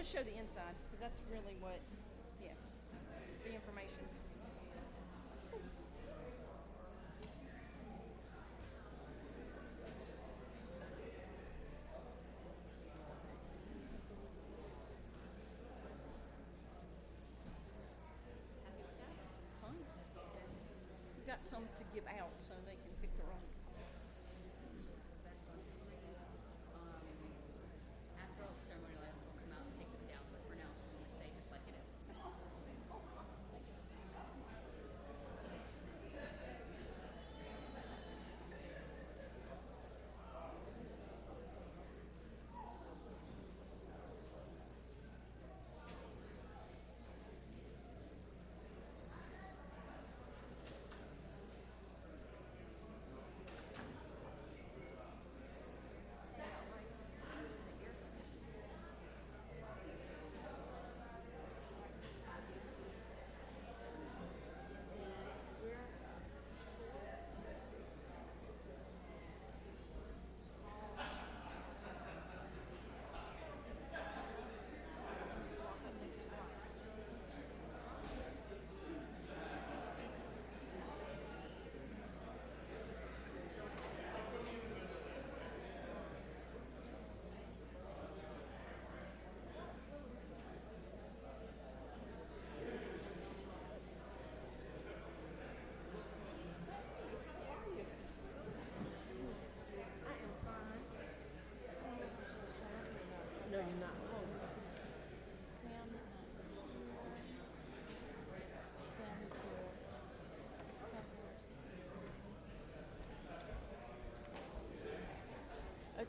just show the inside, because that's really what, yeah, the information. Fun. We've got some to give out so they can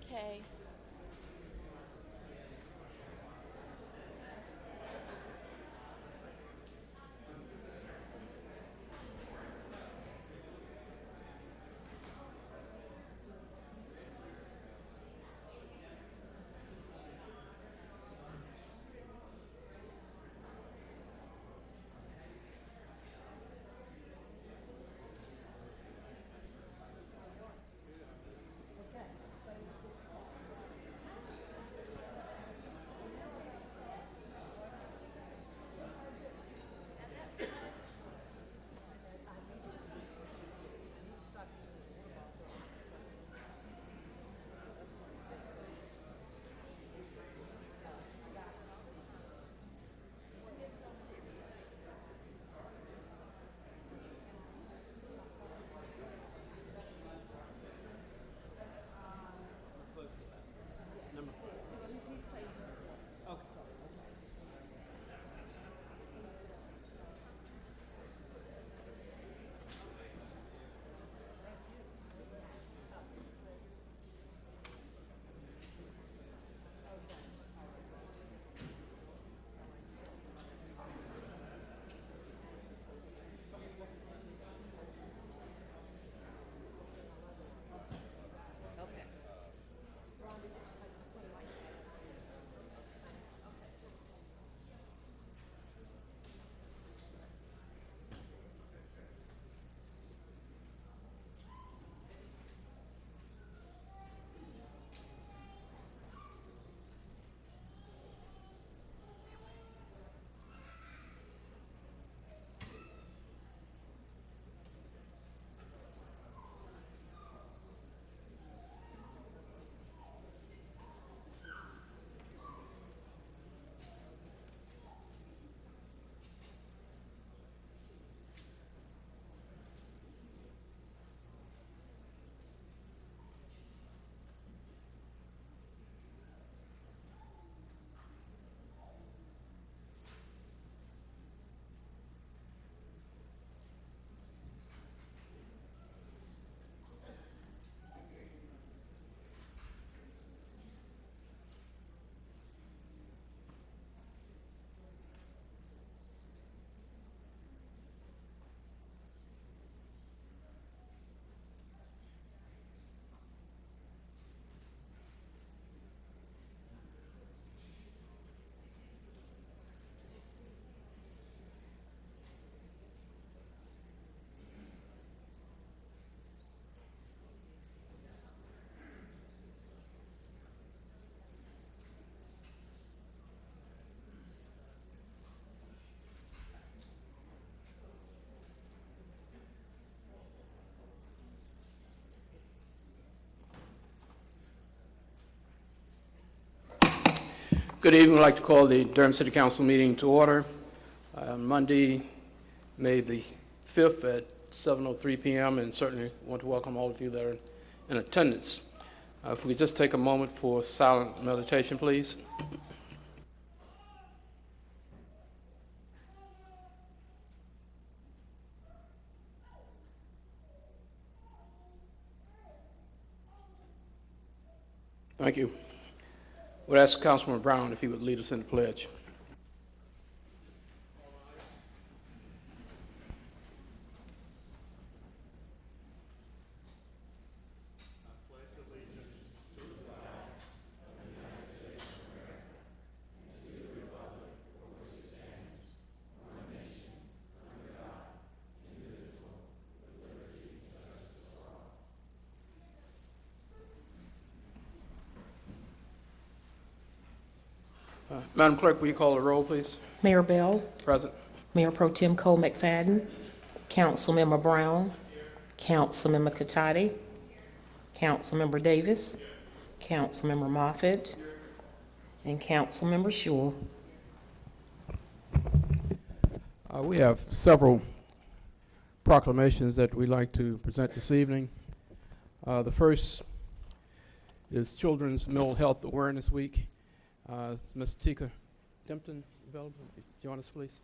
okay. Good evening. I'd like to call the Durham City Council meeting to order. Uh, Monday, May the 5th at 7:03 PM, and certainly want to welcome all of you that are in attendance. Uh, If we could just take a moment for silent meditation, please. Thank you. Would ask Councilman Brown if he would lead us in the pledge. Uh, Madam Clerk, will you call the roll, please? Mayor Bell, Present. Mayor Pro Tem Cole McFadden, Councilmember Brown, Councilmember Catotti, Councilmember Davis, Councilmember Moffitt, and Councilmember Schewel. Uh, We have several proclamations that we'd like to present this evening. Uh, The first is Children's Mental Health Awareness Week. Uh, Ms. Tika Dempton available? Join us, please.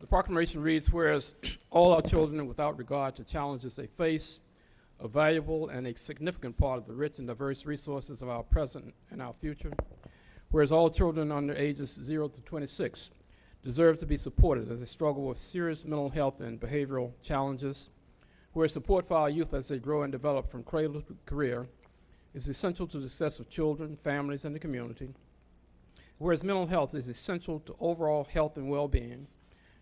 The proclamation reads, whereas all our children, without regard to challenges they face, a valuable and a significant part of the rich and diverse resources of our present and our future. Whereas all children under ages 0 to 26 deserve to be supported as they struggle with serious mental health and behavioral challenges. where support for our youth as they grow and develop from cradle to career is essential to the success of children, families, and the community. Whereas mental health is essential to overall health and well-being.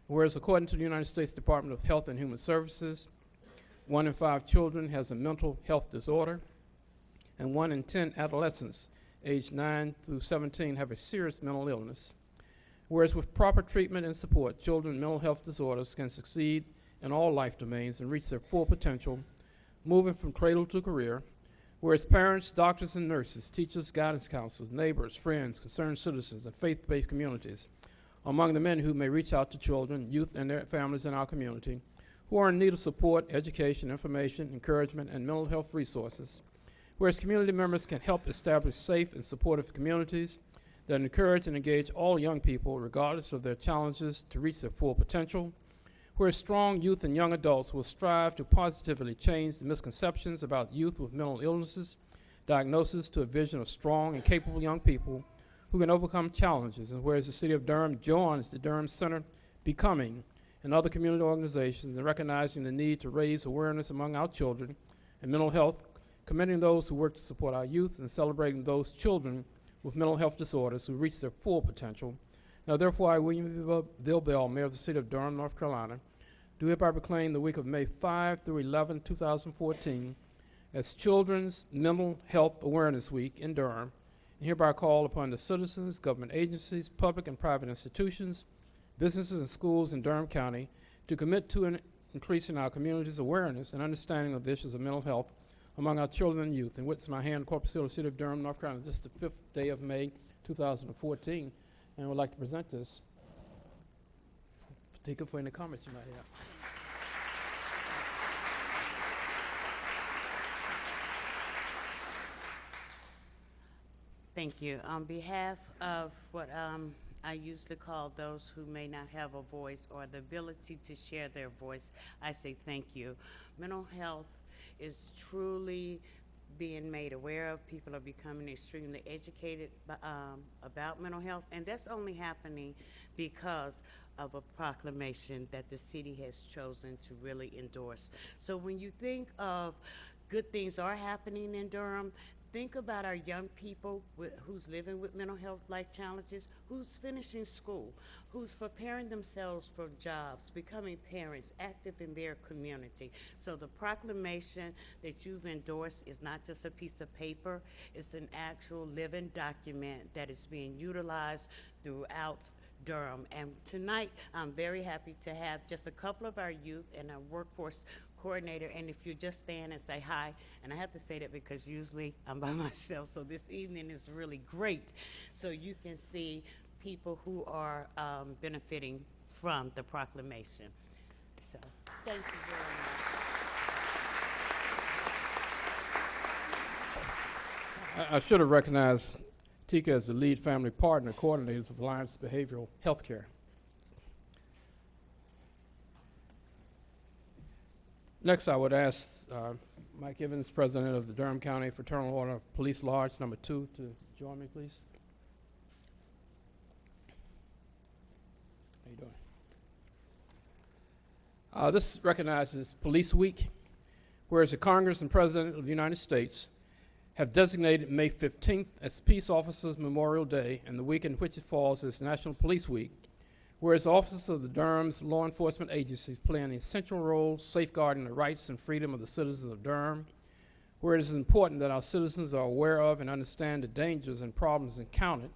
Whereas according to the United States Department of Health and Human Services, one in five children has a mental health disorder, and one in 10 adolescents aged 9 through 17 have a serious mental illness. Whereas with proper treatment and support, children with mental health disorders can succeed in all life domains and reach their full potential, moving from cradle to career. Whereas parents, doctors, and nurses, teachers, guidance counselors, neighbors, friends, concerned citizens, and faith-based communities among the men who may reach out to children, youth, and their families in our community who are in need of support, education, information, encouragement, and mental health resources, whereas community members can help establish safe and supportive communities that encourage and engage all young people, regardless of their challenges, to reach their full potential, where strong youth and young adults will strive to positively change the misconceptions about youth with mental illnesses, diagnosis to a vision of strong and capable young people who can overcome challenges, and whereas the City of Durham joins the Durham Center Becoming and other community organizations in recognizing the need to raise awareness among our children and mental health, commending those who work to support our youth and celebrating those children with mental health disorders who reach their full potential. Now therefore, I, William. Bill Bell, Mayor of the City of Durham, North Carolina, do hereby proclaim the week of May 5 through 11, 2014 as Children's Mental Health Awareness Week in Durham, and hereby call upon the citizens, government agencies, public and private institutions, businesses and schools in Durham County to commit to an increasing our community's awareness and understanding of issues of mental health among our children and youth. And with my hand, Corpus Christi, City of Durham, North Carolina, this is the fifth day of May, 2014, and I would like to present this. Take it for any comments you might have. Thank you. On behalf of what um, I usually call those who may not have a voice or the ability to share their voice, I say thank you. Mental health is truly being made aware of. People are becoming extremely educated um, about mental health, and that's only happening because of a proclamation that the city has chosen to really endorse. So when you think of good things are happening in Durham, think about our young people with, who's living with mental health life challenges, who's finishing school, who's preparing themselves for jobs, becoming parents, active in their community. So the proclamation that you've endorsed is not just a piece of paper, it's an actual living document that is being utilized throughout Durham. And tonight, I'm very happy to have just a couple of our youth and our workforce coordinator, and if you just stand and say hi, and I have to say that because usually I'm by myself, so this evening is really great. So you can see people who are um, benefiting from the proclamation. So, thank you very much. I, should have recognized Tika as the lead family partner coordinators of Alliance Behavioral Healthcare. Next, I would ask uh, Mike Evans, President of the Durham County Fraternal Order of Police Lodge Number Two, to join me, please. How you doing? Uh, this recognizes Police Week, whereas the Congress and President of the United States have designated May 15th as Peace Officers Memorial Day and the week in which it falls as National Police Week, whereas officers of the Durham's law enforcement agencies play an essential role safeguarding the rights and freedom of the citizens of Durham, where it is important that our citizens are aware of and understand the dangers and problems encountered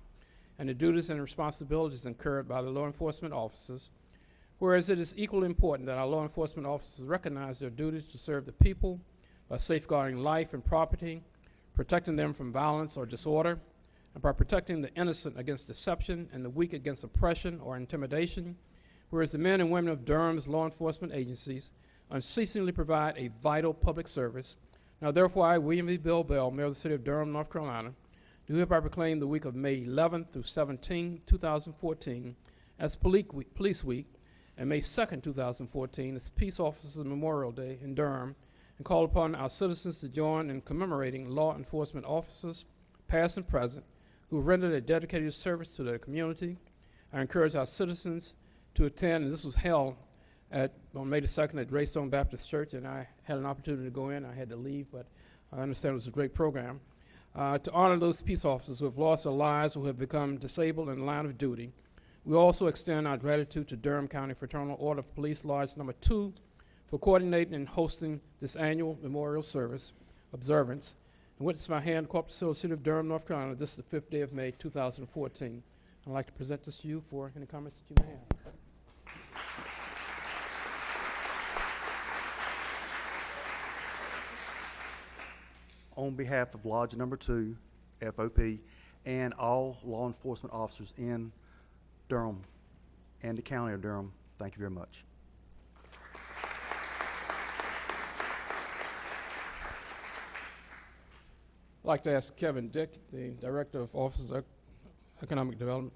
and the duties and responsibilities incurred by the law enforcement officers, whereas it is equally important that our law enforcement officers recognize their duties to serve the people by safeguarding life and property, protecting them from violence or disorder, and by protecting the innocent against deception and the weak against oppression or intimidation, whereas the men and women of Durham's law enforcement agencies unceasingly provide a vital public service. Now, therefore, I, William E. Bill Bell, Mayor of the City of Durham, North Carolina, do hereby proclaim the week of May 11th through 17, 2014, as Police Week, Police Week, and May 2nd, 2014, as Peace Officers Memorial Day in Durham, and call upon our citizens to join in commemorating law enforcement officers, past and present, who rendered a dedicated service to their community. I encourage our citizens to attend, and this was held at, on May the 2nd at Greystone Baptist Church, and I had an opportunity to go in. I had to leave, but I understand it was a great program. Uh, to honor those peace officers who have lost their lives, who have become disabled in the line of duty. We also extend our gratitude to Durham County Fraternal Order of Police Lodge Number Two for coordinating and hosting this annual memorial service observance. And witness my hand, Corporate Civil City of Durham, North Carolina. This is the fifth day of May, 2014. I'd like to present this to you for any comments that you may have. on behalf of Lodge Number Two, FOP, and all law enforcement officers in Durham and the County of Durham, thank you very much. I'd like to ask Kevin Dick, the Director of Office of Economic Development,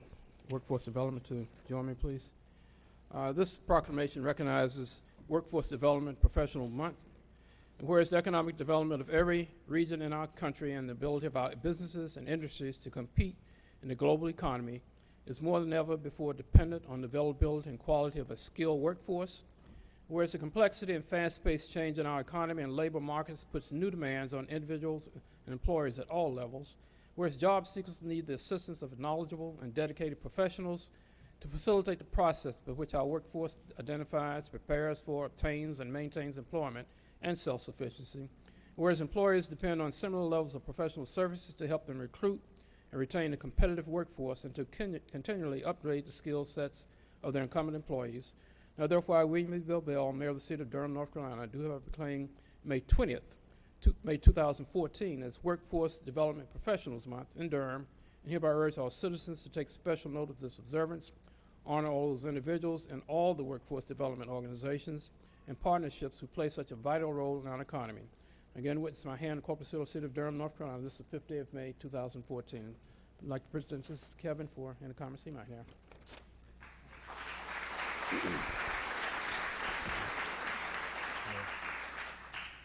Workforce Development, to join me, please. Uh, This proclamation recognizes Workforce Development Professional Month, and whereas the economic development of every region in our country and the ability of our businesses and industries to compete in the global economy is more than ever before dependent on the availability and quality of a skilled workforce, whereas the complexity and fast-paced change in our economy and labor markets puts new demands on individuals and employers at all levels, whereas job seekers need the assistance of knowledgeable and dedicated professionals to facilitate the process by which our workforce identifies, prepares for, obtains, and maintains employment and self-sufficiency, whereas employers depend on similar levels of professional services to help them recruit and retain a competitive workforce and to continually upgrade the skill sets of their incumbent employees. Now, therefore, I, William. Bill Bell, Mayor of the City of Durham, North Carolina, do hereby proclaim May 20th, to May 2014 as Workforce Development Professionals Month in Durham, and hereby urge all citizens to take special note of this observance, honor all those individuals and all the workforce development organizations and partnerships who play such a vital role in our economy. Again, witness my hand, Corpus Christi City of Durham, North Carolina. This is the fifth day of May, 2014. I'd like to present this to Kevin for any comments he might have.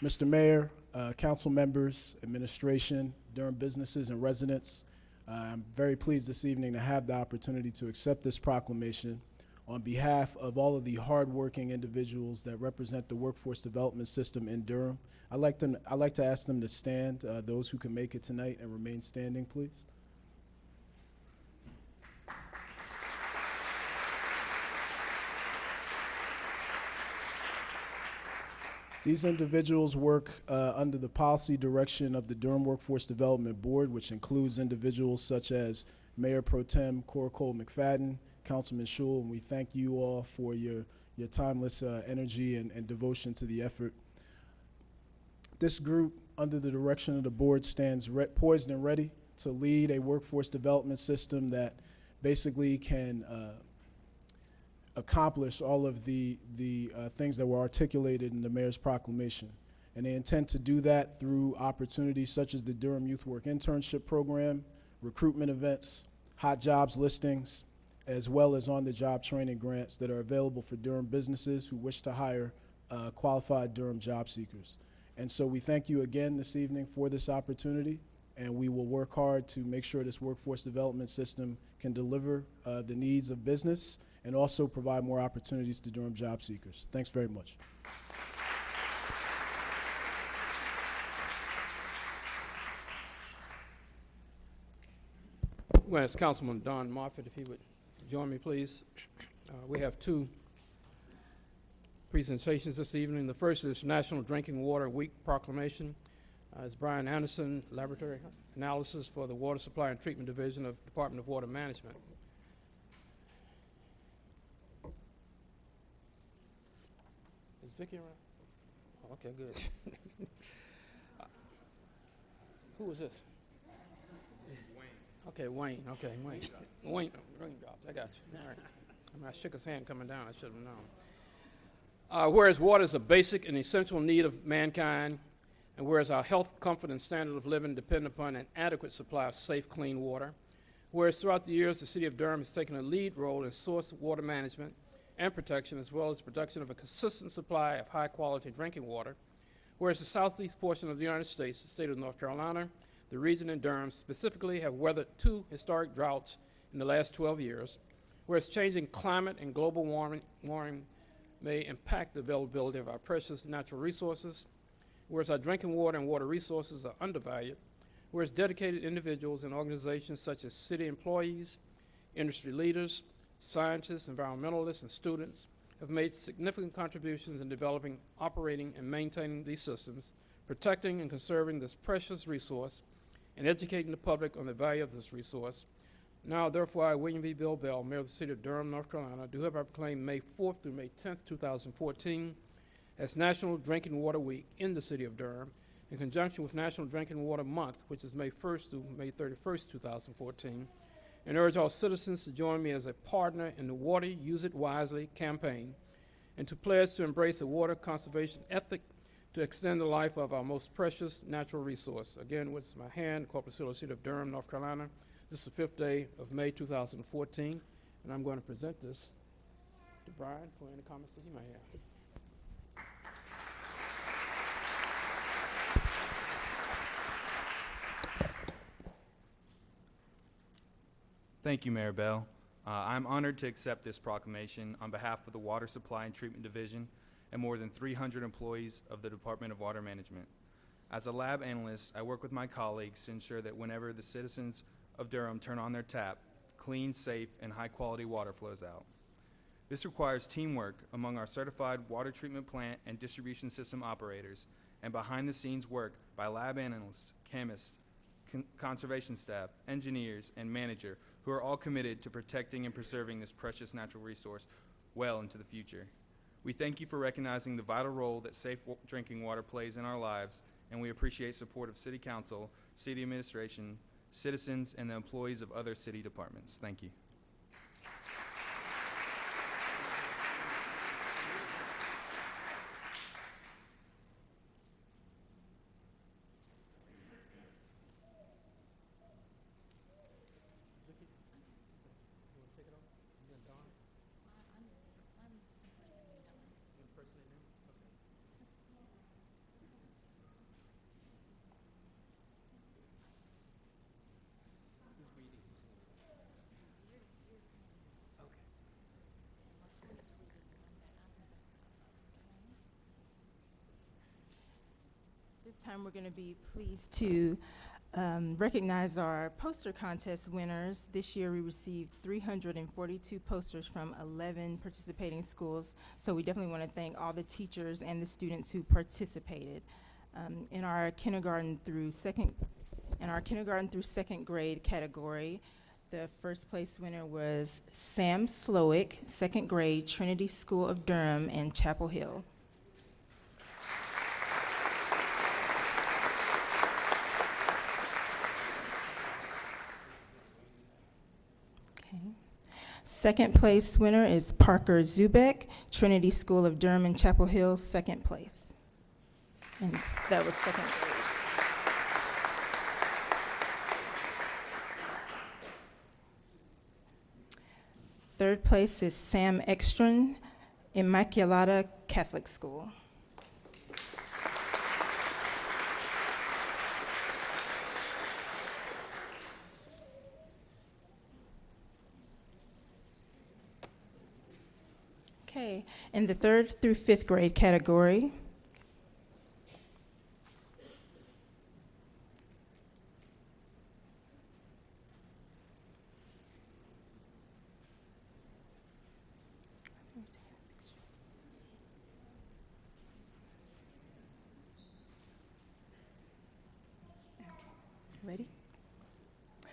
Mr. Mayor, uh, council members, administration, Durham businesses and residents, uh, I'm very pleased this evening to have the opportunity to accept this proclamation on behalf of all of the hardworking individuals that represent the workforce development system in Durham. I'd like them, I'd like to ask them to stand, uh, those who can make it tonight and remain standing, please. These individuals work uh, under the policy direction of the Durham Workforce Development Board, which includes individuals such as Mayor Pro Tem Cora Cole McFadden, Councilman Schewel, and we thank you all for your, your timeless uh, energy and, and devotion to the effort. This group, under the direction of the board, stands poised and ready to lead a workforce development system that basically can uh, accomplish all of the, the uh, things that were articulated in the mayor's proclamation. And they intend to do that through opportunities such as the Durham Youth Work Internship Program, recruitment events, hot jobs listings, as well as on-the-job training grants that are available for Durham businesses who wish to hire uh, qualified Durham job seekers. And so we thank you again this evening for this opportunity, and we will work hard to make sure this workforce development system can deliver uh, the needs of business and also provide more opportunities to Durham job seekers. Thanks very much. Well, it's Councilman Don Moffitt, if he would join me, please. Uh, We have two presentations this evening. The first is National Drinking Water Week proclamation. Uh, It's Brian Anderson, Laboratory Analysis for the Water Supply and Treatment Division of Department of Water Management. Is around? Oh, Okay, good. Who is this? This is Wayne. Okay, Wayne, okay, Wayne. Wayne, raindrops, I got you, all right. I mean, I shook his hand coming down, I should have known. Uh, whereas water is a basic and essential need of mankind, and whereas our health, comfort, and standard of living depend upon an adequate supply of safe, clean water, whereas throughout the years, the city of Durham has taken a lead role in source water management and protection, as well as production of a consistent supply of high-quality drinking water, whereas the southeast portion of the United States, the state of North Carolina, the region in Durham specifically have weathered two historic droughts in the last 12 years, whereas changing climate and global warming, warming may impact the availability of our precious natural resources, whereas our drinking water and water resources are undervalued, whereas dedicated individuals and organizations such as city employees, industry leaders, scientists, environmentalists, and students have made significant contributions in developing, operating, and maintaining these systems, protecting and conserving this precious resource, and educating the public on the value of this resource. Now, therefore, I, William V. Bill Bell, Mayor of the City of Durham, North Carolina, do hereby proclaim May 4th through May 10th, 2014, as National Drinking Water Week in the City of Durham, in conjunction with National Drinking Water Month, which is May 1st through May 31st, 2014, and urge all citizens to join me as a partner in the Water Use It Wisely campaign, and to pledge to embrace a water conservation ethic to extend the life of our most precious natural resource. Again, with my hand, Christi City of Durham, North Carolina. This is the fifth day of May 2014, and I'm going to present this to Brian for any comments that he may have. Thank you, Mayor Bell. Uh, I'm honored to accept this proclamation on behalf of the Water Supply and Treatment Division and more than 300 employees of the Department of Water Management. As a lab analyst, I work with my colleagues to ensure that whenever the citizens of Durham turn on their tap, clean, safe, and high-quality water flows out. This requires teamwork among our certified water treatment plant and distribution system operators and behind-the-scenes work by lab analysts, chemists, con- conservation staff, engineers, and manager who are all committed to protecting and preserving this precious natural resource well into the future. We thank you for recognizing the vital role that safe drinking water plays in our lives, and we appreciate support of City Council, City Administration, citizens, and the employees of other city departments. Thank you. Time, we're going to be pleased to um, recognize our poster contest winners. This year, we received 342 posters from 11 participating schools, so we definitely want to thank all the teachers and the students who participated. Um, In our kindergarten through second, in our kindergarten through second grade category, the first place winner was Sam Slowick, second grade, Trinity School of Durham in Chapel Hill. Okay. Second place winner is Parker Zubek, Trinity School of Durham in Chapel Hill, second place. And that was second grade. Third place is Sam Ekstrom, Immaculata Catholic School. In the third through fifth grade category, ready?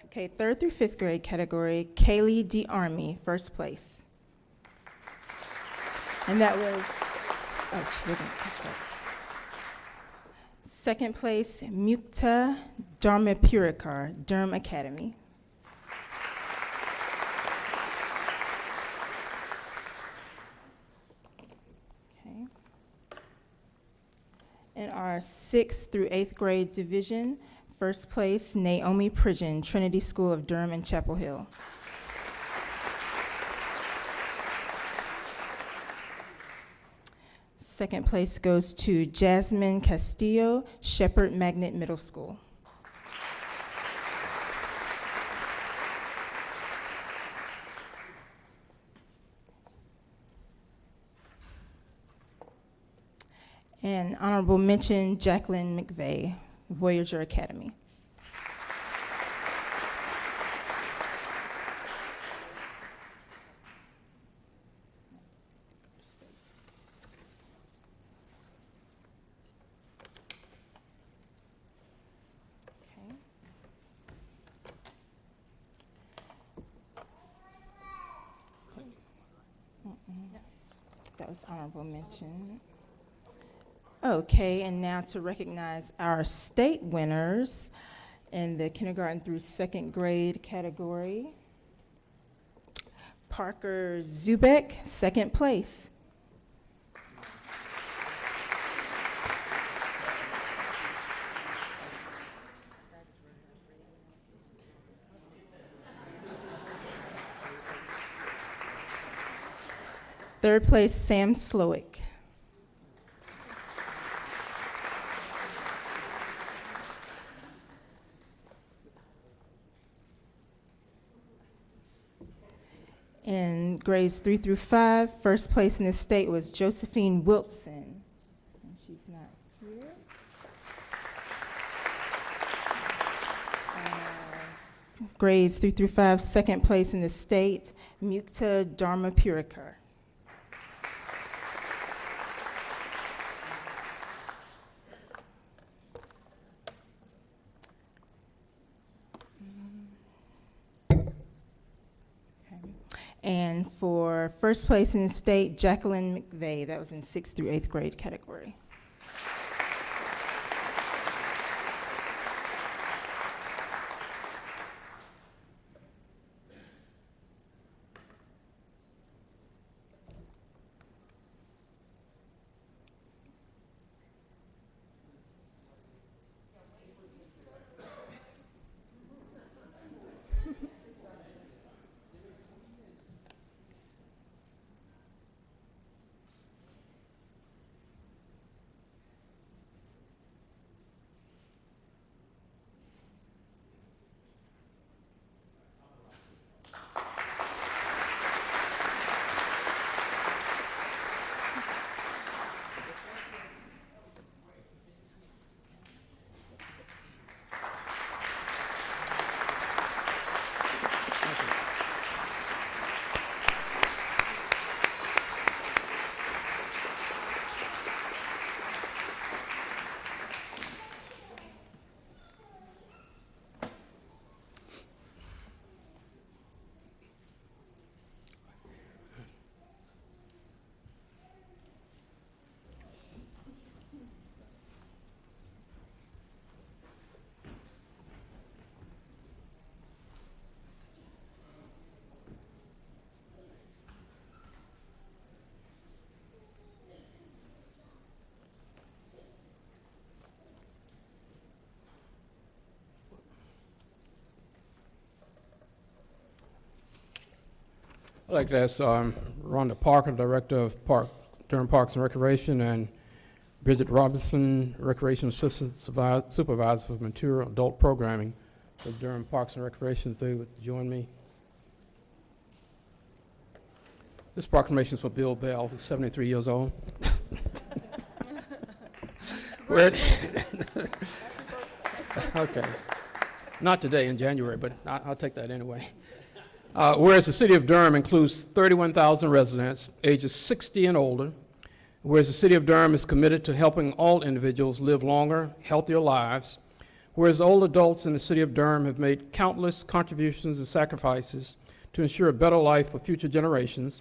Okay, third through fifth grade category, Kaylee D. Army, first place. And that was, oh, she wasn't, that's right. Second place, Mukta Dharmapurikar, Durham Academy. In our sixth through eighth grade division, first place, Naomi Pridgeon, Trinity School of Durham and Chapel Hill. Second place goes to Jasmine Castillo, Shepherd Magnet Middle School. And honorable mention, Jacqueline McVeigh, Voyager Academy. Okay. Mm-mm. That was Okay, and now to recognize our state winners in the kindergarten through second grade category. Parker Zubek, second place. Third place, Sam Slowick. In grades three through five, first place in the state was Josephine Wilson. And She's not here. Uh, Grades three through five, second place in the state, Mukta Dharmapurikar. And for first place in the state, Jacqueline McVeigh, that was in sixth through eighth grade category. Like ask um, Rhonda Parker, Director of Park, Durham Parks and Recreation, and Bridget Robinson, Recreation Assistant Supervi- Supervisor for Mature Adult Programming for Durham Parks and Recreation, if they would join me. This proclamation is for Bill Bell, who's 73 years old. Okay. Not today, in January, but I- I'll take that anyway. Uh, Whereas the city of Durham includes 31,000 residents ages 60 and older, whereas the city of Durham is committed to helping all individuals live longer, healthier lives, whereas old adults in the city of Durham have made countless contributions and sacrifices to ensure a better life for future generations,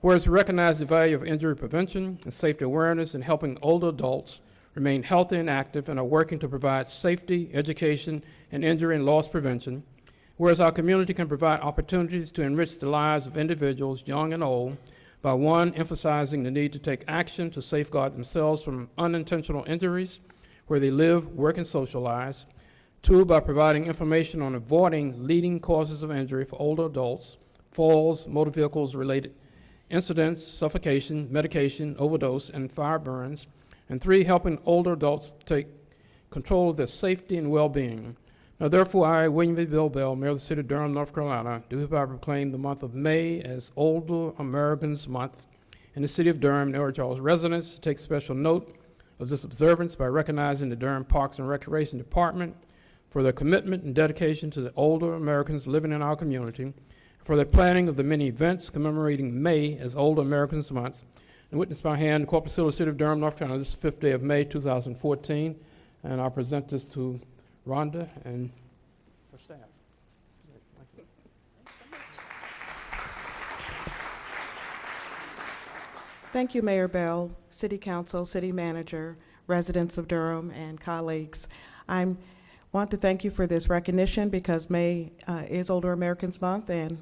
whereas we recognize the value of injury prevention and safety awareness in helping older adults remain healthy and active and are working to provide safety, education, and injury and loss prevention, whereas our community can provide opportunities to enrich the lives of individuals, young and old, by one, emphasizing the need to take action to safeguard themselves from unintentional injuries where they live, work, and socialize. Two, by providing information on avoiding leading causes of injury for older adults, falls, motor vehicles related incidents, suffocation, medication, overdose, and fire burns. And three, helping older adults take control of their safety and well-being. Now therefore, I, William V. Bill Bell, Mayor of the City of Durham, North Carolina, do hereby proclaim the month of May as Older Americans Month in the City of Durham and urge all residents to take special note of this observance by recognizing the Durham Parks and Recreation Department for their commitment and dedication to the older Americans living in our community, for their planning of the many events commemorating May as Older Americans Month, and witness by hand, the Hill, City of Durham, North Carolina, this is the fifth day of May, 2014, and I'll present this to Rhonda and her staff. Thank you. Mayor Bell, City Council, City Manager, residents of Durham, and colleagues. I want to thank you for this recognition because May uh, is Older Americans Month, and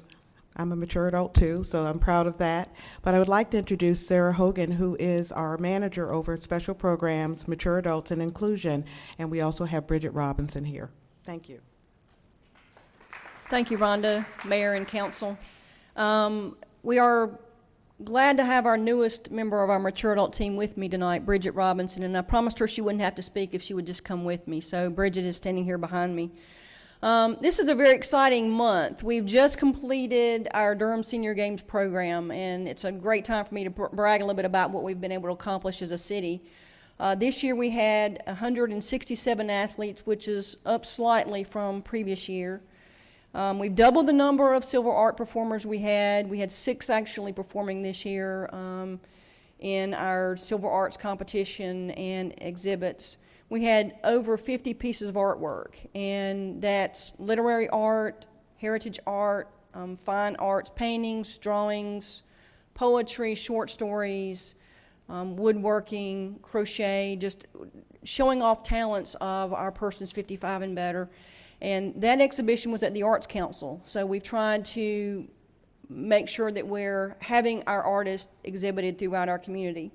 I'm a mature adult too, so I'm proud of that. But I would like to introduce Sarah Hogan, who is our manager over special programs, mature adults, and inclusion. And we also have Bridget Robinson here. Thank you. Thank you, Rhonda, Mayor and Council. Um, We are glad to have our newest member of our mature adult team with me tonight, Bridget Robinson, and I promised her she wouldn't have to speak if she would just come with me. So Bridget is standing here behind me. Um, This is a very exciting month. We've just completed our Durham Senior Games program, and it's a great time for me to brag a little bit about what we've been able to accomplish as a city. Uh, This year, we had 167 athletes, which is up slightly from previous year. Um, we've doubled the number of silver art performers we had. We had six actually performing this year um, in our silver arts competition and exhibits. We had over 50 pieces of artwork, and that's literary art, heritage art, um, fine arts, paintings, drawings, poetry, short stories, um, woodworking, crochet, just showing off talents of our persons 55 and better. And that exhibition was at the Arts Council, so we've tried to make sure that we're having our artists exhibited throughout our community.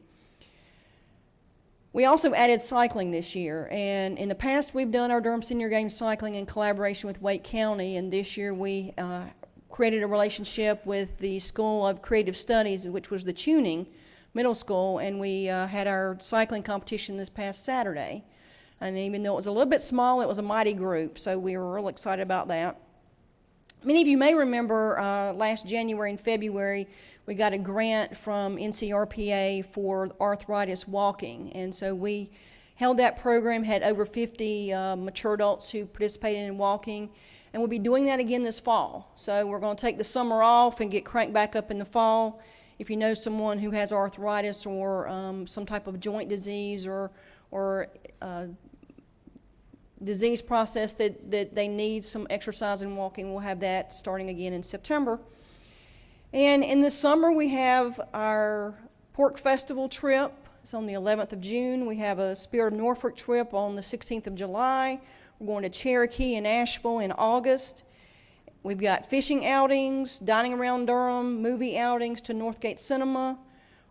We also added cycling this year, and in the past, we've done our Durham Senior Games cycling in collaboration with Wake County, and this year we uh, created a relationship with the School of Creative Studies, which was the Chewning middle school, and we uh, had our cycling competition this past Saturday. And even though it was a little bit small, it was a mighty group, so we were real excited about that. Many of you may remember uh, last January and February, we got a grant from NCRPA for arthritis walking. And so we held that program, had over 50 uh, mature adults who participated in walking. And we'll be doing that again this fall. So we're going to take the summer off and get cranked back up in the fall. If you know someone who has arthritis or um, some type of joint disease or, or uh, disease process that, that they need some exercise and walking. We'll have that starting again in September. And in the summer, we have our Pork Festival trip. It's on the 11th of June. We have a Spirit of Norfolk trip on the 16th of July. We're going to Cherokee and Asheville in August. We've got fishing outings, dining around Durham, movie outings to Northgate Cinema,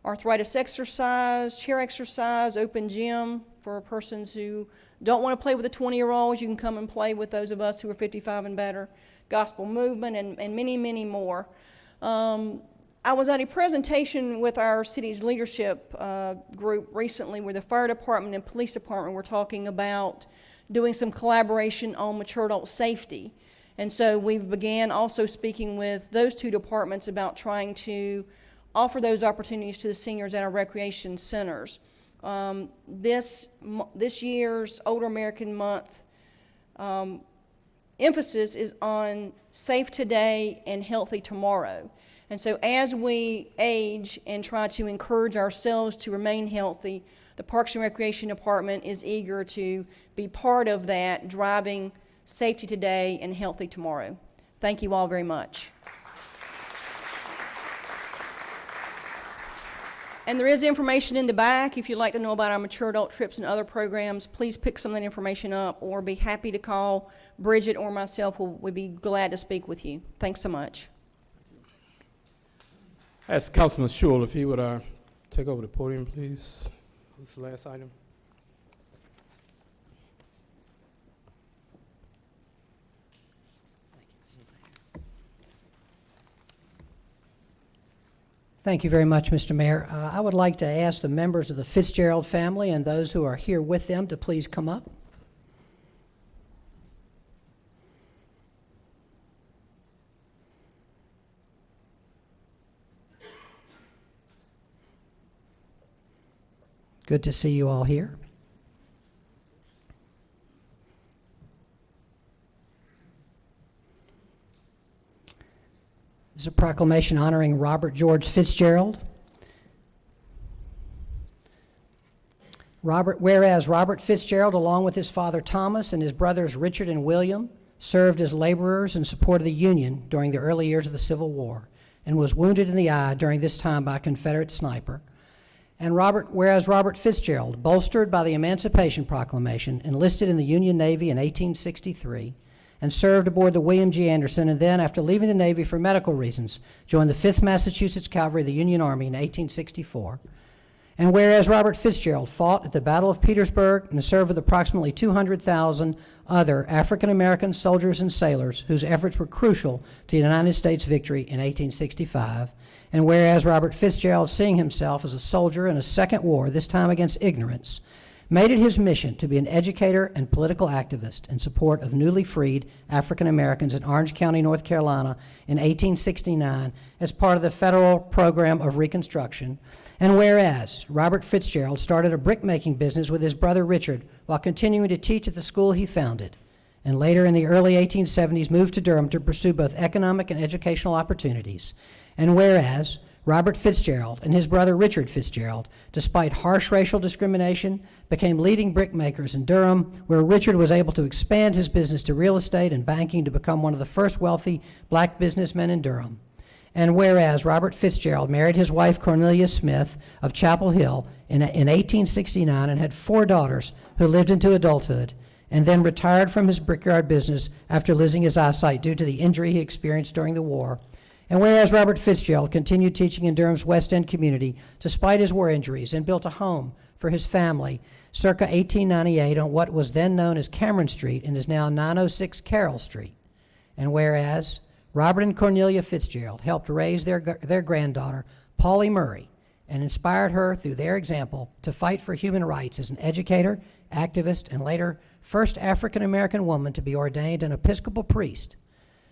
arthritis exercise, chair exercise, open gym for persons who don't want to play with the 20 year olds, you can come and play with those of us who are 55 and better, gospel movement, and, and many, many more. Um, I was at a presentation with our city's leadership uh, group recently where the fire department and police department were talking about doing some collaboration on mature adult safety. And so we began also speaking with those two departments about trying to offer those opportunities to the seniors at our recreation centers. Um, this, this year's Older American Month um, emphasis is on safe today and healthy tomorrow. And so as we age and try to encourage ourselves to remain healthy, the Parks and Recreation Department is eager to be part of that, driving safety today and healthy tomorrow. Thank you all very much. And there is information in the back. If you'd like to know about our mature adult trips and other programs, please pick some of that information up or be happy to call Bridget or myself. We'll, we'd be glad to speak with you. Thanks so much. Ask Councilman Schewel if he would uh, take over the podium, please. This is the last item. Thank you very much, Mr. Mayor. Uh, I would like to ask the members of the Fitzgerald family and those who are here with them to please come up. Good to see you all here. This is a proclamation honoring Robert George Fitzgerald. Robert, whereas Robert Fitzgerald, along with his father Thomas and his brothers Richard and William, served as laborers in support of the Union during the early years of the Civil War and was wounded in the eye during this time by a Confederate sniper. And Robert, whereas Robert Fitzgerald, bolstered by the Emancipation Proclamation, enlisted in the Union Navy in 1863 and served aboard the William G. Anderson, and then, after leaving the Navy for medical reasons, joined the 5th Massachusetts Cavalry of the Union Army in 1864. And whereas Robert Fitzgerald fought at the Battle of Petersburg and served with approximately 200,000 other African American soldiers and sailors whose efforts were crucial to the United States victory in 1865. And whereas Robert Fitzgerald, seeing himself as a soldier in a second war, this time against ignorance, made it his mission to be an educator and political activist in support of newly freed African Americans in Orange County, North Carolina in 1869 as part of the federal program of Reconstruction. And whereas Robert Fitzgerald started a brickmaking business with his brother Richard while continuing to teach at the school he founded, and later in the early 1870s moved to Durham to pursue both economic and educational opportunities. And whereas Robert Fitzgerald and his brother Richard Fitzgerald, despite harsh racial discrimination, became leading brickmakers in Durham, where Richard was able to expand his business to real estate and banking to become one of the first wealthy black businessmen in Durham. And whereas Robert Fitzgerald married his wife Cornelia Smith of Chapel Hill in, in 1869 and had four daughters who lived into adulthood, and then retired from his brickyard business after losing his eyesight due to the injury he experienced during the war. And whereas Robert Fitzgerald continued teaching in Durham's West End community despite his war injuries and built a home for his family circa 1898 on what was then known as Cameron Street and is now 906 Carroll Street. And whereas Robert and Cornelia Fitzgerald helped raise their, their granddaughter, Pauli Murray, and inspired her through their example to fight for human rights as an educator, activist, and later first African American woman to be ordained an Episcopal priest.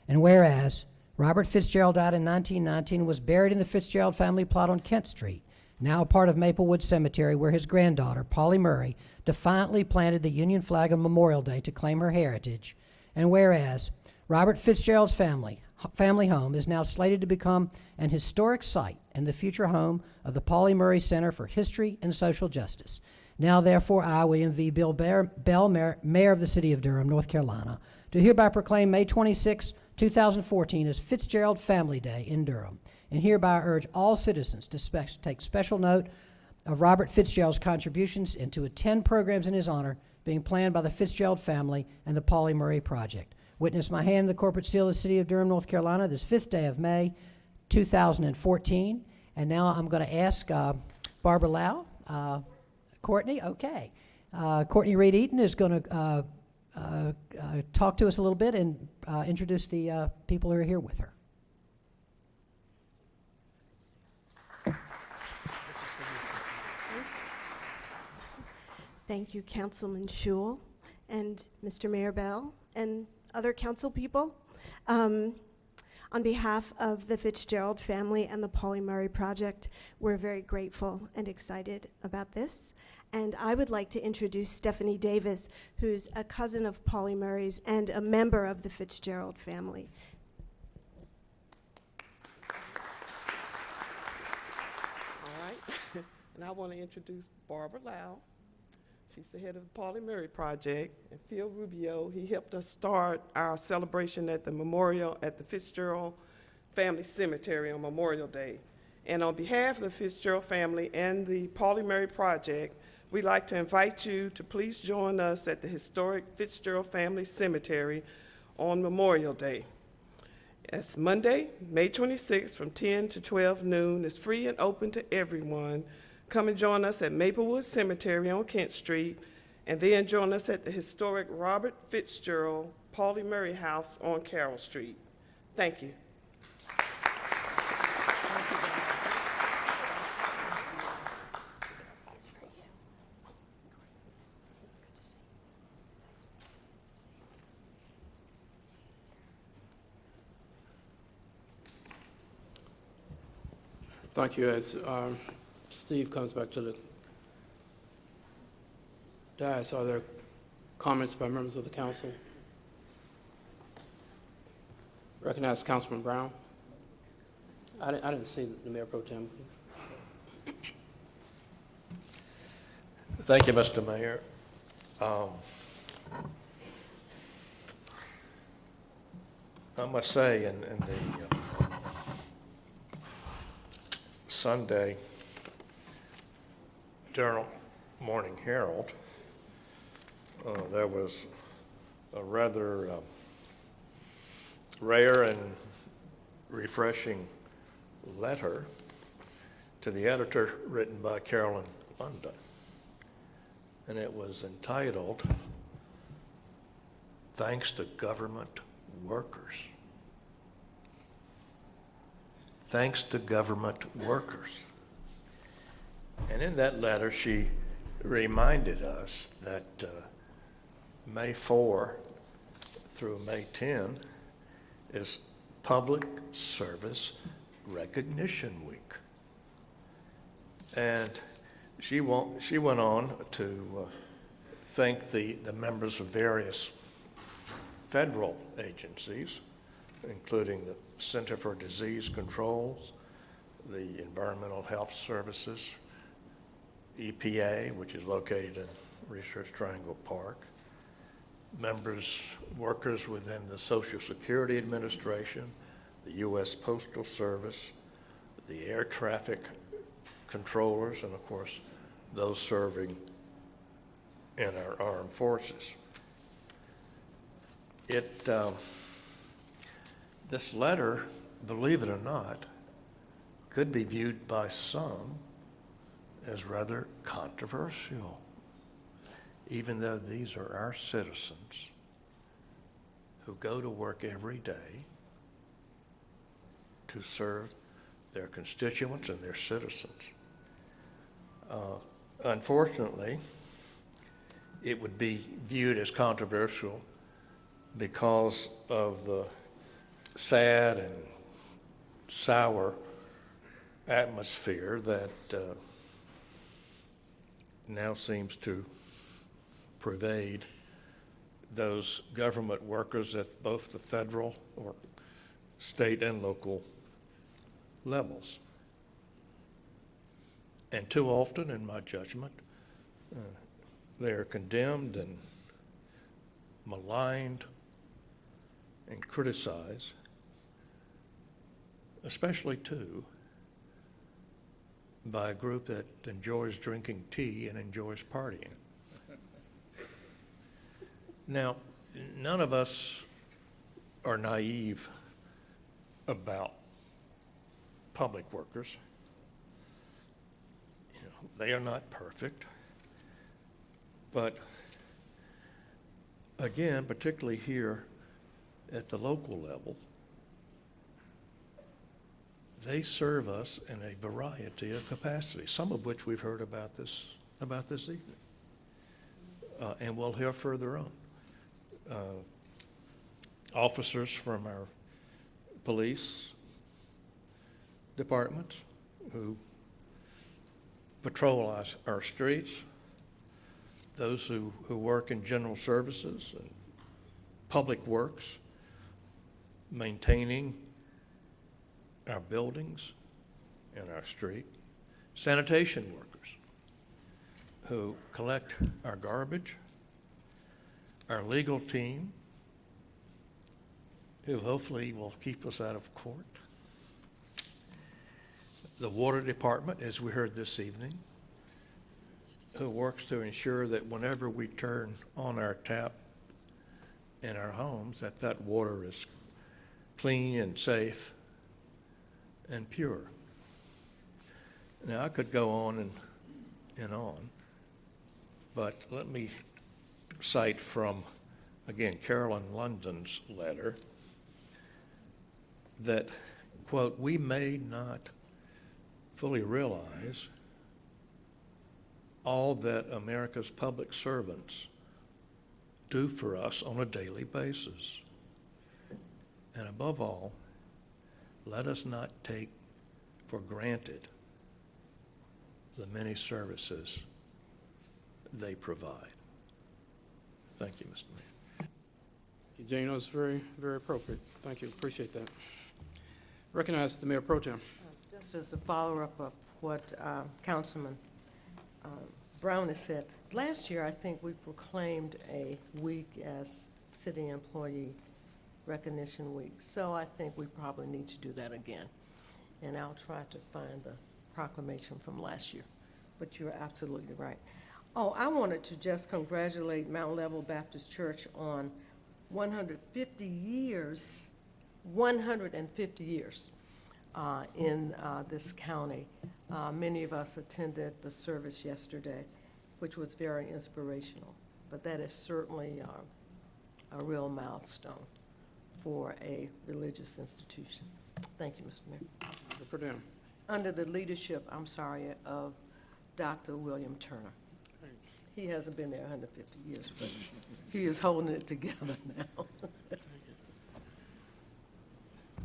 And whereas Robert Fitzgerald died in 1919 and was buried in the Fitzgerald family plot on Kent Street, now a part of Maplewood Cemetery, where his granddaughter, Pauli Murray, defiantly planted the Union flag on Memorial Day to claim her heritage. And whereas Robert Fitzgerald's family, family home is now slated to become an historic site and the future home of the Pauli Murray Center for History and Social Justice. Now, therefore, I, William V. Bill Bear, Bell, Mayor, Mayor of the City of Durham, North Carolina, do hereby proclaim May 26, 2014 is Fitzgerald Family Day in Durham, and hereby urge all citizens to spe- take special note of Robert Fitzgerald's contributions and to attend programs in his honor being planned by the Fitzgerald family and the Pauli Murray Project. Witness my hand the corporate seal of the City of Durham, North Carolina, this fifth day of May, 2014. And now I'm going to ask uh, Barbara Lau, uh, Courtney, okay. Uh, Courtney Reed Eaton is going to uh, uh, uh, talk to us a little bit and uh, introduce the uh, people who are here with her. Thank you, Councilman Schewel and Mr. Mayor Bell and other council people. Um, on behalf of the Fitzgerald family and the Pauli Murray Project, we're very grateful and excited about this. And I would like to introduce Stephanie Davis, who's a cousin of Pauli Murray's and a member of the Fitzgerald family. All right, and I want to introduce Barbara Lau. She's the head of the Pauli Murray Project, and Phil Rubio, he helped us start our celebration at the memorial at the Fitzgerald Family Cemetery on Memorial Day. And on behalf of the Fitzgerald family and the Pauli Murray Project, we'd like to invite you to please join us at the historic Fitzgerald Family Cemetery on Memorial Day. It's Monday, May 26th, from 10 to 12 noon. It's free and open to everyone. Come and join us at Maplewood Cemetery on Kent Street, and then join us at the historic Robert Fitzgerald Pauli Murray House on Carroll Street. Thank you. Thank you. As um, Steve comes back to the dais, are there comments by members of the council? Recognize Councilman Brown. I didn't, I didn't see the Mayor Pro Tem. Thank you, Mr. Mayor. Um, I must say, in, in the uh, Sunday. Durham Morning Herald, uh, there was a rather um, rare and refreshing letter to the editor written by Carolyn London. And it was entitled, Thanks to Government Workers. Thanks to Government Workers. And in that letter, she reminded us that uh, May 4 through May 10 is Public Service Recognition Week. And she, she went on to uh, thank the, the members of various federal agencies, including the Center for Disease Controls, the Environmental Health Services, EPA, which is located in Research Triangle Park, members, workers within the Social Security Administration, the U.S. Postal Service, the air traffic controllers, and of course, those serving in our armed forces. It, um, this letter, believe it or not, could be viewed by some as rather controversial, even though these are our citizens who go to work every day to serve their constituents and their citizens. Uh, unfortunately, it would be viewed as controversial because of the sad and sour atmosphere that uh, now seems to pervade those government workers at both the federal or state and local levels. And too often, in my judgment, uh, they are condemned and maligned and criticized, especially too by a group that enjoys drinking tea and enjoys partying. Now, none of us are naive about public workers. You know, they are not perfect. But again, particularly here at the local level, they serve us in a variety of capacities, some of which we've heard about this, about this evening. uh, and we'll hear further on. Uh, Officers from our police department who patrol our, our streets, those who, who work in general services and public works, maintaining our buildings and our street, sanitation workers who collect our garbage, our legal team, who hopefully will keep us out of court, the water department, as we heard this evening, who works to ensure that whenever we turn on our tap in our homes, that that water is clean and safe and pure. Now, I could go on and, and on, but let me cite from, again, Carolyn London's letter, that, quote, "We may not fully realize all that America's public servants do for us on a daily basis. And above all, let us not take for granted the many services they provide. Thank you, Mr. Mayor. Jane, that was very, very appropriate. Thank you, appreciate that. Recognize the Mayor Pro Tem. Just as a follow-up of what uh, Councilman uh, Brown has said, last year, I think we proclaimed a week as City Employee Recognition Week. So I think we probably need to do that again. And I'll try to find the proclamation from last year. But you're absolutely right. Oh, I wanted to just congratulate Mount Level Baptist Church on 150 years, 150 years uh, in uh, this county. Uh, Many of us attended the service yesterday, which was very inspirational. But that is certainly uh, a real milestone for a religious institution. Thank you, Mr. Mayor. Mr. Tem. Under the leadership, I'm sorry, of Dr. William Turner. He hasn't been there 150 years, but he is holding it together now.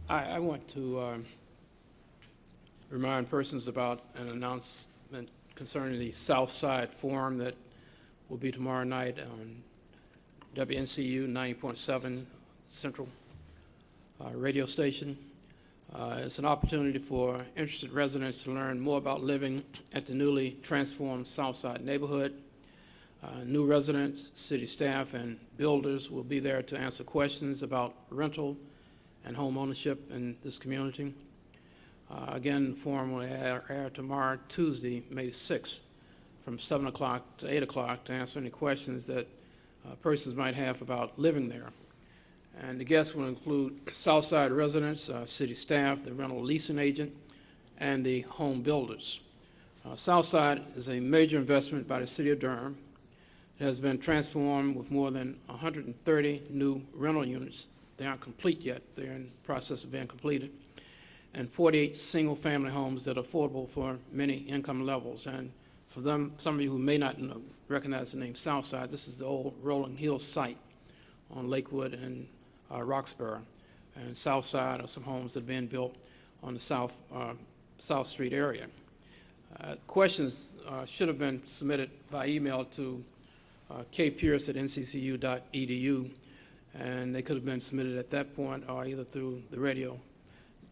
I, I want to um, remind persons about an announcement concerning the South Side Forum that will be tomorrow night on WNCU 90.7 Central radio station. Uh, It's an opportunity for interested residents to learn more about living at the newly transformed Southside neighborhood. Uh, New residents, city staff, and builders will be there to answer questions about rental and home ownership in this community. Uh, Again, the forum will air air tomorrow, Tuesday, May 6th, from 7 o'clock to 8 o'clock to answer any questions that uh, persons might have about living there. And the guests will include Southside residents, uh, city staff, the rental leasing agent, and the home builders. Uh, Southside is a major investment by the city of Durham. It has been transformed with more than 130 new rental units. They aren't complete yet. They're in process of being completed. And 48 single-family homes that are affordable for many income levels. And for them, some of you who may not know, recognize the name Southside, this is the old Rolling Hills site on Lakewood and Roxborough. And South Side are some homes that have been built on the South, uh, South Street area. Uh, Questions uh, should have been submitted by email to uh, kpierce at nccu.edu, and they could have been submitted at that point or either through the radio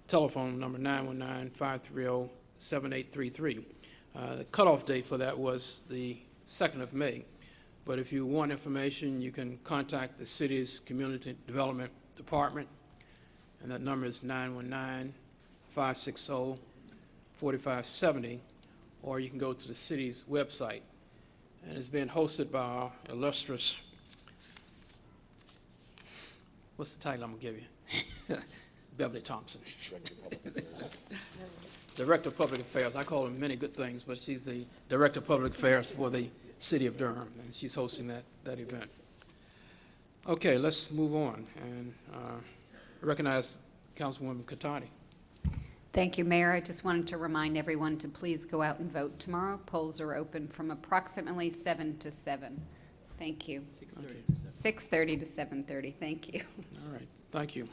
telephone number 919-530-7833. Uh, The cutoff date for that was the 2nd of May. But if you want information, you can contact the city's Community Development Department, and that number is 919-560-4570, or you can go to the city's website. And it's being hosted by our illustrious, what's the title I'm gonna give you? Beverly Thompson. Director of Public Affairs. I call her many good things, but she's the Director of Public Affairs for the City of Durham, and she's hosting that, that event. Okay, let's move on and uh, recognize Councilwoman Catotti. Thank you, Mayor. I just wanted to remind everyone to please go out and vote tomorrow. Polls are open from approximately 7 to 7. Thank you. Okay. 6:30 to 7:30, thank you. All right, thank you.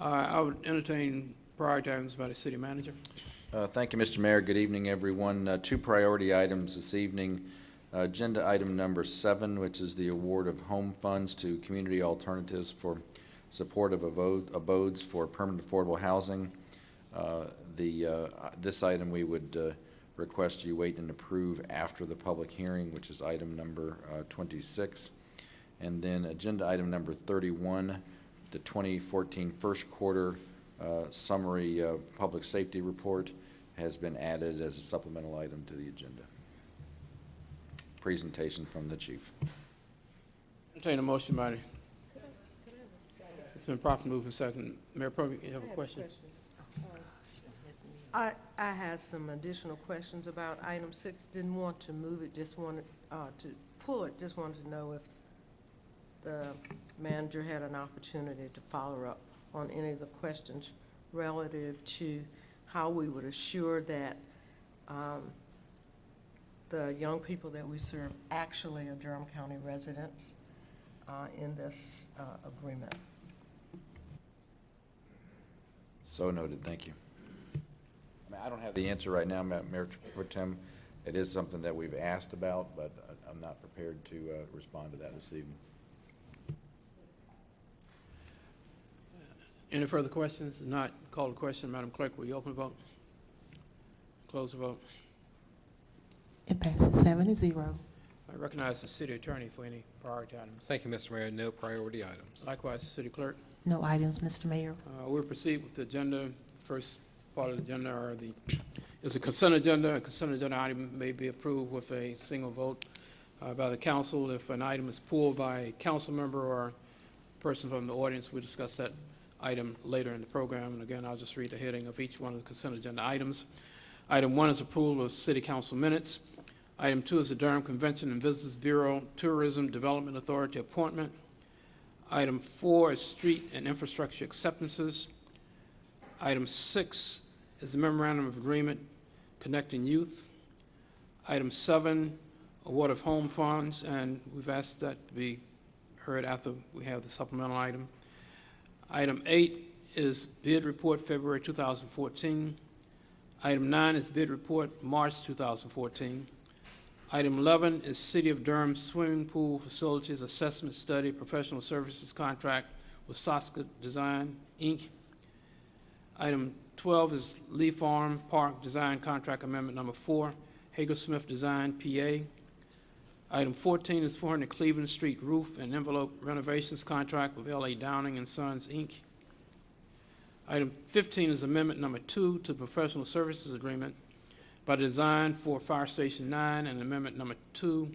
Uh, I would entertain priority items by the city manager. Uh, Thank you, Mr. Mayor. Good evening, everyone. Uh, Two priority items this evening. Uh, Agenda item number seven, which is the award of home funds to Community Alternatives for support of abodes for permanent affordable housing. Uh, The, uh, this item, we would uh, request you wait and approve after the public hearing, which is item number uh, 26. And then agenda item number 31, the 2014 first quarter summary public safety report has been added as a supplemental item to the agenda. Presentation from the chief. Entertain a motion by the... It's been properly moved and second. Mayor Pro, you have a question? I, I had some additional questions about item six, didn't want to move it, just wanted, uh, to pull it, just wanted to know if the manager had an opportunity to follow up on any of the questions relative to how we would assure that, um, the young people that we serve actually are Durham County residents, uh, in this, uh, agreement. So noted, thank you. I mean, I don't have the answer right now, Ma- Mayor Pro Tem. It is something that we've asked about, but I- I'm not prepared to uh, respond to that this evening. Any further questions? If Not call the question. Madam Clerk, will you open the vote? Close the vote. It passes seven to zero. I recognize the city attorney for any priority items. Thank you, Mr. Mayor. No priority items. Likewise, the city clerk. No items, Mr. Mayor. Uh, We'll proceed with the agenda. First part of the agenda are the, is a consent agenda. A consent agenda item may be approved with a single vote uh, by the council. If an item is pulled by a council member or person from the audience, we discuss that item later in the program. And again, I'll just read the heading of each one of the consent agenda items. Item one is approval of city council minutes. Item two is the Durham Convention and Visitors Bureau Tourism Development Authority appointment. Item four is street and infrastructure acceptances. Item six is the memorandum of agreement connecting youth. Item seven, award of home funds, and we've asked that to be heard after we have the supplemental item. Item eight is bid report February 2014. Item nine is bid report March 2014. Item 11 is City of Durham Swimming Pool Facilities Assessment Study Professional Services Contract with Saska Design, Inc. Item 12 is Lee Farm Park Design Contract Amendment Number 4, Hager Smith Design, PA. Item 14 is 400 Cleveland Street Roof and Envelope Renovations Contract with L.A. Downing and Sons, Inc. Item 15 is Amendment Number 2 to Professional Services Agreement by Design for Fire Station 9 and Amendment Number 2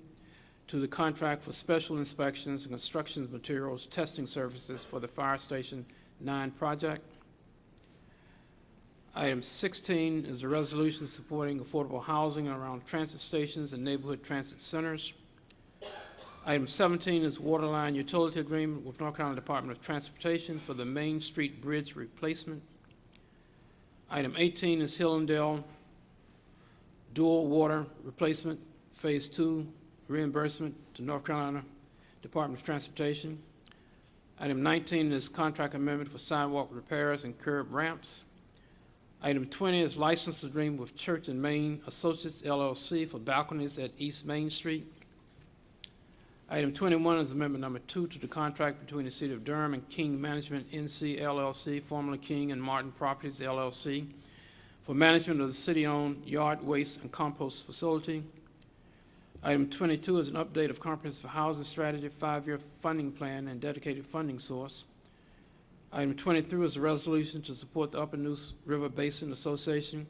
to the contract for special inspections and construction materials testing services for the Fire Station 9 project. Item 16 is a resolution supporting affordable housing around transit stations and neighborhood transit centers. Item 17 is waterline utility agreement with North Carolina Department of Transportation for the Main Street Bridge replacement. Item 18 is Hillendale dual water replacement, Phase 2 reimbursement to North Carolina Department of Transportation. Item 19 is contract amendment for sidewalk repairs and curb ramps. Item 20 is license agreement with Church and Main Associates LLC for balconies at East Main Street. Item 21 is amendment number two to the contract between the City of Durham and King Management NC LLC, formerly King and Martin Properties LLC, for management of the city-owned yard waste and compost facility. Item 22 is an update of comprehensive housing strategy, five-year funding plan, and dedicated funding source. Item 23 is a resolution to support the Upper Neuse River Basin Association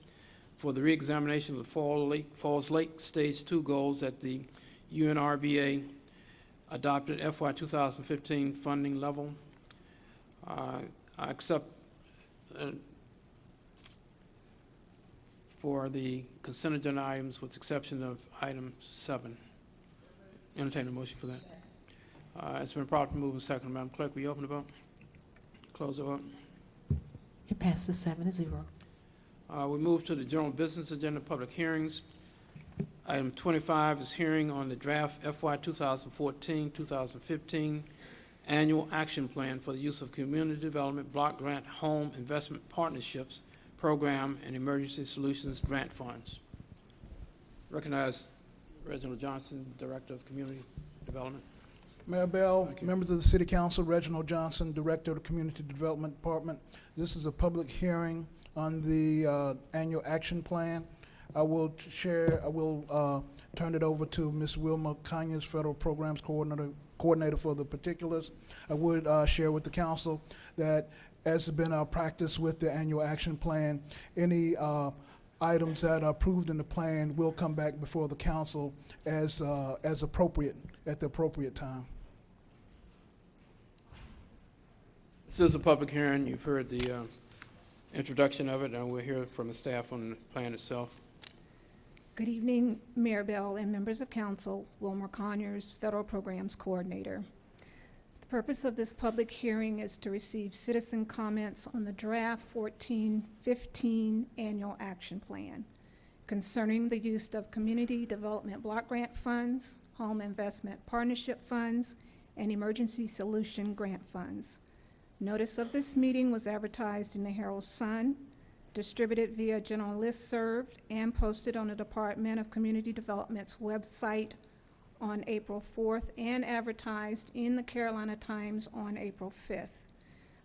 for the reexamination of the Fall Lake, Falls Lake Stage 2 goals at the UNRBA adopted FY 2015 funding level. Uh, I accept uh, for the consent agenda items with exception of item seven. Entertain a motion for that. Uh, It's been properly moved and seconded. Madam Clerk, will you open the vote? Close the vote. It passes seven to zero. Uh, We move to the general business agenda, public hearings. Item 25 is hearing on the draft FY 2014-2015 Annual Action Plan for the use of Community Development Block Grant Home Investment Partnerships Program and Emergency Solutions Grant Funds. Recognize Reginald Johnson, Director of Community Development. Mayor Bell, members of the City Council, Reginald Johnson, Director of the Community Development Department. This is a public hearing on the uh, annual action plan. I will share, I will uh, turn it over to Ms. Wilma Conyers, Federal Programs Coordinator, Coordinator for the particulars. I would uh, share with the council that, as has been our practice with the annual action plan, any uh, items that are approved in the plan will come back before the council as, uh, as appropriate, at the appropriate time. This is a public hearing. You've heard the uh, introduction of it, and we'll hear from the staff on the plan itself. Good evening, Mayor Bell and members of council. Wilma Conyers, Federal Programs Coordinator. The purpose of this public hearing is to receive citizen comments on the draft 1415 Annual Action Plan concerning the use of Community Development Block Grant Funds, Home Investment Partnership Funds, and Emergency Solution Grant Funds. Notice of this meeting was advertised in the Herald Sun, distributed via general listserv, and posted on the Department of Community Development's website on April 4th, and advertised in the Carolina Times on April 5th.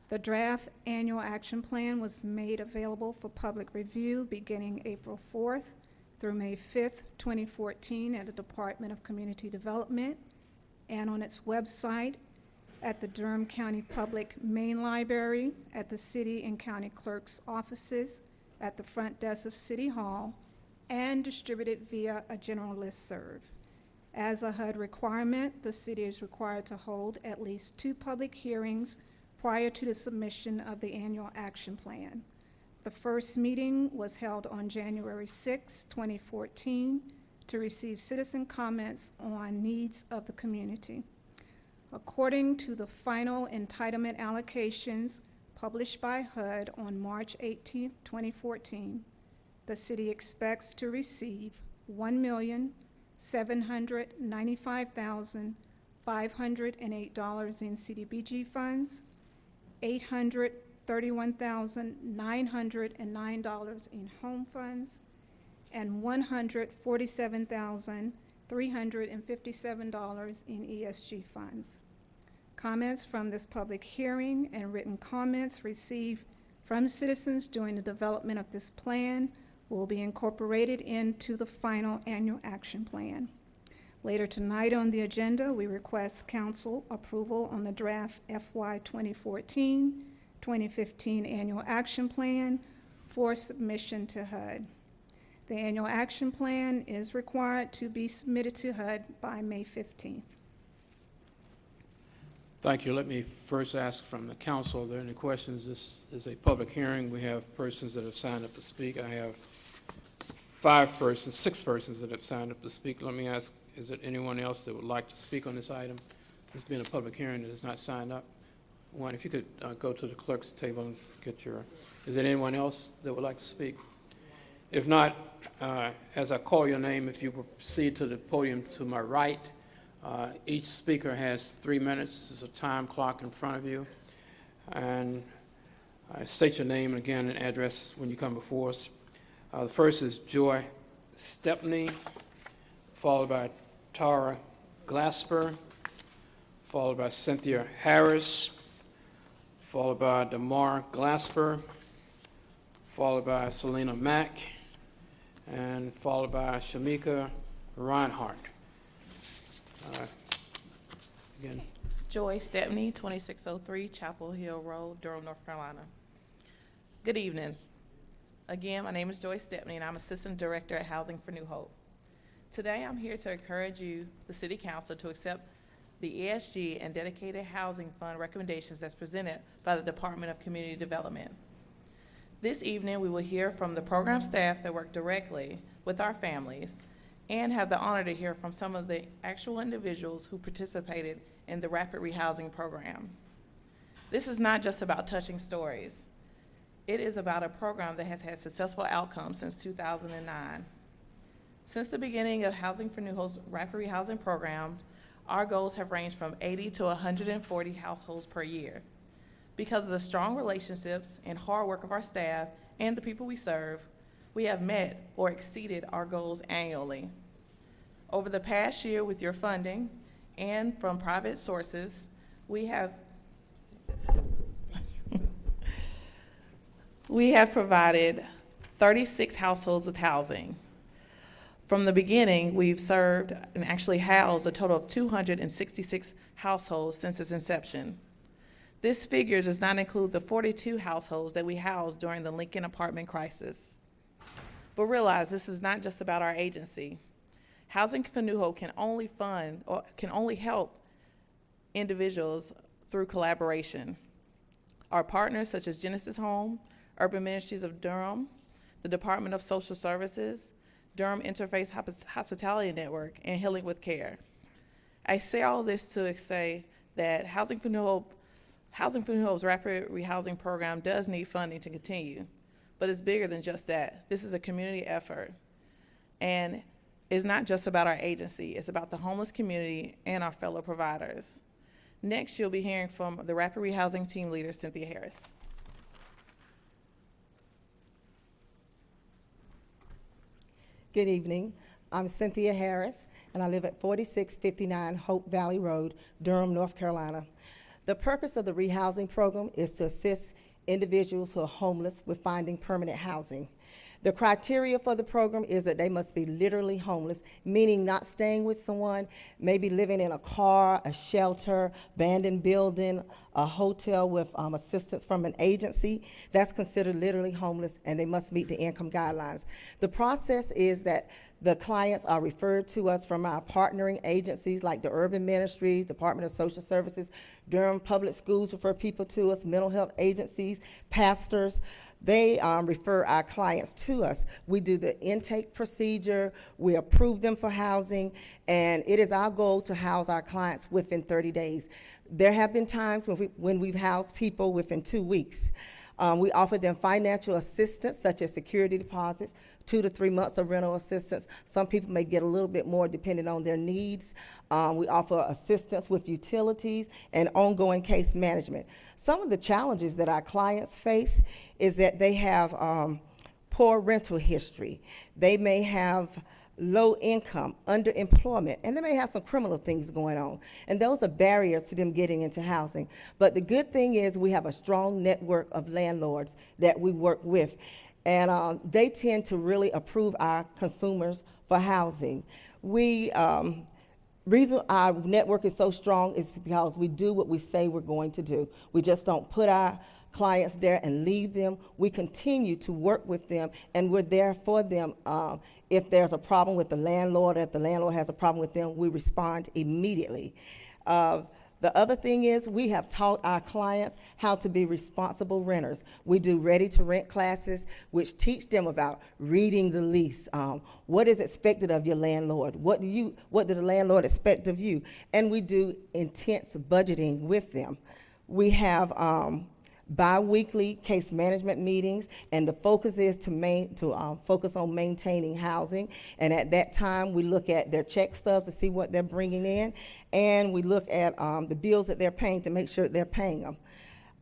The draft annual action plan was made available for public review beginning April 4th through May 5th, 2014, at the Department of Community Development and on its website at the Durham County Public Main Library, at the city and county clerk's offices, at the front desk of City Hall, and distributed via a general listserv. As a HUD requirement, the city is required to hold at least two public hearings prior to the submission of the annual action plan. The first meeting was held on January 6, 2014, to receive citizen comments on needs of the community. According to the final entitlement allocations published by HUD on March 18, 2014, the city expects to receive $1,795,508 in CDBG funds, $831,909 in home funds, and $147,357 in ESG funds. Comments from this public hearing and written comments received from citizens during the development of this plan will be incorporated into the final annual action plan. Later tonight on the agenda, we request council approval on the draft FY 2014-2015 annual action plan for submission to HUD. The annual action plan is required to be submitted to HUD by May 15th. Thank you. Let me first ask from the council, are there any questions? This is a public hearing. We have persons that have signed up to speak. I have five persons, six persons that have signed up to speak. Let me ask, is there anyone else that would like to speak on this item? This being a public hearing that is not signed up. One, if you could uh, go to the clerk's table and get your, is there anyone else that would like to speak? If not, uh, as I call your name, if you proceed to the podium to my right, uh, Each speaker has three minutes. There's a time clock in front of you. And uh, state your name and again and address when you come before us. Uh, The first is Joy Stepney, followed by Tara Glasper, followed by Cynthia Harris, followed by Damar Glasper, followed by Selena Mack, and followed by Shamika Reinhardt. Uh, Again, Joy Stepney, 2603 Chapel Hill Road, Durham, North Carolina. Good evening. Again, my name is Joy Stepney, and I'm Assistant Director at Housing for New Hope. Today, I'm here to encourage you, the City Council, to accept the ESG and Dedicated Housing Fund recommendations as presented by the Department of Community Development. This evening, we will hear from the program staff that work directly with our families and have the honor to hear from some of the actual individuals who participated in the Rapid Rehousing Program. This is not just about touching stories. It is about a program that has had successful outcomes since 2009. Since the beginning of Housing for New Hope's rapid rehousing program, our goals have ranged from 80 to 140 households per year. Because of the strong relationships and hard work of our staff and the people we serve, we have met or exceeded our goals annually. Over the past year, with your funding and from private sources, we have we have provided 36 households with housing. From the beginning, we've served and actually housed a total of 266 households since its inception. This figure does not include the 42 households that we housed during the Lincoln apartment crisis. But realize this is not just about our agency. Housing for New Hope can only fund or can only help individuals through collaboration. Our partners such as Genesis Home, Urban Ministries of Durham, the Department of Social Services, Durham Interfaith Hospitality Network, and Healing with Care. I say all this to say that Housing for New Hope, Housing for New Hope's rapid rehousing program does need funding to continue, but it's bigger than just that. This is a community effort, and it's not just about our agency. It's about the homeless community and our fellow providers. Next, you'll be hearing from the rapid rehousing team leader, Cynthia Harris. Good evening. I'm Cynthia Harris, and I live at 4659 Hope Valley Road, Durham, North Carolina. The purpose of the rehousing program is to assist individuals who are homeless with finding permanent housing. The criteria for the program is that they must be literally homeless, meaning not staying with someone, maybe living in a car, a shelter, abandoned building, a hotel with um, assistance from an agency. That's considered literally homeless, and they must meet the income guidelines. The process is that the clients are referred to us from our partnering agencies like the Urban Ministries, Department of Social Services, Durham Public Schools refer people to us, mental health agencies, pastors. They um, refer our clients to us. We do the intake procedure, we approve them for housing, and it is our goal to house our clients within 30 days. There have been times when, we, when we've housed people within two weeks. Um, we offer them financial assistance, such as security deposits, two to three months of rental assistance. Some people may get a little bit more depending on their needs. Um, we offer assistance with utilities and ongoing case management. Some of the challenges that our clients face is that they have um, poor rental history. They may have low income, underemployment, and they may have some criminal things going on. And those are barriers to them getting into housing. But the good thing is we have a strong network of landlords that we work with. And um, they tend to really approve our consumers for housing. We, um, reason our network is so strong is because we do what we say we're going to do. We just don't put our clients there and leave them. We continue to work with them, and we're there for them. Um, if there's a problem with the landlord, if the landlord has a problem with them, we respond immediately. Uh, the other thing is we have taught our clients how to be responsible renters. We do ready-to-rent classes, which teach them about reading the lease. Um, what is expected of your landlord? What do you? What do the landlord expect of you? And we do intense budgeting with them. We have um, bi-weekly case management meetings, and the focus is to main, to um, focus on maintaining housing. And at that time, we look at their check stubs to see what they're bringing in, and we look at um, the bills that they're paying to make sure that they're paying them.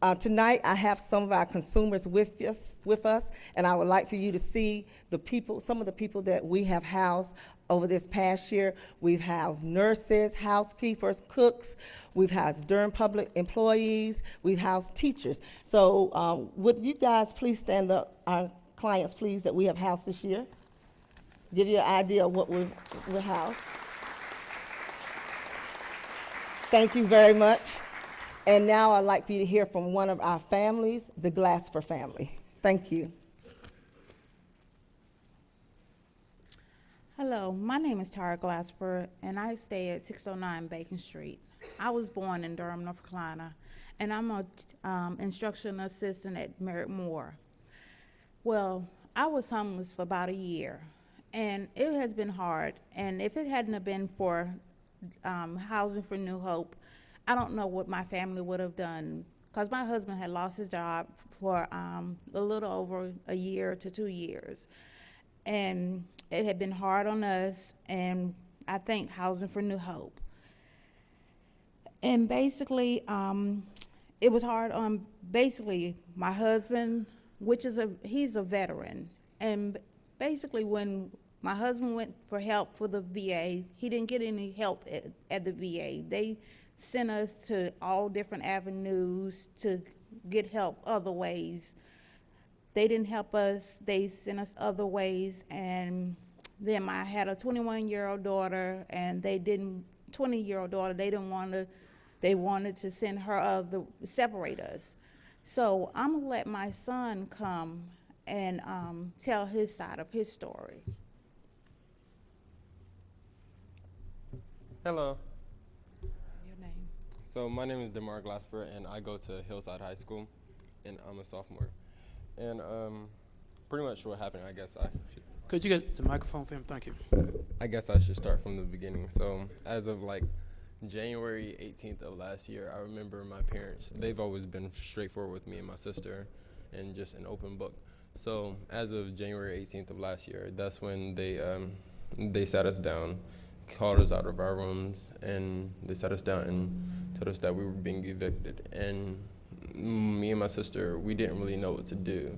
Uh, tonight, I have some of our consumers with us, with us, and I would like for you to see the people, some of the people that we have housed over this past year. We've housed nurses, housekeepers, cooks. We've housed Durham public employees. We've housed teachers. So um, would you guys please stand up, our clients, please, that we have housed this year? Give you an idea of what we've, we've housed. Thank you very much. And now I'd like for you to hear from one of our families, the Glasper family. Thank you. Hello, my name is Tara Glasper, and I stay at 609 Bacon Street. I was born in Durham, North Carolina, and I'm an um, instructional assistant at Merrick Moore. Well, I was homeless for about a year, and it has been hard. And if it hadn't have been for um, Housing for New Hope, I don't know what my family would have done because my husband had lost his job for um, a little over a year to two years. and it had been hard on us, and I think Housing for New Hope. And basically, um, it was hard on basically my husband, which is a he's a veteran, and basically when my husband went for help for the VA, he didn't get any help at, at the VA. They sent us to all different avenues to get help other ways. They didn't help us. They sent us other ways, and then I had a 21-year-old daughter, and they didn't. 20-year-old daughter. They didn't want to. They wanted to send her other separate us. So I'm gonna let my son come and um, tell his side of his story. Hello. So my name is Demar Glasper, and I go to Hillside High School, and I'm a sophomore. And um, pretty much what happened, I guess I should. Could you get the microphone for him? Thank you. I guess I should start from the beginning. So as of like January 18th of last year, I remember my parents. They've always been straightforward with me and my sister, and just an open book. So as of January 18th of last year, that's when they um, they sat us down, called us out of our rooms, and they sat us down and told us that we were being evicted. And me and my sister, we didn't really know what to do.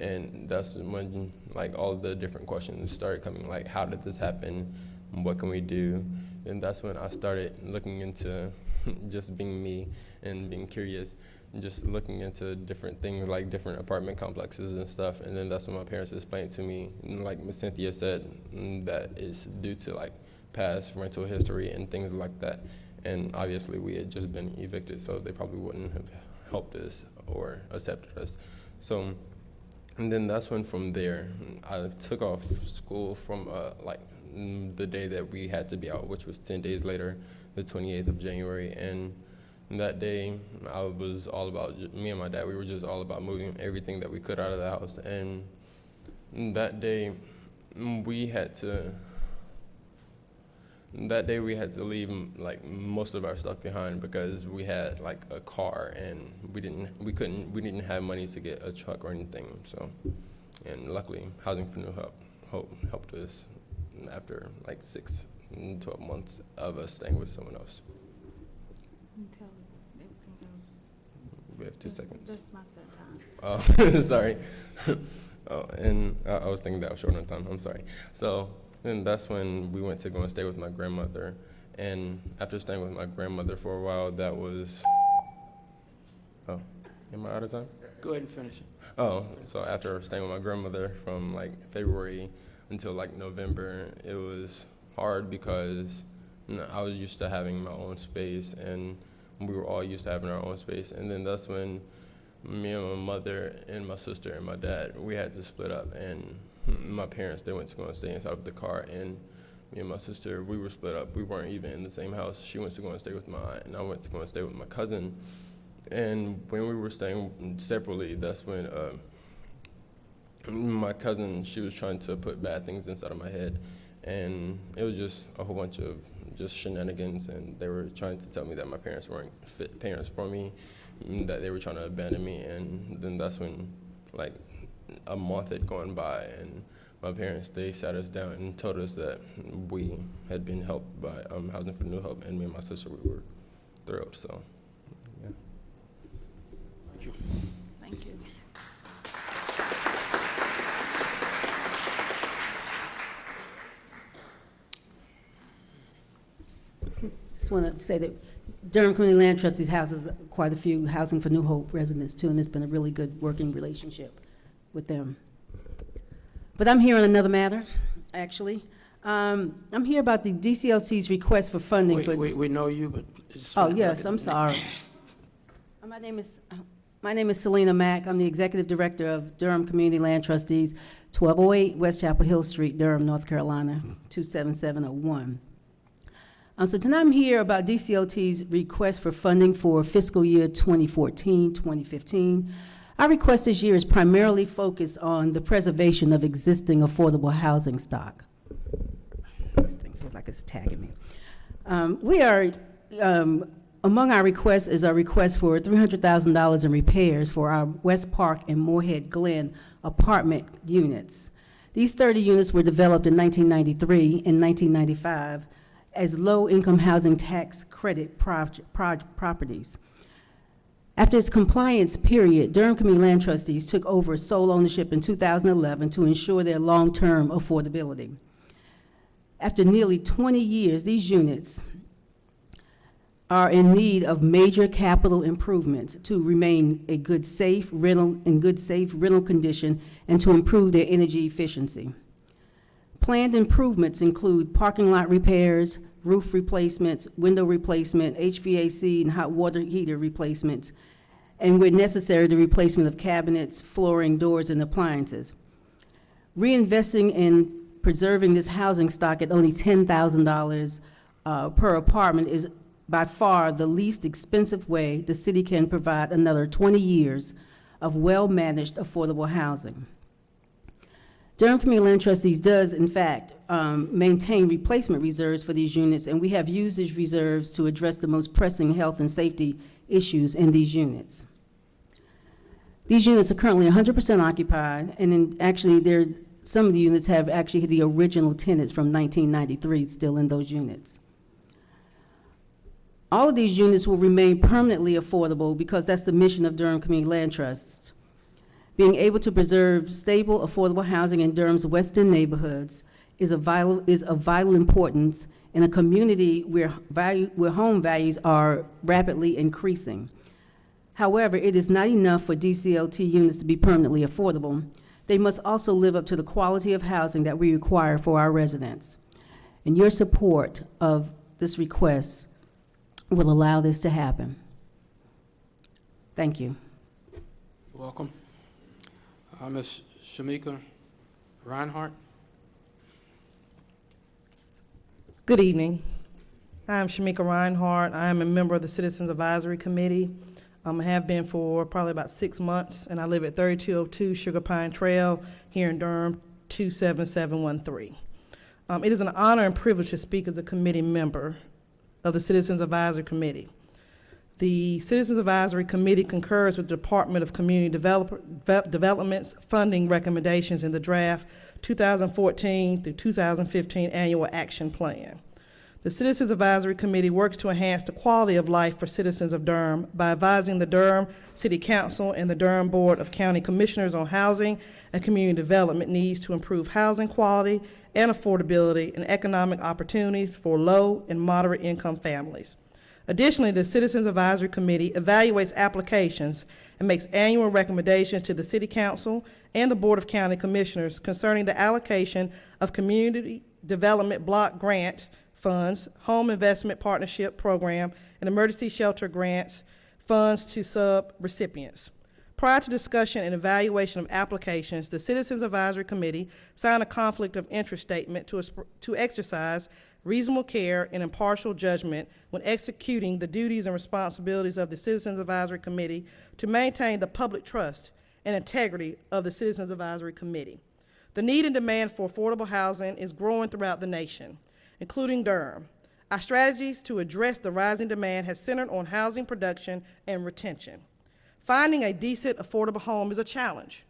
And that's when like all the different questions started coming, like how did this happen? What can we do? And that's when I started looking into just being me and being curious just looking into different things like different apartment complexes and stuff. And then that's when my parents explained to me, like Miss Cynthia said, mm, that it's due to like past rental history and things like that. And obviously we had just been evicted, so they probably wouldn't have helped us or accepted us. So, and then that's when from there, I took off school from uh, like the day that we had to be out, which was 10 days later, the 28th of January. And that day, I was all about, me and my dad, we were just all about moving everything that we could out of the house. And that day, we had to, that day we had to leave like most of our stuff behind because we had like a car and we didn't, we couldn't, we didn't have money to get a truck or anything. So, and luckily, Housing for New Hope, Hope helped us after like six, mm, 12 months of us staying with someone else. Tell everything else. We have two That's- seconds. That's my set time. Oh, sorry. oh, and I, I was thinking that was short on time. I'm sorry. So then that's when we went to go and stay with my grandmother. And after staying with my grandmother for a while, that was. Oh, am I out of time? Go ahead and finish it. Oh, so after staying with my grandmother from like February until like November, it was hard because you know, I was used to having my own space and we were all used to having our own space. And then that's when me and my mother and my sister and my dad, we had to split up. And my parents, they went to go and stay inside of the car. And me and my sister, we were split up. We weren't even in the same house. She went to go and stay with my aunt, and I went to go and stay with my cousin. And when we were staying separately, that's when uh, my cousin, she was trying to put bad things inside of my head. And it was just a whole bunch of just shenanigans. And they were trying to tell me that my parents weren't fit parents for me, that they were trying to abandon me. And then that's when, like, a month had gone by, and my parents, they sat us down and told us that we had been helped by um, Housing for New Hope. And me and my sister, we were thrilled. So, yeah. Thank you. Thank you. Just want to say that Durham Community Land Trustees houses quite a few Housing for New Hope residents too, and it's been a really good working relationship with them. But I'm here on another matter, actually. Um, I'm here about the DCLT's request for funding We, for. we, we know you, but. Oh, yes. I'm sorry. Uh, My name is, uh, my name is Selena Mack. I'm the Executive Director of Durham Community Land Trustees, 1208 West Chapel Hill Street, Durham, North Carolina, 27701. Um, So tonight I'm here about DCLT's request for funding for fiscal year 2014, 2015. Our request this year is primarily focused on the preservation of existing affordable housing stock. This thing feels like it's tagging me. Um, We are, um, among our requests is a request for $300,000 in repairs for our West Park and Moorhead Glen apartment units. These 30 units were developed in 1993 and 1995 as low-income housing tax credit proj- proj- properties. After its compliance period, Durham Community Land Trustees took over sole ownership in 2011 to ensure their long-term affordability. After nearly 20 years, these units are in need of major capital improvements to remain a good, safe rental, in good, safe rental condition and to improve their energy efficiency. Planned improvements include parking lot repairs, roof replacements, window replacement, HVAC and hot water heater replacements, and where necessary, the replacement of cabinets, flooring, doors, and appliances. Reinvesting in preserving this housing stock at only $10,000 uh, per apartment is by far the least expensive way the city can provide another 20 years of well-managed affordable housing. Durham Community Land Trustees does, in fact, um, maintain replacement reserves for these units, and we have used these reserves to address the most pressing health and safety issues in these units. These units are currently 100% occupied, and in, actually, there, some of the units have actually the original tenants from 1993 still in those units. All of these units will remain permanently affordable because that's the mission of Durham Community Land Trusts. Being able to preserve stable, affordable housing in Durham's western neighborhoods is vital, is of vital importance in a community where, value, where home values are rapidly increasing. However, it is not enough for DCLT units to be permanently affordable. They must also live up to the quality of housing that we require for our residents. And your support of this request will allow this to happen. Thank you. Welcome. Uh, Ms. Shamika Reinhardt. Good evening. I'm Shamika Reinhardt. I am a member of the Citizens Advisory Committee. Um, I have been for probably about six months, and I live at 3202 Sugar Pine Trail here in Durham, 27713. Um, it is an honor and privilege to speak as a committee member of the Citizens Advisory Committee. The Citizens Advisory Committee concurs with the Department of Community Developer, Ve- Development's funding recommendations in the draft 2014 through 2015 Annual Action Plan. The Citizens Advisory Committee works to enhance the quality of life for citizens of Durham by advising the Durham City Council and the Durham Board of County Commissioners on housing and community development needs to improve housing quality and affordability and economic opportunities for low and moderate income families. Additionally, the Citizens Advisory Committee evaluates applications and makes annual recommendations to the City Council and the Board of County Commissioners concerning the allocation of community development block grant funds, home investment partnership program, and emergency shelter grants funds to sub-recipients. Prior to discussion and evaluation of applications, the Citizens Advisory Committee signed a conflict of interest statement to, to exercise reasonable care and impartial judgment when executing the duties and responsibilities of the Citizens Advisory Committee to maintain the public trust and integrity of the Citizens Advisory Committee. The need and demand for affordable housing is growing throughout the nation, including Durham. Our strategies to address the rising demand has centered on housing production and retention. Finding a decent, affordable home is a challenge.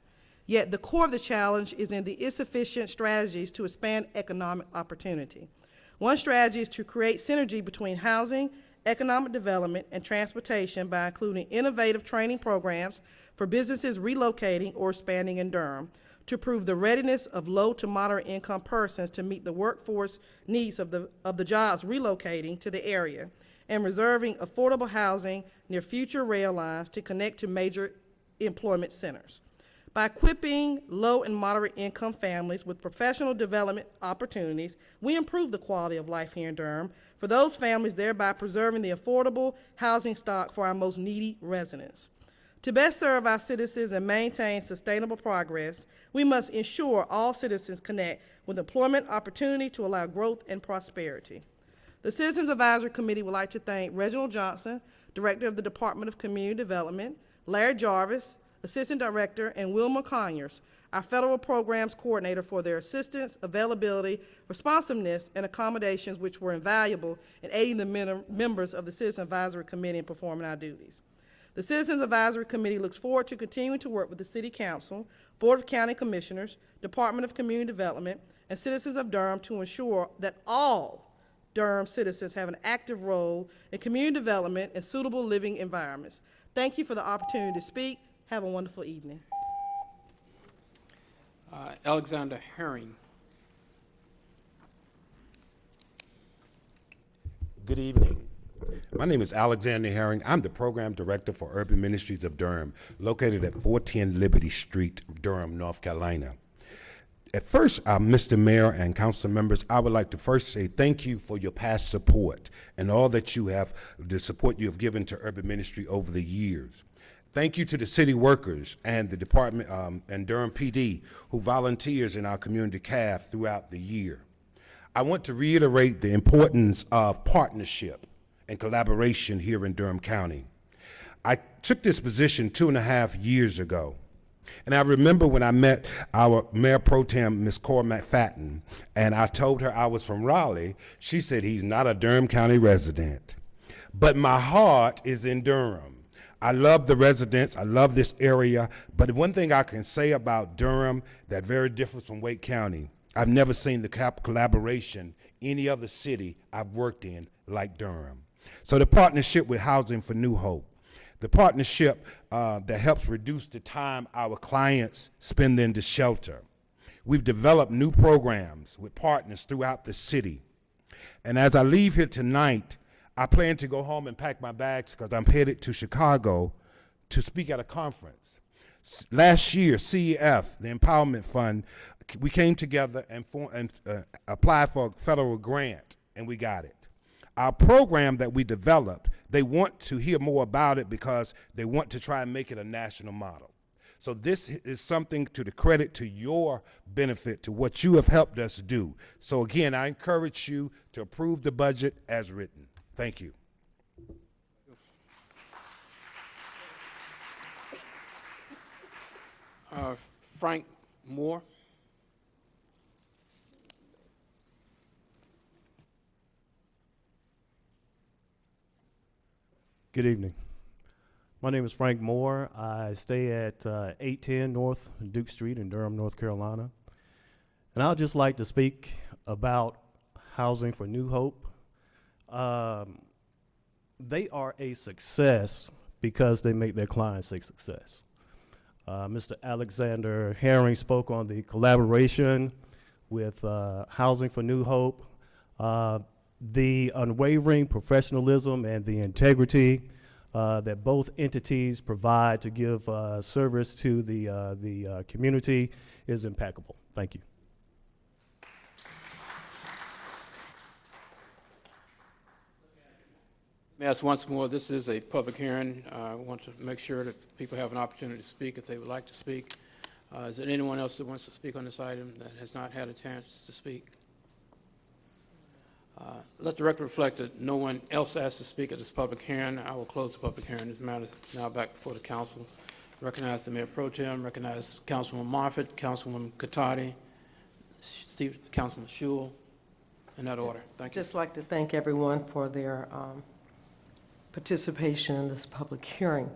Yet the core of the challenge is in the insufficient strategies to expand economic opportunity. One strategy is to create synergy between housing, economic development, and transportation by including innovative training programs for businesses relocating or expanding in Durham to prove the readiness of low to moderate income persons to meet the workforce needs of the, of the jobs relocating to the area and reserving affordable housing near future rail lines to connect to major employment centers. By equipping low and moderate income families with professional development opportunities, we improve the quality of life here in Durham for those families, thereby preserving the affordable housing stock for our most needy residents. To best serve our citizens and maintain sustainable progress, we must ensure all citizens connect with employment opportunity to allow growth and prosperity. The Citizens Advisory Committee would like to thank Reginald Johnson, Director of the Department of Community Development, Larry Jarvis, Assistant Director, and Wilma Conyers, our Federal Programs Coordinator, for their assistance, availability, responsiveness, and accommodations which were invaluable in aiding the members of the Citizen Advisory Committee in performing our duties. The Citizens Advisory Committee looks forward to continuing to work with the City Council, Board of County Commissioners, Department of Community Development, and citizens of Durham to ensure that all Durham citizens have an active role in community development and suitable living environments. Thank you for the opportunity to speak. Have a wonderful evening. Uh, Alexander Herring. Good evening. My name is Alexander Herring. I'm the Program Director for Urban Ministries of Durham, located at 410 Liberty Street, Durham, North Carolina. At first, uh, Mr. Mayor and council members, I would like to first say thank you for your past support and all that you have, the support you have given to urban ministry over the years. Thank you to the city workers and the department um, and Durham PD who volunteers in our community CAF throughout the year. I want to reiterate the importance of partnership and collaboration here in Durham County. I took this position two and a half years ago. And I remember when I met our Mayor Pro Tem, Ms. Cora McFadden, and I told her I was from Raleigh, she said, he's not a Durham County resident. But my heart is in Durham. I love the residents, I love this area, but one thing I can say about Durham that very different from Wake County, I've never seen the cap- collaboration any other city I've worked in like Durham. So the partnership with Housing for New Hope, the partnership uh, that helps reduce the time our clients spend in the shelter. We've developed new programs with partners throughout the city. And as I leave here tonight, I plan to go home and pack my bags because I'm headed to Chicago to speak at a conference. Last year, CEF, the Empowerment Fund, we came together and, for, and uh, applied for a federal grant, and we got it. Our program that we developed, they want to hear more about it because they want to try and make it a national model. So this is something to the credit to your benefit to what you have helped us do. So again, I encourage you to approve the budget as written. Thank you. Uh, Frank Moore. Good evening. My name is Frank Moore. I stay at uh, 810 North Duke Street in Durham, North Carolina. And I'd just like to speak about Housing for New Hope. Um, they are a success because they make their clients a success. Uh, Mr. Alexander Herring spoke on the collaboration with uh, Housing for New Hope, uh, the unwavering professionalism and the integrity uh, that both entities provide to give uh, service to the, uh, the uh, community is impeccable. Thank you. Ask once more, this is a public hearing. Uh, I want to make sure that people have an opportunity to speak if they would like to speak. Uh, Is there anyone else that wants to speak on this item that has not had a chance to speak? Uh, Let the record reflect that no one else asked to speak at this public hearing. I will close the public hearing. This matter is now back before the council. Recognize the Mayor Pro Tem, recognize Councilwoman Moffitt, Councilwoman Catotti, Steve, Councilman Schewel, in that order. Thank you. Just like to thank everyone for their um, participation in this public hearing.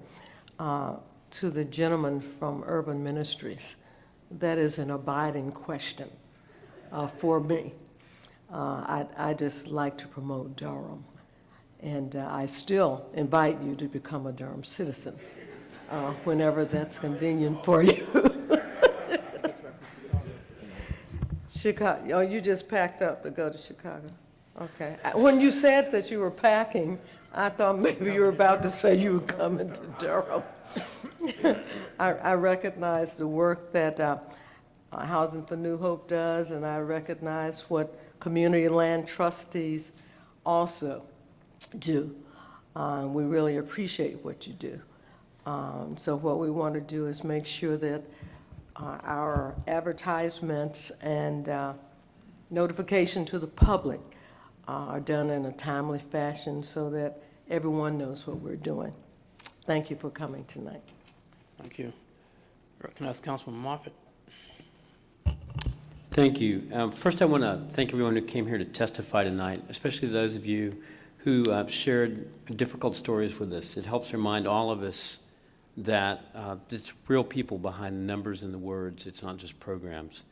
Uh, To the gentleman from Urban Ministries, that is an abiding question uh, for me. Uh, I'd i just like to promote Durham, and uh, I still invite you to become a Durham citizen uh, whenever that's convenient for you. Chicago, oh, you just packed up to go to Chicago? Okay. Uh, When you said that you were packing, I thought maybe you were about to say you were coming to Durham. I, I recognize the work that uh, Housing for New Hope does, and I recognize what community land trustees also do. Uh, We really appreciate what you do. Um, So what we want to do is make sure that uh, our advertisements and uh, notification to the public uh, are done in a timely fashion so that everyone knows what we're doing. Thank you for coming tonight. Thank you. Recognize Councilman Moffitt. Thank you. Um, First, I want to thank everyone who came here to testify tonight, especially those of you who uh, shared difficult stories with us. It helps remind all of us that uh, it's real people behind the numbers and the words. It's not just programs.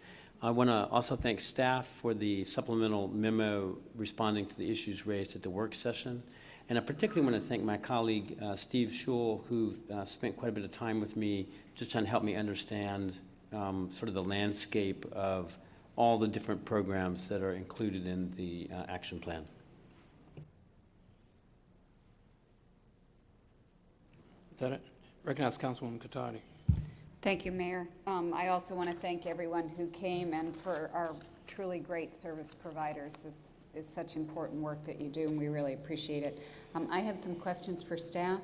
I want to also thank staff for the supplemental memo responding to the issues raised at the work session. And I particularly want to thank my colleague, uh, Steve Schewel, who uh, spent quite a bit of time with me just trying to help me understand um, sort of the landscape of all the different programs that are included in the uh, action plan. Is that it? Recognize Councilwoman Catotti. Thank you, Mayor. Um, I also want to thank everyone who came and for our truly great service providers. This is such important work that you do, and we really appreciate it. Um, I have some questions for staff.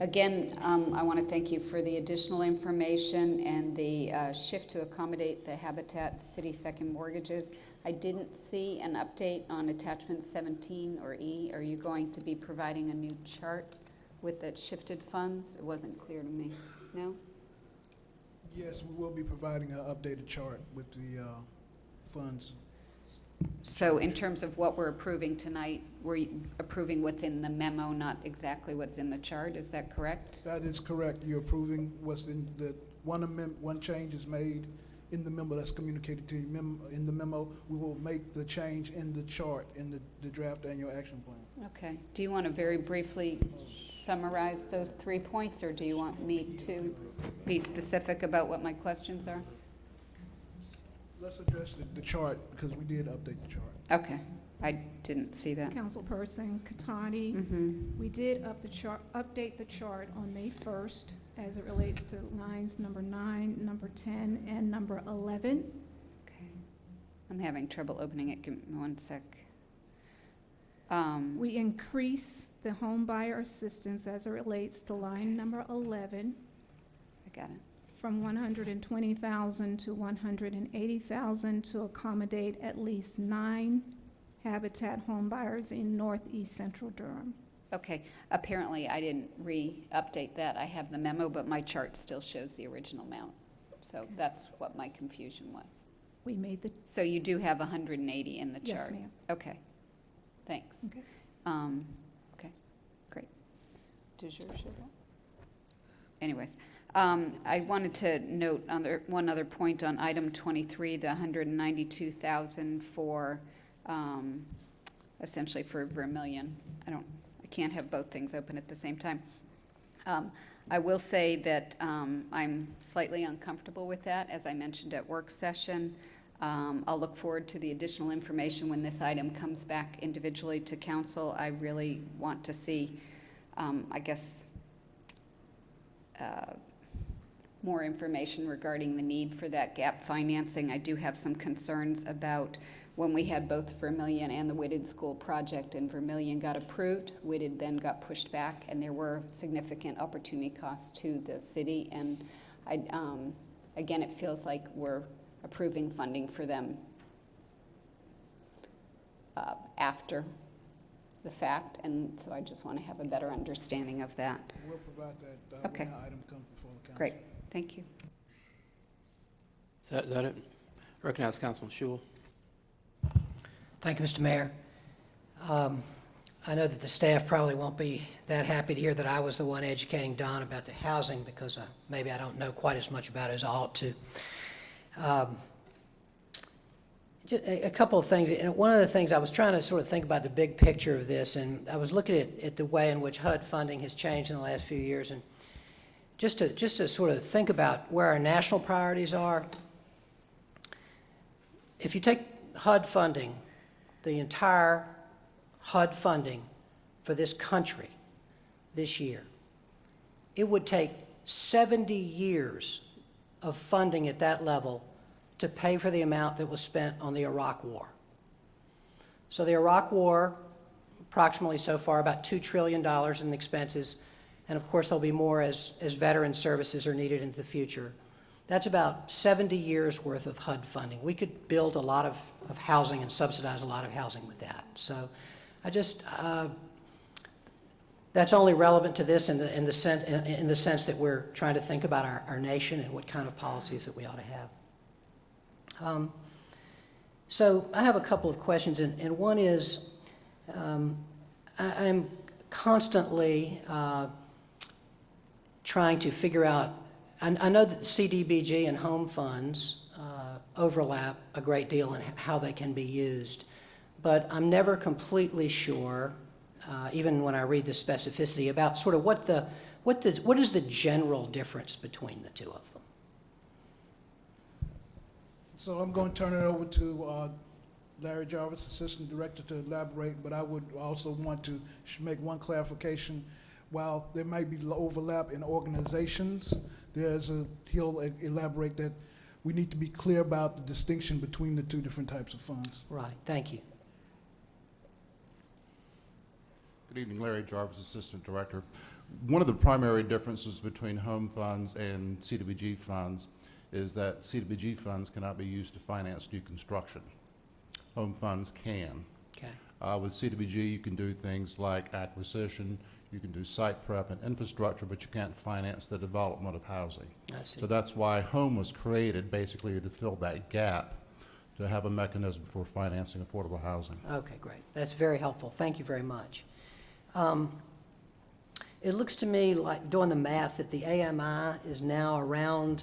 Again, um, I want to thank you for the additional information and the uh, shift to accommodate the Habitat City Second mortgages. I didn't see an update on attachment 17 or E. Are you going to be providing a new chart with the shifted funds? It wasn't clear to me. No? Yes, we will be providing an updated chart with the uh, funds. So in terms of what we're approving tonight, we're approving what's in the memo, not exactly what's in the chart, is that correct? That is correct. You're approving what's in the, one amendment, one change is made in the memo that's communicated to you. Mem- In the memo, we will make the change in the chart, in the, the draft annual action plan. Okay. Do you want to very briefly summarize those three points, or do you want me to be specific about what my questions are? Let's address the, the chart, because we did update the chart. Okay. I didn't see that. Councilperson Catotti, Mhm. we did up the chart, update the chart on May 1st as it relates to lines number nine, number 10, and number 11. Okay. I'm having trouble opening it. Give me one sec. Um, We increase the home buyer assistance as it relates to line number 11 I got it. From 120,000 to 180,000 to accommodate at least nine Habitat home buyers in northeast central Durham. Okay. Apparently, I didn't re-update that. I have the memo, but my chart still shows the original amount. So that's what my confusion was. We made the, So you do have 180 in the chart? Yes, ma'am. Okay, thanks. Okay. Um, Okay, great. Does yours show that? Anyways, um, I wanted to note on the, one other point on item 23, the 192,000 for, um, essentially for Vermillion. I don't, I can't have both things open at the same time. Um, I will say that um, I'm slightly uncomfortable with that, as I mentioned at work session. Um, I'll look forward to the additional information when this item comes back individually to council. I really want to see, um, I guess, uh, more information regarding the need for that gap financing. I do have some concerns about when we had both Vermillion and the Whitted School project, and Vermillion got approved, Whitted then got pushed back, and there were significant opportunity costs to the city. And I, um, again, it feels like we're approving funding for them uh, after the fact, and so I just want to have a better understanding of that. We'll provide that uh, Okay. when the item comes before the council. Great, thank you. Is that, is that it? Recognize Councilman Schewel. Thank you, Mr. Mayor. Um, I know that the staff probably won't be that happy to hear that I was the one educating Don about the housing because uh, maybe I don't know quite as much about it as I ought to. Um, ju- A a couple of things, and one of the things, I was trying to sort of think about the big picture of this, and I was looking at, at the way in which HUD funding has changed in the last few years, and just to, just to sort of think about where our national priorities are, if you take HUD funding, the entire HUD funding for this country this year, it would take 70 years of funding at that level to pay for the amount that was spent on the Iraq War. So the Iraq War, approximately so far about $2 trillion in expenses, and of course there'll be more as, as veteran services are needed into the future. That's about 70 years' worth of HUD funding. We could build a lot of, of housing and subsidize a lot of housing with that. So I just, uh, that's only relevant to this in the, in the sense, in, in the sense that we're trying to think about our, our nation and what kind of policies that we ought to have. Um, so I have a couple of questions, and, and one is, Um, I, I'm constantly uh, trying to figure out, I, I know that CDBG and home funds uh, overlap a great deal in how they can be used, but I'm never completely sure, uh, even when I read the specificity, about sort of what the, what the, what is the general difference between the two of them? So I'm going to turn it over to uh, Larry Jarvis, Assistant Director, to elaborate, but I would also want to make one clarification. While there might be overlap in organizations, there's a, he'll e- elaborate that we need to be clear about the distinction between the two different types of funds. Right, thank you. Good evening, Larry Jarvis, Assistant Director. One of the primary differences between home funds and CDBG funds is that CDBG funds cannot be used to finance new construction. Home funds can. Okay. Uh, with CDBG, you can do things like acquisition, you can do site prep and infrastructure, but you can't finance the development of housing. I see. So that's why home was created, basically to fill that gap, to have a mechanism for financing affordable housing. Okay, great. That's very helpful. Thank you very much. Um, It looks to me like, doing the math, that the AMI is now around,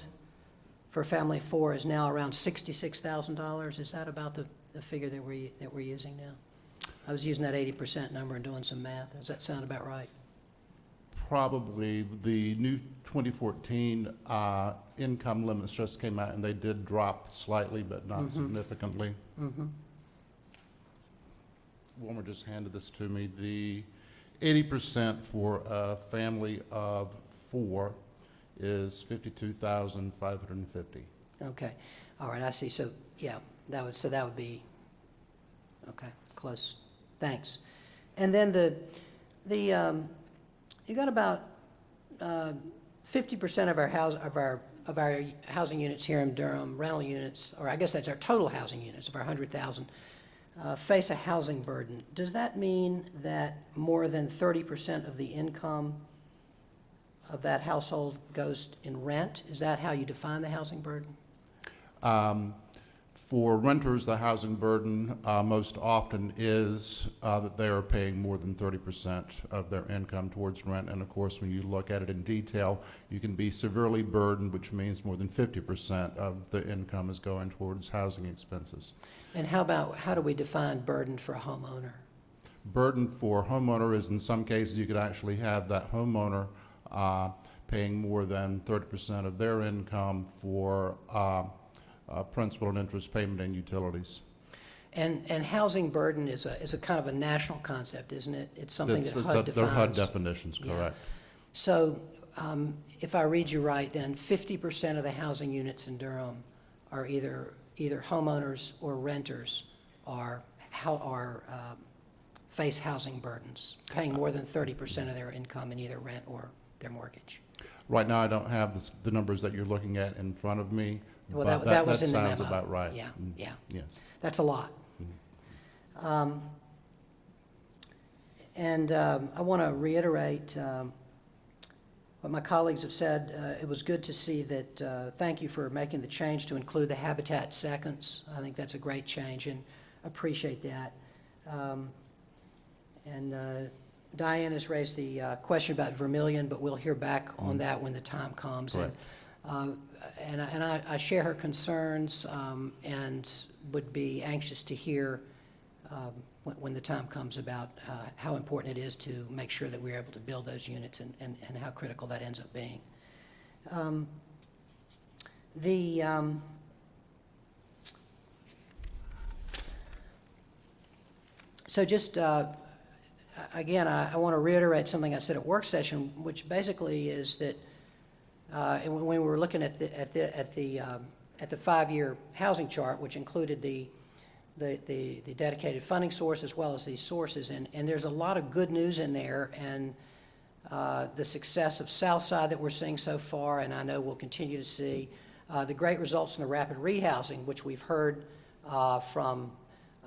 for family four, is now around $66,000. Is that about the, the figure that we're, that we're using now? I was using that 80% number and doing some math. Does that sound about right? Probably, the new 2014 uh, income limits just came out, and they did drop slightly, but not Mhm. significantly. Mm-hmm. Wilma just handed this to me. The 80% for a family of four is 52,550. Okay, all right, I see. So, yeah, that would, so that would be, okay, close. Thanks. And then the, the, um, you got about uh, 50% of our house, of our, of our housing units here in Durham, rental units, or I guess that's our total housing units of our 100,000, uh, face a housing burden. Does that mean that more than 30% of the income of that household goes in rent? Is that how you define the housing burden? Um, For renters, the housing burden uh, most often is uh, that they are paying more than 30% of their income towards rent. And of course, when you look at it in detail, you can be severely burdened, which means more than 50% of the income is going towards housing expenses. And how about, how do we define burden for a homeowner? burden for a homeowner is in some cases you could actually have that homeowner uh, paying more than 30% of their income for uh, principal and interest payment and utilities. And, and housing burden is a, is a kind of a national concept, isn't it? It's something It's- that it's HUD a- defines. They're HUD definitions, Yeah. correct. So um, if I read you right, then 50% of the housing units in Durham are either, either homeowners or renters are, how, are, uh, face housing burdens, paying more than 30% of their income in either rent or their mortgage. Right now, I don't have the the numbers that you're looking at in front of me, Well, that, that was in the memo. sounds about right. Yeah, Mm, yeah. Yes. That's a lot. Um, And um, I want to reiterate um, what my colleagues have said. Uh, It was good to see that, uh, thank you for making the change to include the Habitat Seconds. I think that's a great change and appreciate that. Um, And uh, Diane has raised the uh, question about Vermillion, but we'll hear back on Mhm. that when the time comes. And, Correct. uh, And I- and I I share her concerns um, and would be anxious to hear um, when when the time comes about uh, how important it is to make sure that we're able to build those units and and and how critical that ends up being. Um, The, um, so just, uh, again, I want to reiterate something I said at work session, which basically is that uh, and when we were looking at the, at the, at the, um, at the five-year housing chart, which included the, the, the the dedicated funding source as well as these sources, and, and there's a lot of good news in there, and uh, the success of Southside that we're seeing so far, and I know we'll continue to see, uh, the great results in the rapid rehousing, which we've heard uh, from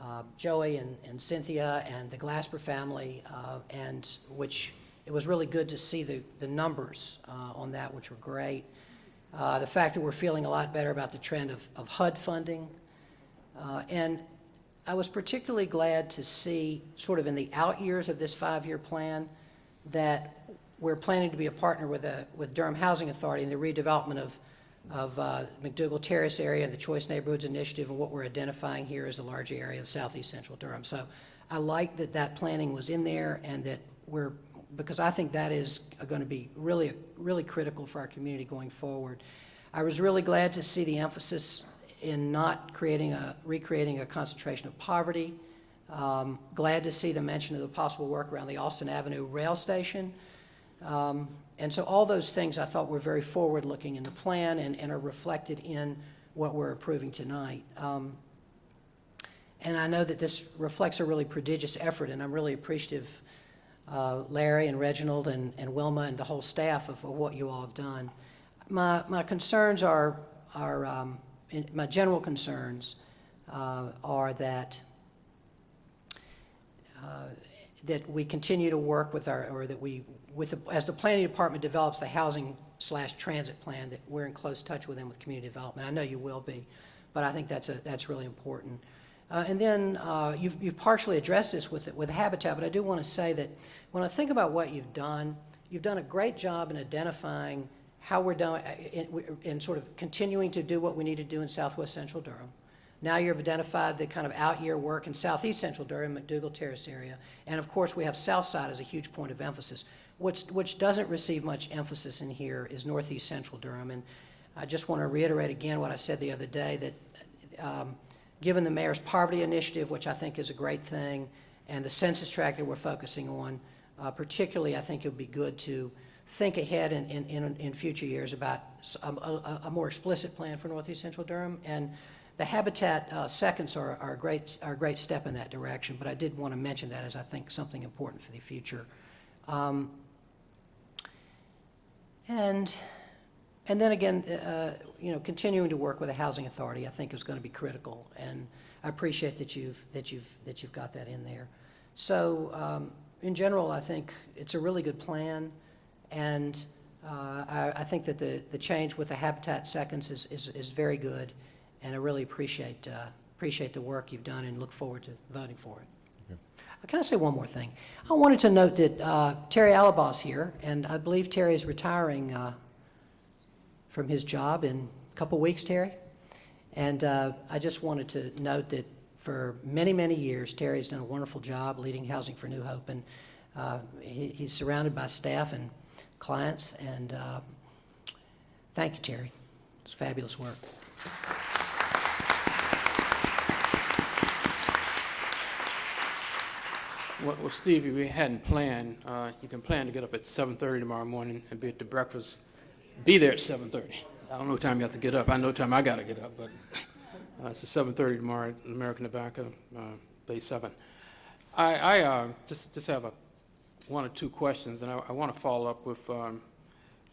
uh, Joey and and Cynthia and the Glasper family, uh, and which, it was really good to see the, the numbers uh, on that, which were great. Uh, The fact that we're feeling a lot better about the trend of, of HUD funding. Uh, And I was particularly glad to see, sort of in the out years of this five-year plan, that we're planning to be a partner with, the- with Durham Housing Authority in the redevelopment of, of uh, McDougald Terrace area and the Choice Neighborhoods Initiative, and what we're identifying here as a large area of southeast central Durham. So I like that that planning was in there and that we're, because I think that is going to be really, really critical for our community going forward. I was really glad to see the emphasis in not creating a, recreating a concentration of poverty. Um, Glad to see the mention of the possible work around the Austin Avenue Rail Station. Um, And so all those things I thought were very forward-looking in the plan and, and are reflected in what we're approving tonight. Um, And I know that this reflects a really prodigious effort, and I'm really appreciative, uh, Larry and Reginald and, and Wilma and the whole staff of, of what you all have done. My, my concerns are, are, um, in- my general concerns uh, are that uh, that we continue to work with our, or that we, with, the- as the planning department develops the housing slash transit plan, that we're in close touch with them with community development. I know you will be, but I think that's a, that's really important. Uh, And then, uh, you've, you've partially addressed this with, with Habitat, but I do want to say that when I think about what you've done, you've done a great job in identifying how we're doing, uh, in, sort of continuing to do what we need to do in southwest central Durham. Now you've identified the kind of out-year work in southeast central Durham, McDougald Terrace area. And of course, we have south side as a huge point of emphasis. Which, which doesn't receive much emphasis in here is northeast central Durham. And I just want to reiterate again what I said the other day, that um, given the mayor's poverty initiative, which I think is a great thing, and the census tract that we're focusing on, uh, particularly, I think it would be good to think ahead in, in, in, in future years about a more explicit plan for northeast central Durham. And the Habitat uh, seconds are, are a great, are a great step in that direction, but I did want to mention that as I think something important for the future. Um, And, and then again, uh, you know, continuing to work with the Housing Authority, I think is going to be critical. And I appreciate that you've, that you've, that you've got that in there. So, um, in general, I think it's a really good plan. And uh, I, I think that the, the change with the Habitat Seconds is, is, is very good. And I really appreciate, uh, appreciate the work you've done and look forward to voting for it. Uh, Can I say one more thing? I wanted to note that uh, Terry Allebaugh's here, and I believe Terry is retiring uh, from his job in a couple weeks, Terry. And uh, I just wanted to note that for many, many years, Terry has done a wonderful job leading Housing for New Hope, and uh, he- he's surrounded by staff and clients, and uh, thank you, Terry. It's fabulous work. Well, well, Steve, if we hadn't planned, uh, you can plan to get up at 7:30 tomorrow morning and be at the breakfast, be there at 7:30. I don't know what time you have to get up. I know what time I got to get up, but uh, it's at 7:30 tomorrow at American Tobacco, uh, Bay 7. I, I uh, just, just have a, one or two questions, and I, I want to follow up with um,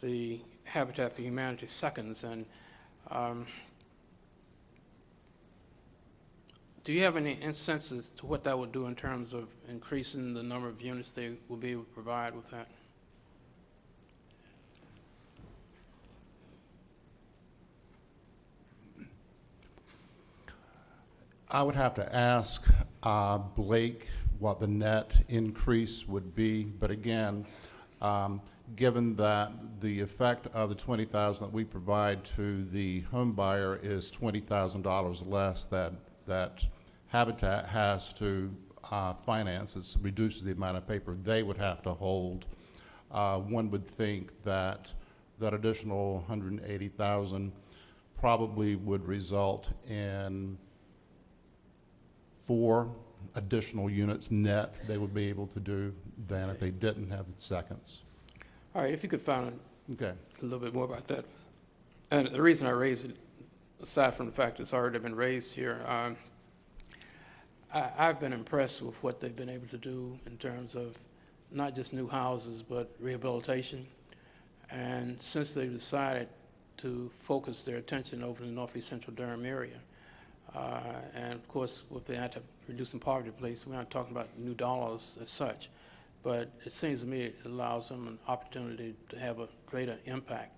the Habitat for Humanity seconds. And um, Do you have any instances to what that would do in terms of increasing the number of units they will be able to provide with that? I would have to ask uh, Blake what the net increase would be, but again, um, given that the effect of the 20,000 that we provide to the home buyer is $20,000 less that, that Habitat has to uh, finance, it reduces the amount of paper they would have to hold. Uh, One would think that that additional 180,000 probably would result in four additional units net they would be able to do than if they didn't have the seconds. All right, if you could find Okay. a little bit more about that. And the reason I raise it, aside from the fact it's already been raised here, um, I, I've been impressed with what they've been able to do in terms of not just new houses, but rehabilitation. And since they've decided to focus their attention over the northeast central Durham area, uh, and of course, with the anti-reducing poverty place, we're not talking about new dollars as such, but it seems to me it allows them an opportunity to have a greater impact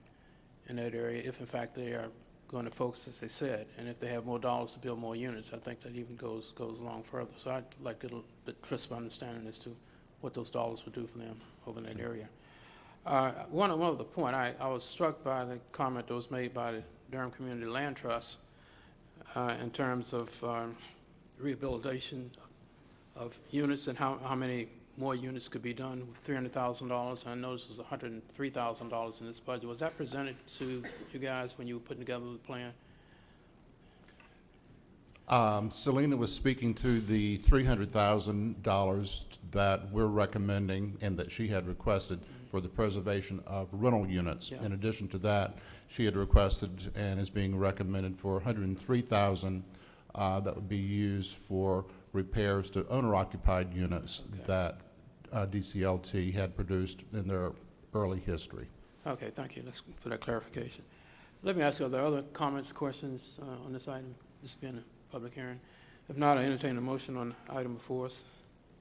in that area if in fact they are going to focus, as they said, and if they have more dollars to build more units, I think that even goes, goes along further. So I'd like a little bit crisp understanding as to what those dollars would do for them over in that area. Uh, One, one other point, I, I was struck by the comment that was made by the Durham Community Land Trust uh, in terms of um, rehabilitation of units and how, how many more units could be done with $300,000. I noticed it was $103,000 in this budget. Was that presented to you guys when you were putting together the plan? Um, Selena was speaking to the $300,000 that we're recommending and that she had requested for the preservation of rental units. Yeah. In addition to that, she had requested and is being recommended for 103,000 uh, that would be used for repairs to owner-occupied units that uh, DCLT had produced in their early history. Okay, thank you. That's for that clarification. Let me ask you, are there other comments, questions uh, on this item? This being a public hearing. If not, I entertain a motion on item before us.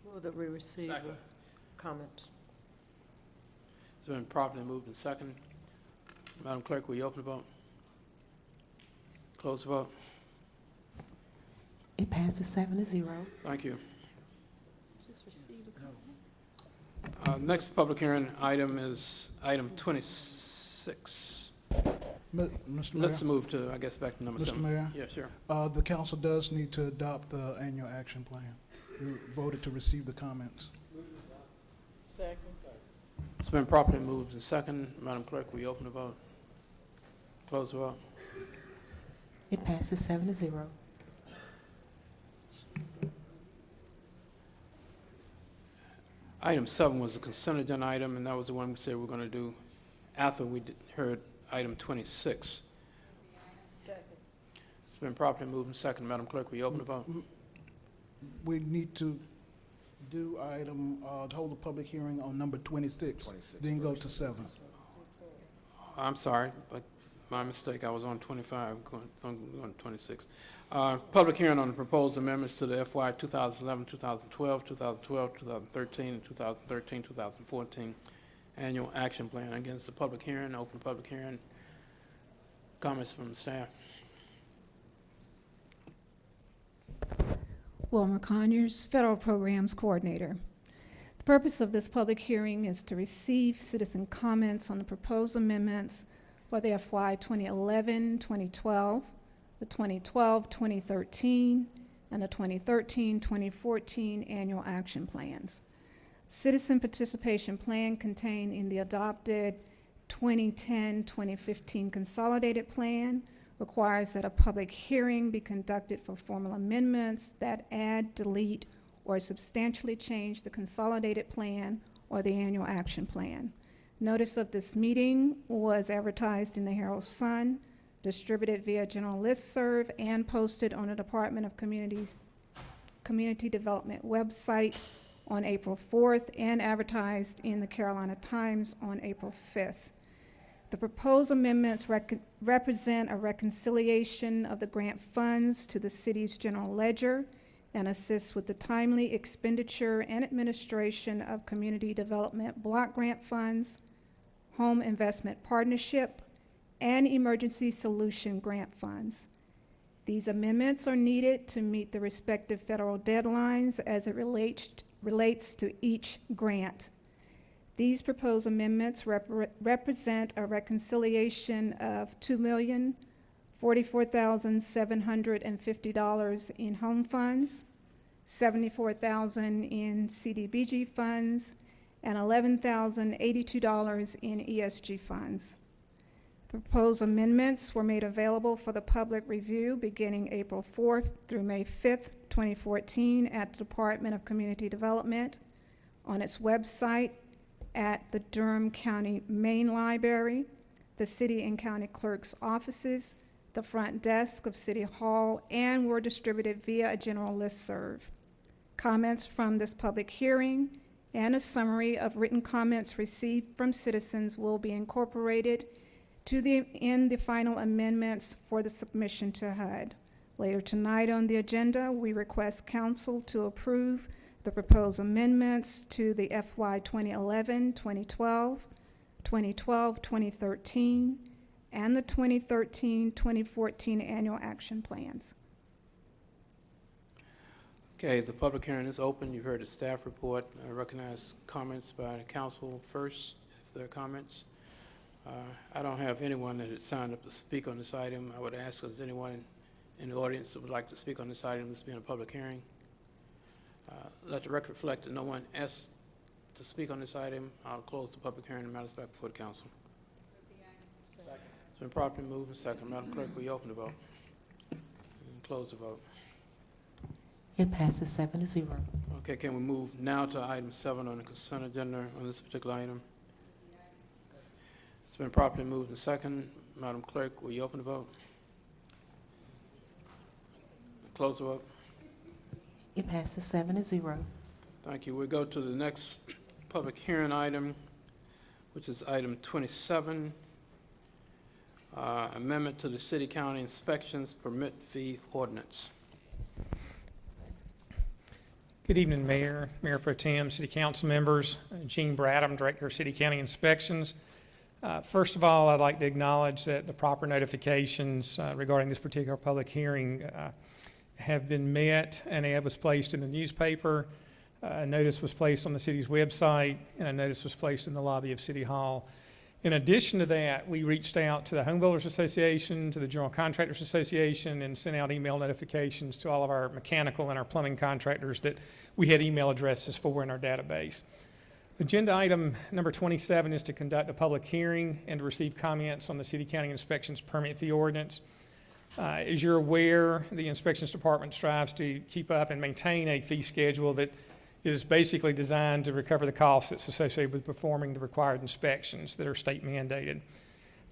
Move that we receive comments. It's been properly moved and second. Madam Clerk, will you open the vote? Close the vote. It passes seven to zero. Thank you. Just receive a comment. Uh, Next public hearing item is item 26. Mi- Mr. Mayor? Let's move to, I guess, back to number Mr. seven. Mayor? Yeah, sure. Uh, the council does need to adopt the annual action plan. We voted to receive the comments. Second. It's been properly moved and second. Madam Clerk, will you open the vote? Close the vote. It passes seven to zero. Item seven was a consent agenda item, and that was the one we said we we're going to do after we did- heard item 26. Second. It's been properly moved and second. Madam Clerk, will you open the vote? We need to do item, uh, to hold a public hearing on number twenty-six, then go to seven. I'm sorry, but my mistake, I was on 25, going on on 26. Uh, Public hearing on the proposed amendments to the FY 2011, 2012, 2012, 2013, and 2013, 2014 Annual Action Plan. Again, it's a public hearing, open public hearing. Comments from the staff? Wilma Conyers, Federal Programs Coordinator. The purpose of this public hearing is to receive citizen comments on the proposed amendments for the FY 2011, 2012, the 2012, 2013, and the 2013, 2014 annual action plans. Citizen participation plan contained in the adopted 2010-2015 consolidated plan requires that a public hearing be conducted for formal amendments that add, delete, or substantially change the consolidated plan or the annual action plan. Notice of this meeting was advertised in the Herald Sun, distributed via general listserv, and posted on the Department of Communities, Community Development website on April 4th, and advertised in the Carolina Times on April 5th. The proposed amendments represent a reconciliation of the grant funds to the city's general ledger and assist with the timely expenditure and administration of community development block grant funds, home investment partnership, and emergency solution grant funds. These amendments are needed to meet the respective federal deadlines as it relates, relates to each grant. These proposed amendments repre- represent a reconciliation of two million forty-four thousand seven hundred and fifty dollars in home funds, 74,000 in CDBG funds, and eleven thousand eighty-two dollars in ESG funds. Proposed amendments were made available for the public review beginning April fourth through May fifth, twenty fourteen, at the Department of Community Development, on its website, at the Durham County Main Library, the city and county clerk's offices, the front desk of City Hall, and were distributed via a general listserv. Comments from this public hearing and a summary of written comments received from citizens will be incorporated to the, in the final amendments for the submission to HUD. Later tonight on the agenda, we request council to approve the proposed amendments to the FY 2011, 2012, 2012, 2013, and the 2013-2014 annual action plans. Okay, the public hearing is open. You've heard the staff report. I recognize comments by the council first, if there are comments. Uh, I don't have anyone that has signed up to speak on this item. I would ask, is anyone in the audience that would like to speak on this item, this being a public hearing? Uh, Let the record reflect that no one asked to speak on this item. I'll close the public hearing and matters back before the council. It's been properly moved and second. Madam Clerk, will you open the vote? And close the vote. It passes seven to zero. Okay, can we move now to item seven on the consent agenda on this particular item? It's been properly moved and second. Madam Clerk, will you open the vote? Close the vote. It passes seven to zero. Thank you. We go to the next public hearing item, which is item 27, uh, amendment to the city-county inspections permit fee ordinance. Good evening, Mayor, Mayor Pro Tem, City Council members. Uh, Gene Bradham, Director of City County Inspections. Uh, First of all, I'd like to acknowledge that the proper notifications uh, regarding this particular public hearing uh, have been met. An ad was placed in the newspaper, uh, a notice was placed on the city's website, and a notice was placed in the lobby of City Hall. In addition to that, we reached out to the Home Builders Association, to the General Contractors Association, and sent out email notifications to all of our mechanical and our plumbing contractors that we had email addresses for in our database. Agenda item number 27 is to conduct a public hearing and to receive comments on the City County Inspections Permit Fee Ordinance. Uh, As you're aware, the Inspections Department strives to keep up and maintain a fee schedule that is basically designed to recover the costs that's associated with performing the required inspections that are state mandated.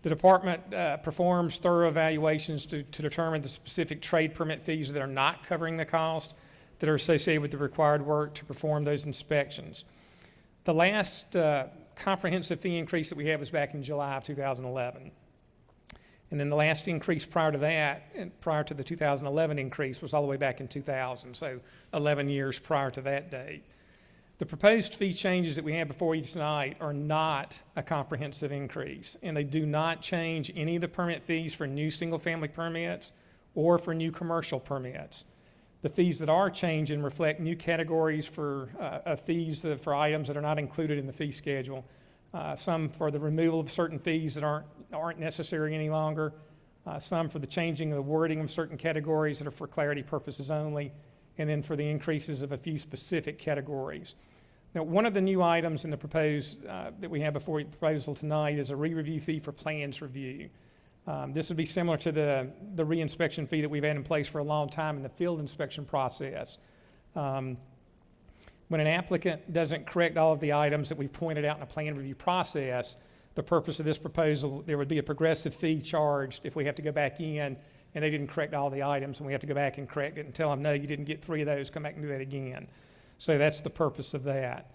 The department uh, performs thorough evaluations to, to determine the specific trade permit fees that are not covering the cost that are associated with the required work to perform those inspections. The last uh, comprehensive fee increase that we had was back in July of 2011. And then the last increase prior to that, prior to the 2011 increase, was all the way back in 2000, so 11 years prior to that date. The proposed fee changes that we have before you tonight are not a comprehensive increase, and they do not change any of the permit fees for new single-family permits or for new commercial permits. The fees that are changing reflect new categories for, uh, fees that- for items that are not included in the fee schedule. Uh, some for the removal of certain fees that aren't, aren't necessary any longer, uh, some for the changing of the wording of certain categories that are for clarity purposes only, and then for the increases of a few specific categories. Now, one of the new items in the proposed, uh, that we have before you proposal tonight is a re-review fee for plans review. Um, This would be similar to the, the re-inspection fee that we've had in place for a long time in the field inspection process. Um, When an applicant doesn't correct all of the items that we've pointed out in a plan review process, the purpose of this proposal, there would be a progressive fee charged if we have to go back in and they didn't correct all the items, and we have to go back and correct it and tell them, no, you didn't get three of those, come back and do that again. So that's the purpose of that.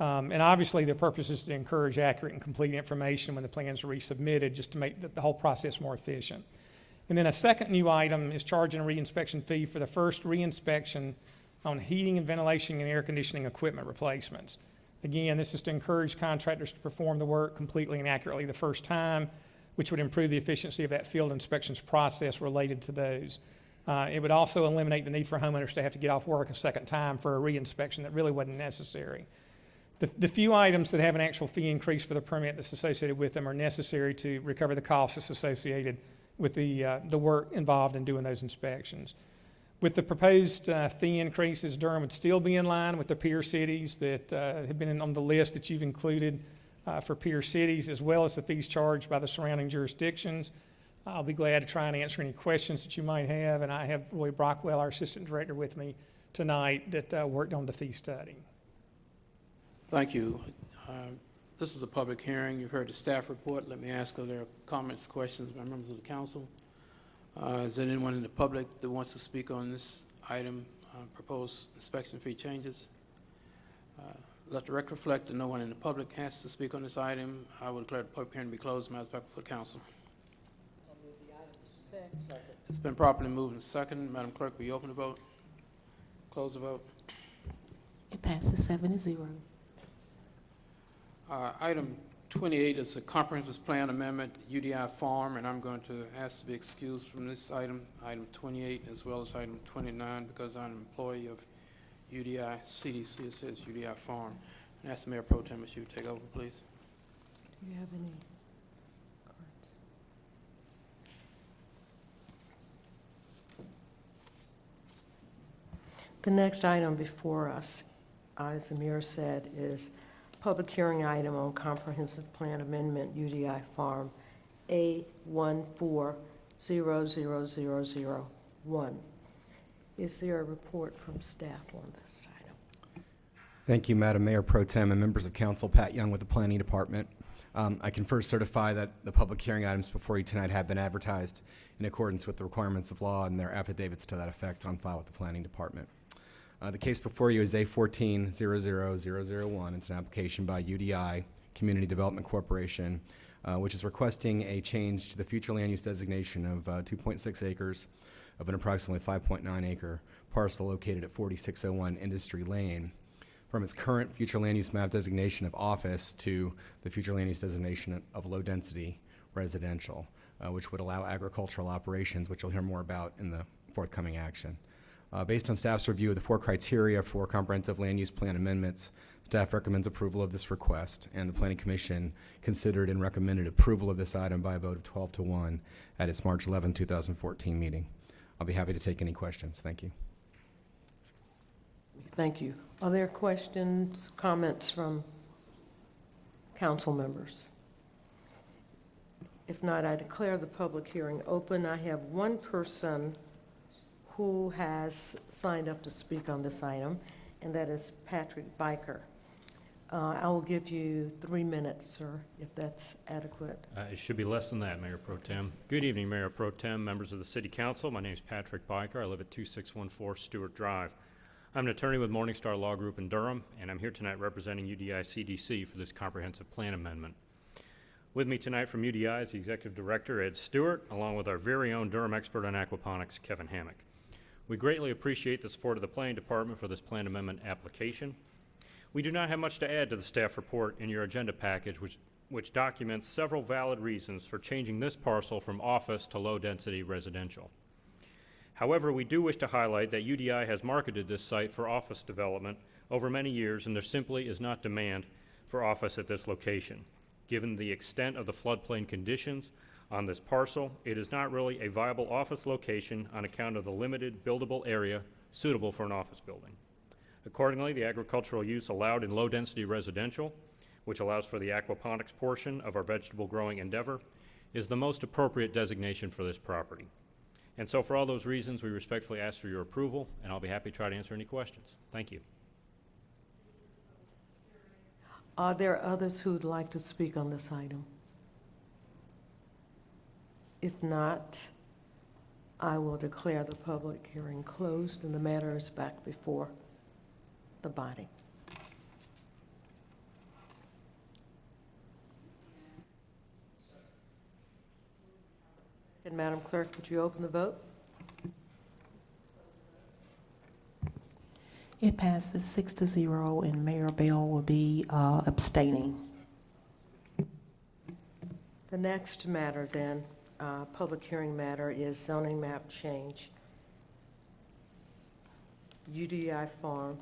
Um, And obviously, the purpose is to encourage accurate and complete information when the plans are resubmitted, just to make the, the whole process more efficient. And then a second new item is charging a reinspection fee for the first reinspection on heating and ventilation and air conditioning equipment replacements. Again, this is to encourage contractors to perform the work completely and accurately the first time, which would improve the efficiency of that field inspections process related to those. Uh, It would also eliminate the need for homeowners to have to get off work a second time for a reinspection that really wasn't necessary. The, the few items that have an actual fee increase for the permit that's associated with them are necessary to recover the costs that's associated with the, uh, the work involved in doing those inspections. With the proposed uh, fee increases, Durham would still be in line with the peer cities that uh, have been in- on the list that you've included uh, for peer cities, as well as the fees charged by the surrounding jurisdictions. I'll be glad to try and answer any questions that you might have, and I have Roy Brockwell, our Assistant Director, with me tonight that uh, worked on the fee study. Thank you. Uh, This is a public hearing. You've heard the staff report. Let me ask, are there comments, questions by members of the council? Uh, Is there anyone in the public that wants to speak on this item, uh, proposed inspection fee changes? Uh, Let the record reflect that no one in the public has to speak on this item. I will declare the public hearing to be closed. Matters back before the council. It's been properly moved and second. Madam Clerk, will you open the vote? Close the vote. It passes seven to zero. Uh, Item 28 is a comprehensive plan amendment, UDI Farm, and I'm going to ask to be excused from this item, item 28, as well as item 29, because I'm an employee of UDI CDC, it says UDI Farm. And ask the Mayor Pro Tem if you would take over, please. Do you have any cards? The next item before us, uh, as the mayor said, is public hearing item on comprehensive plan amendment UDI Farm A14000001. Is there a report from staff on this item? Thank you, Madam Mayor Pro Tem and members of council. Pat Young with the Planning Department. Um, I can first certify that the public hearing items before you tonight have been advertised in accordance with the requirements of law and their affidavits to that effect on file with the Planning Department. Uh, The case before you is A1400001. It's an application by UDI, Community Development Corporation, uh, which is requesting a change to the future land use designation of uh, 2.6 acres of an approximately 5.9 acre parcel located at 4601 Industry Lane from its current future land use map designation of office to the future land use designation of low-density residential, uh, which would allow agricultural operations, which you'll hear more about in the forthcoming action. Uh, Based on staff's review of the four criteria for comprehensive land use plan amendments, staff recommends approval of this request, and the Planning Commission considered and recommended approval of this item by a vote of 12 to 1 at its March 11, 2014 meeting. I'll be happy to take any questions. Thank you. Thank you. Are there questions, comments from council members? If not, I declare the public hearing open. I have one person who has signed up to speak on this item, and that is Patrick Byker. Uh, I will give you three minutes, sir, if that's adequate. Uh, It should be less than that, Mayor Pro Tem. Good evening, Mayor Pro Tem, members of the City Council. My name is Patrick Byker. I live at 2614 Stewart Drive. I'm an attorney with Morningstar Law Group in Durham, and I'm here tonight representing UDI CDC for this comprehensive plan amendment. With me tonight from UDI is the Executive Director, Ed Stewart, along with our very own Durham expert on aquaponics, Kevin Hammock. We greatly appreciate the support of the Planning Department for this plan amendment application. We do not have much to add to the staff report in your agenda package, which, which documents several valid reasons for changing this parcel from office to low-density residential. However, we do wish to highlight that UDI has marketed this site for office development over many years, and there simply is not demand for office at this location. Given the extent of the floodplain conditions on this parcel, it is not really a viable office location on account of the limited buildable area suitable for an office building. Accordingly, the agricultural use allowed in low-density residential, which allows for the aquaponics portion of our vegetable growing endeavor, is the most appropriate designation for this property. And so for all those reasons, we respectfully ask for your approval, and I'll be happy to try to answer any questions. Thank you. Are there others who'd like to speak on this item? If not, I will declare the public hearing closed and the matter is back before the body. And Madam Clerk, would you open the vote? It passes six to zero, and Mayor Bell will be uh, abstaining. The next matter then, uh, public hearing matter, is zoning map change. UDI Farm,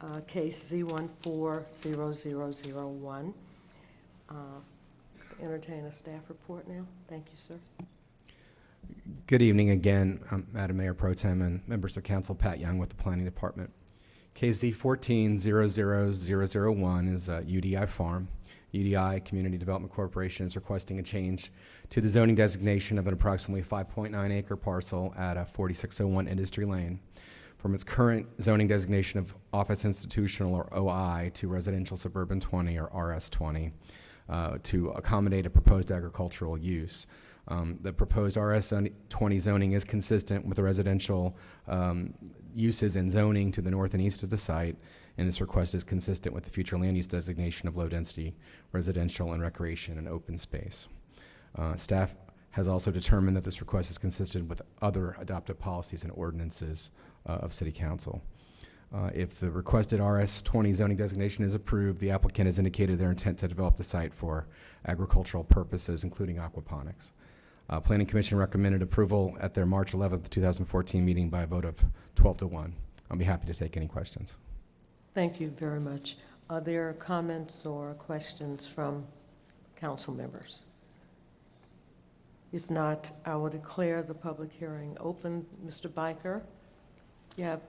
uh, case Z140001. Uh, Entertain a staff report now. Thank you, sir. Good evening again, um, Madam Mayor Pro Tem and members of council. Pat Young with the Planning Department. KZ 1400001 is uh, UDI Farm. UDI Community Development Corporation is requesting a change to the zoning designation of an approximately 5.9 acre parcel at uh, 4601 Industry Lane from its current zoning designation of office institutional or OI to residential suburban 20 or RS 20 uh, to accommodate a proposed agricultural use. Um, The proposed RS 20 zoning is consistent with the residential um, uses and zoning to the north and east of the site, and this request is consistent with the future land use designation of low-density residential and recreation and open space. Uh, Staff has also determined that this request is consistent with other adopted policies and ordinances uh, of City Council. Uh, If the requested RS-20 zoning designation is approved, the applicant has indicated their intent to develop the site for agricultural purposes, including aquaponics. Uh, Planning Commission recommended approval at their March 11th, 2014 meeting by a vote of 12 to 1. I'll be happy to take any questions. Thank you very much. Are there comments or questions from council members? If not, I will declare the public hearing open. Mr. Byker, you have,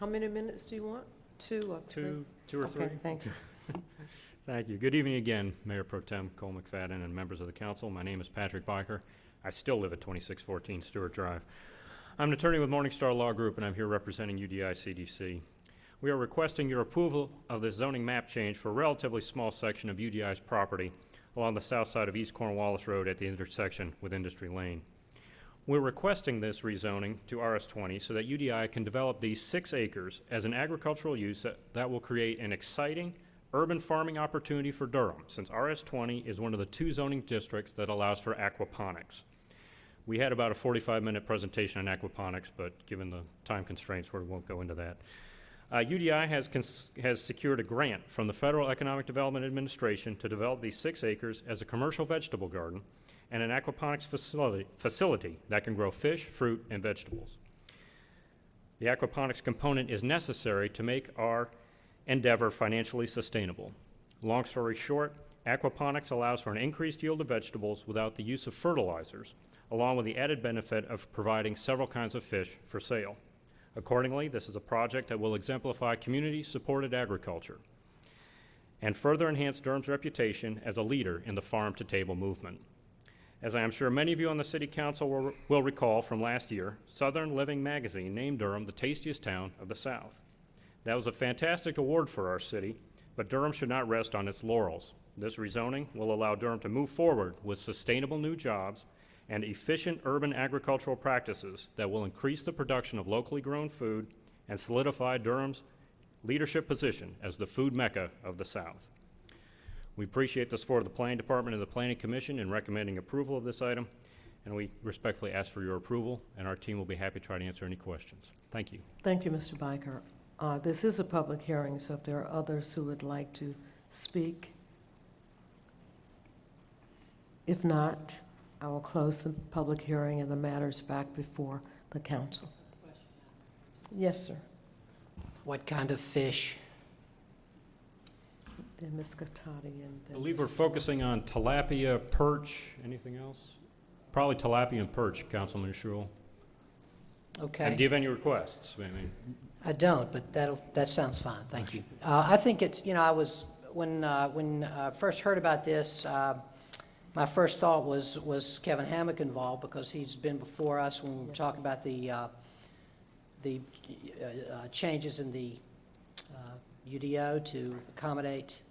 how many minutes do you want? Two or three? Two, two or three? Okay, thank you. Thank you. Good evening again, Mayor Pro Tem Cole McFadden and members of the council. My name is Patrick Byker. I still live at 2614 Stewart Drive. I'm an attorney with Morningstar Law Group, and I'm here representing UDI CDC. We are requesting your approval of this zoning map change for a relatively small section of UDI's property along the south side of East Cornwallis Road at the intersection with Industry Lane. We're requesting this rezoning to RS20 so that UDI can develop these six acres as an agricultural use that, that will create an exciting urban farming opportunity for Durham, since RS20 is one of the two zoning districts that allows for aquaponics. We had about a 45-minute presentation on aquaponics, but given the time constraints, we won't go into that. Uh, UDI has, has secured a grant from the Federal Economic Development Administration to develop these six acres as a commercial vegetable garden and an aquaponics facility, facility that can grow fish, fruit, and vegetables. The aquaponics component is necessary to make our endeavor financially sustainable. Long story short, aquaponics allows for an increased yield of vegetables without the use of fertilizers, along with the added benefit of providing several kinds of fish for sale. Accordingly, this is a project that will exemplify community-supported agriculture and further enhance Durham's reputation as a leader in the farm-to-table movement. As I am sure many of you on the City Council will, will recall from last year, Southern Living Magazine named Durham the tastiest town of the South. That was a fantastic award for our city, but Durham should not rest on its laurels. This rezoning will allow Durham to move forward with sustainable new jobs and efficient urban agricultural practices that will increase the production of locally grown food and solidify Durham's leadership position as the food mecca of the South. We appreciate the support of the Planning Department and the Planning Commission in recommending approval of this item, and we respectfully ask for your approval, and our team will be happy to try to answer any questions. Thank you. Thank you, Mr. Byker. Uh, This is a public hearing, so if there are others who would like to speak. If not, I will close the public hearing and the matters back before the council. Yes, sir. What kind of fish? Then Ms. Catotti and I then. believe we're focusing on tilapia, perch, anything else? Probably tilapia and perch, Councilman Schewel. And do Okay. you have any requests? I mean, I don't, but that'll, that sounds fine, thank you. Uh, I think it's, you know, I was, when, uh, when I first heard about this, uh, my first thought was, was Kevin Hammock involved, because he's been before us when we were talking about the, uh, the uh, uh, changes in the uh, UDO to accommodate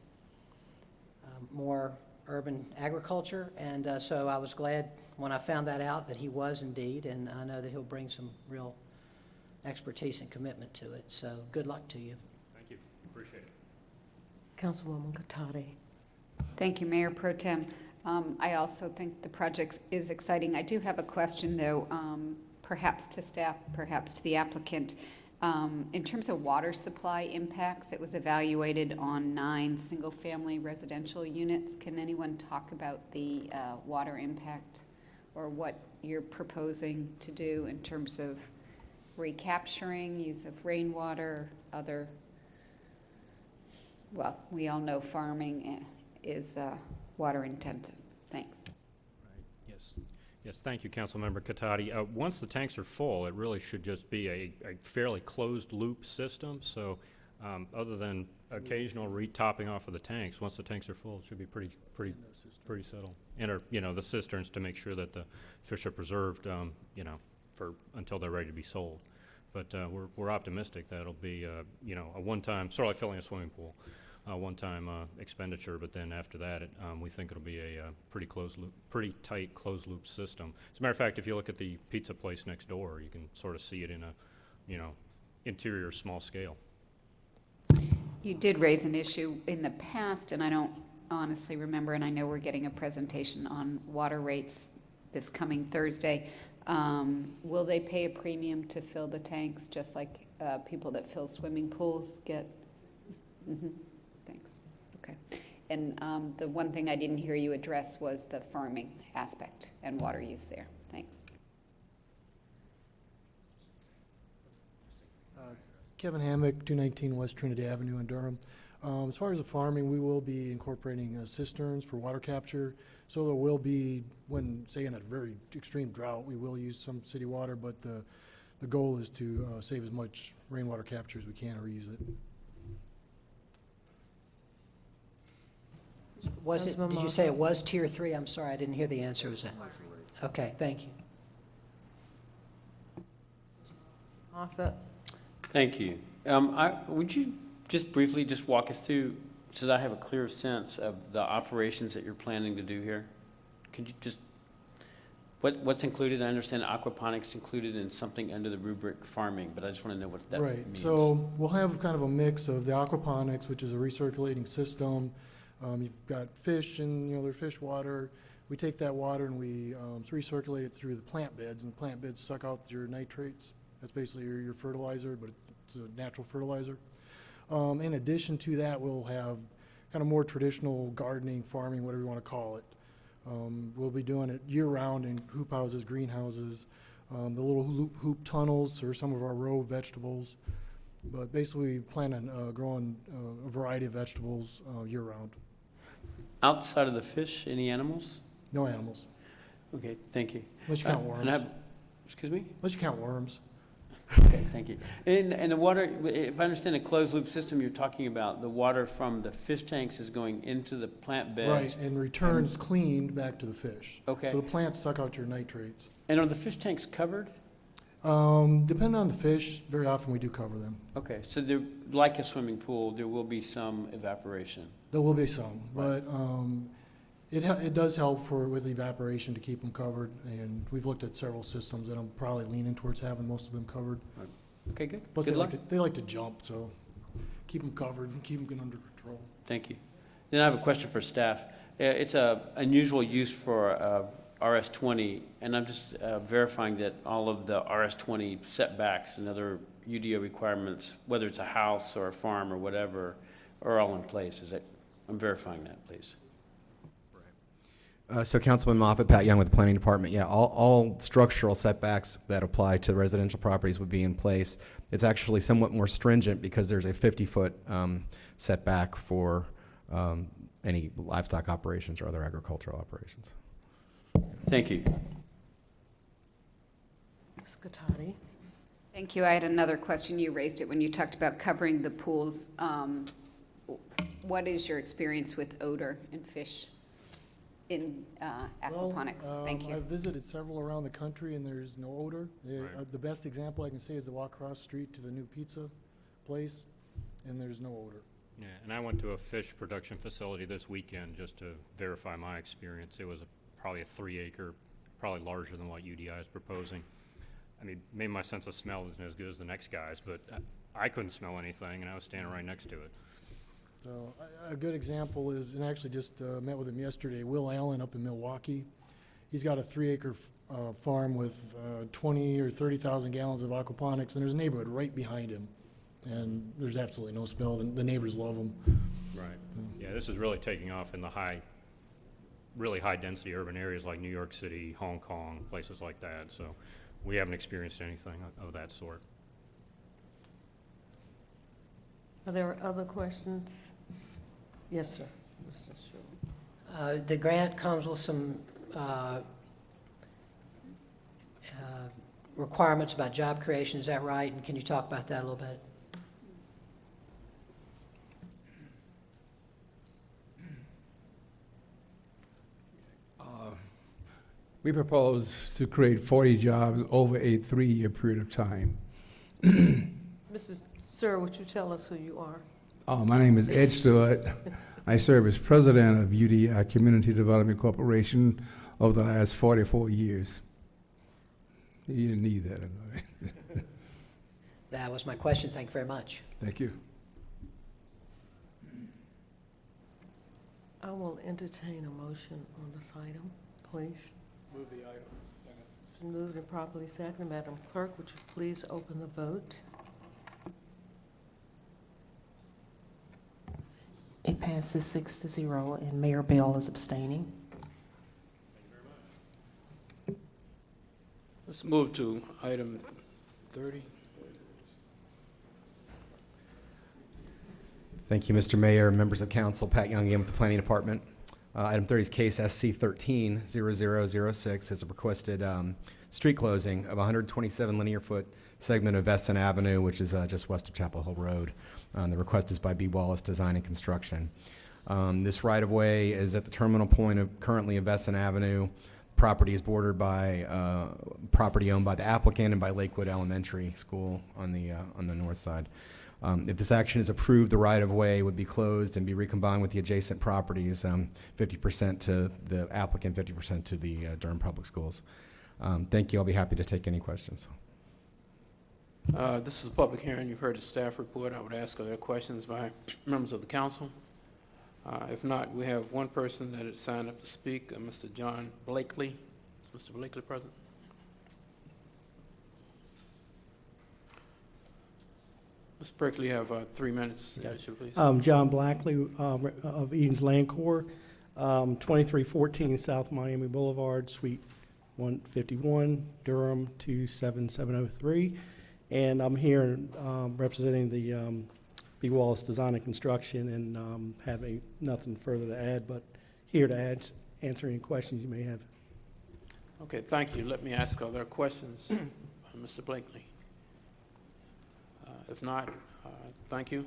um, more urban agriculture, and uh, so I was glad when I found that out, that he was indeed, and I know that he'll bring some real expertise and commitment to it, so good luck to you. thank you, appreciate it. Councilwoman Catotti. Thank you, Mayor Pro Tem. Um, I also think the project is exciting. I do have a question, though, um, perhaps to staff, perhaps to the applicant. Um, In terms of water supply impacts, it was evaluated on nine single-family residential units. Can anyone talk about the uh, water impact or what you're proposing to do in terms of recapturing, use of rainwater, other well, we all know farming eh, is uh, water intensive. Thanks. Yes, yes, thank you, Councilmember Catotti. Uh, Once the tanks are full, it really should just be a a fairly closed-loop system, so um, other than occasional re-topping off of the tanks, once the tanks are full, it should be pretty, pretty, pretty settled. And, or, you know, the cisterns to make sure that the fish are preserved, um, you know, for, until they're ready to be sold. But uh, we're we're optimistic that it'll be, uh, you know, a one-time, sort of like filling a swimming pool, uh, one-time uh, expenditure, but then after that, it, um, we think it'll be a uh, pretty closed loop, pretty tight closed-loop system. As a matter of fact, if you look at the pizza place next door, you can sort of see it in a, you know, interior small scale. You did raise an issue in the past, and I don't honestly remember, and I know we're getting a presentation on water rates this coming Thursday. Um, Will they pay a premium to fill the tanks, just like uh, people that fill swimming pools get? Mhm. Thanks, okay. And um, the one thing I didn't hear you address was the farming aspect and water use there. Thanks. Kevin Hammock, 219 West Trinity Avenue in Durham. Um, As far as the farming, we will be incorporating uh, cisterns for water capture. So there will be, when, say in a very extreme drought, we will use some city water, but the, the goal is to uh, save as much rainwater capture as we can or reuse it. Was it, Councilman did you say it was tier three? I'm sorry, I didn't hear the answer, was that? Okay, thank you. Moffitt? Thank you. Um, I, would you just briefly just walk us through, so that I have a clear sense of the operations that you're planning to do here? Could you just, what, what's included? I understand aquaponics included in something under the rubric farming, but I just want to know what that means. Right, means. so we'll have kind of a mix of the aquaponics, which is a recirculating system. Um, You've got fish and, you know, their fish water. We take that water and we um, recirculate it through the plant beds, and the plant beds suck out your nitrates. That's basically your your fertilizer, but it's a natural fertilizer. Um, In addition to that, we'll have kind of more traditional gardening, farming, whatever you want to call it. Um, We'll be doing it year-round in hoop houses, greenhouses, um, the little hoop hoop tunnels for some of our row vegetables. But basically, we plan on uh, growing uh, a variety of vegetables uh, year-round. Outside of the fish, any animals? No animals, Okay, thank you. unless you count Uh, worms. and I have- Excuse me? Unless you count worms. Okay, thank you. And, and the water, if I understand the closed loop system you're talking about, the water from the fish tanks is going into the plant beds? Right, and returns cleaned back to the fish. Okay. So the plants suck out your nitrates. And are the fish tanks covered? Um, Depending on the fish, very often we do cover them. Okay, so there, like a swimming pool, there will be some evaporation? There will be some, but um, it, it does help for, with evaporation to keep them covered, and we've looked at several systems, and I'm probably leaning towards having most of them covered. Okay, good. Plus, Good they like luck. to, they like to jump, so keep them covered and keep them under control. Thank you. Then I have a question for staff. Uh, It's a unusual use for uh, RS-20, and I'm just uh, verifying that all of the RS-20 setbacks and other UDO requirements, whether it's a house or a farm or whatever, are all in place. Is that, I'm verifying that, please. Uh, So Councilman Moffitt, Pat Young with the Planning Department, yeah, all, all structural setbacks that apply to residential properties would be in place. It's actually somewhat more stringent because there's a 50-foot setback for um, any livestock operations or other agricultural operations. Thank you. Ms. Catotti? Thank you. I had another question. You raised it when you talked about covering the pools. Um, What is your experience with odor in fish in uh, aquaponics? Well, Thank um, you. I've visited several around the country, and there's no odor. They- Right. uh, The best example I can say is to walk across the street to the new pizza place, and there's no odor. Yeah, and I went to a fish production facility this weekend just to verify my experience. It was a- probably a three acre, probably larger than what UDI is proposing. I mean, maybe my sense of smell isn't as good as the next guy's, but I- I couldn't smell anything, and I was standing right next to it. So a, a good example is, and I actually just uh, met with him yesterday, Will Allen up in Milwaukee. He's got a three acre uh, farm with uh, 20 or 30,000 gallons of aquaponics, and there's a neighborhood right behind him. And there's absolutely no smell. The, the neighbors love him. Right. Yeah, this is really taking off in the high, really high-density urban areas like New York City, Hong Kong, places like that. So we haven't experienced anything of that sort. Are there other questions? Yes, sir. Mr. Sherwood. Uh, The grant comes with some uh, uh, requirements about job creation, is that right? And can you talk about that a little bit? We propose to create 40 jobs over a three-year period of time. Mrs. Sir, would you tell us who you are? Uh, My name is Ed Stewart. I serve as president of UDI Community Development Corporation over the last 44 years. You didn't need that. That was my question, thank you very much. Thank you. I will entertain a motion on this item, please. Move the item. It's been moved and properly seconded. Madam Clerk, would you please open the vote? It passes six to zero, and Mayor Bell is abstaining. Let's move to item 30. Thank you, Mr. Mayor, members of council. Pat Young again with the Planning Department. Uh, Item 30 is case SC 130006. It's a requested um, street closing of 127 linear foot segment of Veston Avenue, which is uh, just west of Chapel Hill Road. Um, The request is by B. Wallace Design and Construction. Um, This right-of-way is at the terminal point of currently of Veston Avenue. Property is bordered by uh, property owned by the applicant and by Lakewood Elementary School on the, uh, on the north side. Um, If this action is approved, the right-of-way would be closed and be recombined with the adjacent properties, um, 50% to the applicant, 50% to the uh, Durham Public Schools. Um, Thank you. I'll be happy to take any questions. Uh, This is a public hearing. You've heard the staff report. I would ask, are there questions by members of the council? Uh, If not, we have one person that had signed up to speak, uh, Mr. John Blakely. Is Mr. Blakely present? Mr. Blakely, you have uh, three minutes, if you please. Um, John Blackley uh, of Eden's Land Corps, um, 2314 South Miami Boulevard, Suite 151, Durham 27703. And I'm here um, representing the um, B. Wallace Design and Construction and um, have a- nothing further to add, but here to add, answer any questions you may have. Okay, thank you. Let me ask, are there questions, uh, Mr. Blakely? Uh, If not, uh, thank you.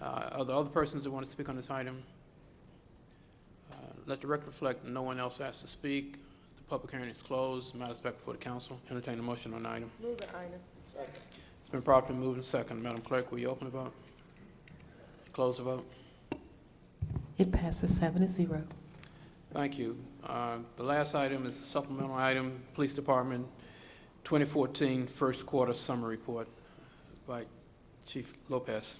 Uh, Are there other persons that want to speak on this item? Uh, Let the record reflect, no one else asked to speak. The public hearing is closed. Matters back before the council. Entertain a motion on the item. Move the item. It's been properly moved and second. Madam Clerk, will you open the vote? Close the vote. It passes seven to zero. Thank you. Uh, The last item is a supplemental item, Police Department 2014 First Quarter Summary Report by Chief Lopez.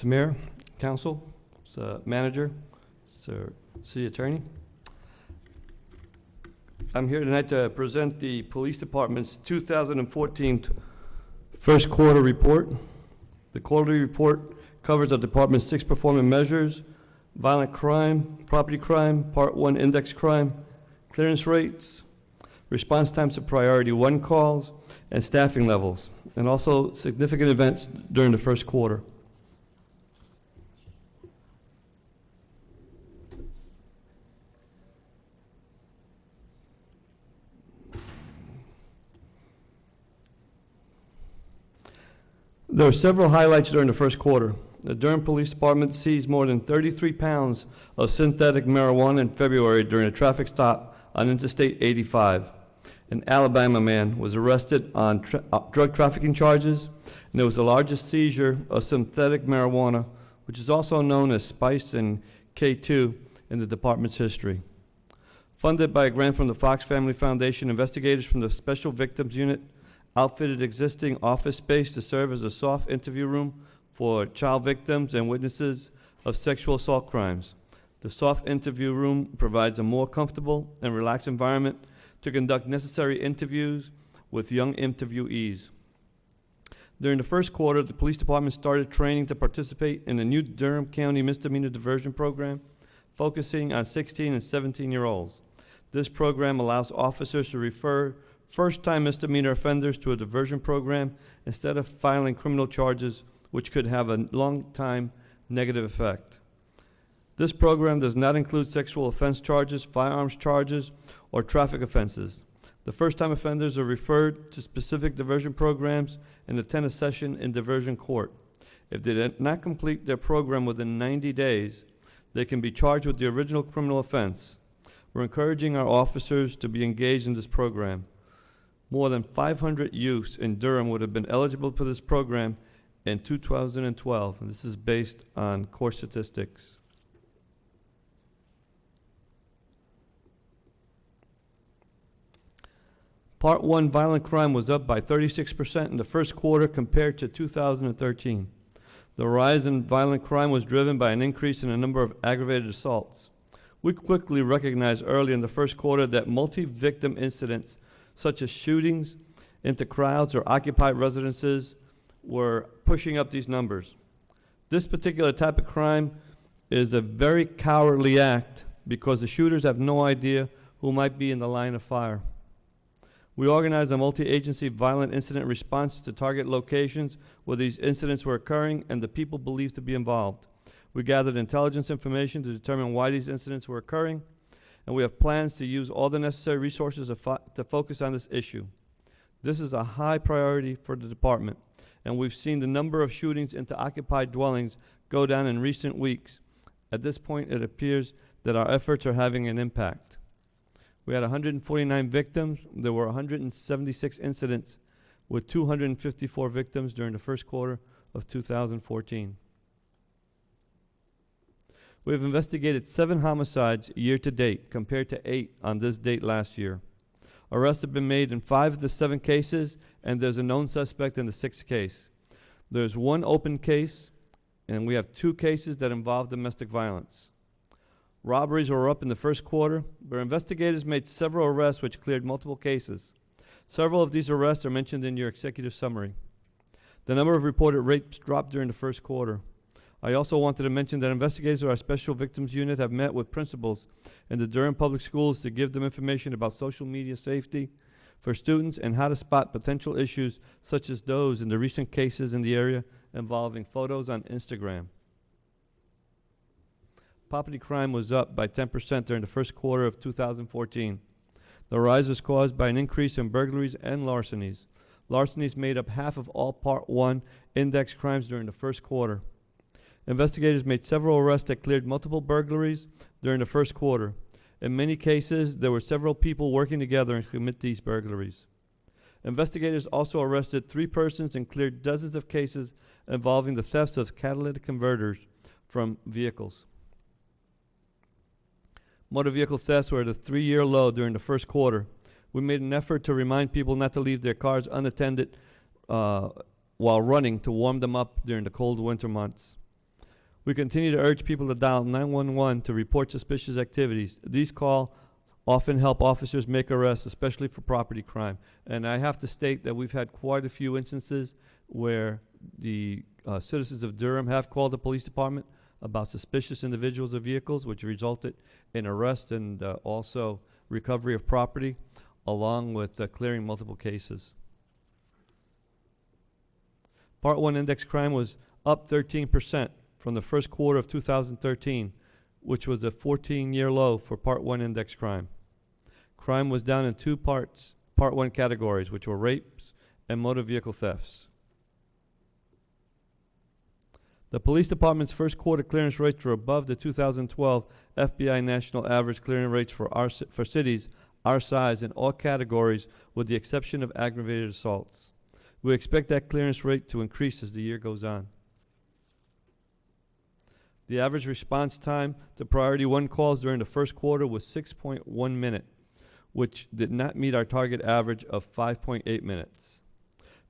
Mr. Mayor, Council, Mr. Manager, Sir City Attorney. I'm here tonight to present the Police Department's 2014 First Quarter Report. The quarterly report covers the department's six performance measures, violent crime, property crime, Part 1 index crime, clearance rates, response times to priority one calls, and staffing levels, and also significant events during the first quarter. There are several highlights during the first quarter. The Durham Police Department seized more than 33 pounds of synthetic marijuana in February during a traffic stop on Interstate 85. An Alabama man was arrested on tra- uh, drug trafficking charges, and it was the largest seizure of synthetic marijuana, which is also known as Spice and K2 in the department's history. Funded by a grant from the Fox Family Foundation, investigators from the Special Victims Unit outfitted existing office space to serve as a soft interview room for child victims and witnesses of sexual assault crimes. The soft interview room provides a more comfortable and relaxed environment to conduct necessary interviews with young interviewees. During the first quarter, the police department started training to participate in the new Durham County misdemeanor diversion program, focusing on 16 and 17-year-olds. This program allows officers to refer first-time misdemeanor offenders to a diversion program instead of filing criminal charges, which could have a long-time negative effect. This program does not include sexual offense charges, firearms charges, or traffic offenses. The first-time offenders are referred to specific diversion programs and attend a session in diversion court. If they did not complete their program within 90 days, they can be charged with the original criminal offense. We're encouraging our officers to be engaged in this program. More than 500 youths in Durham would have been eligible for this program in 2012, and this is based on core statistics. Part 1 violent crime was up by 36% in the first quarter compared to 2013. The rise in violent crime was driven by an increase in the number of aggravated assaults. We quickly recognized early in the first quarter that multi-victim incidents such as shootings into crowds or occupied residences were pushing up these numbers. This particular type of crime is a very cowardly act because the shooters have no idea who might be in the line of fire. We organized a multi-agency violent incident response to target locations where these incidents were occurring and the people believed to be involved. We gathered intelligence information to determine why these incidents were occurring, and we have plans to use all the necessary resources to, fo- to focus on this issue. This is a high priority for the department, and we've seen the number of shootings into occupied dwellings go down in recent weeks. At this point, it appears that our efforts are having an impact. We had 149 victims. There were 176 incidents with 254 victims during the first quarter of 2014. We have investigated seven homicides year to date compared to eight on this date last year. Arrests have been made in five of the seven cases, and there's a known suspect in the sixth case. There's one open case, and we have two cases that involve domestic violence. Robberies were up in the first quarter, but investigators made several arrests which cleared multiple cases. Several of these arrests are mentioned in your executive summary. The number of reported rapes dropped during the first quarter. I also wanted to mention that investigators of our Special Victims Unit have met with principals in the Durham Public Schools to give them information about social media safety for students and how to spot potential issues such as those in the recent cases in the area involving photos on Instagram. Property crime was up by 10% during the first quarter of 2014. The rise was caused by an increase in burglaries and larcenies. Larcenies made up half of all Part 1 index crimes during the first quarter. Investigators made several arrests that cleared multiple burglaries during the first quarter. In many cases, there were several people working together to commit these burglaries. Investigators also arrested three persons and cleared dozens of cases involving the thefts of catalytic converters from vehicles. Motor vehicle thefts were at a three-year low during the first quarter. We made an effort to remind people not to leave their cars unattended uh, while running to warm them up during the cold winter months. We continue to urge people to dial 911 to report suspicious activities. These calls often help officers make arrests, especially for property crime. And I have to state that we've had quite a few instances where the uh, citizens of Durham have called the police department about suspicious individuals or vehicles, which resulted in arrest and uh, also recovery of property, along with uh, clearing multiple cases. Part 1 index crime was up 13% from the first quarter of 2013, which was a 14-year low for Part 1 index crime. Crime was down in two parts, Part 1 categories, which were rapes and motor vehicle thefts. The police department's first quarter clearance rates were above the 2012 FBI national average clearance rates for our for cities our size in all categories with the exception of aggravated assaults. We expect that clearance rate to increase as the year goes on. The average response time to priority one calls during the first quarter was 6.1 minute, which did not meet our target average of 5.8 minutes.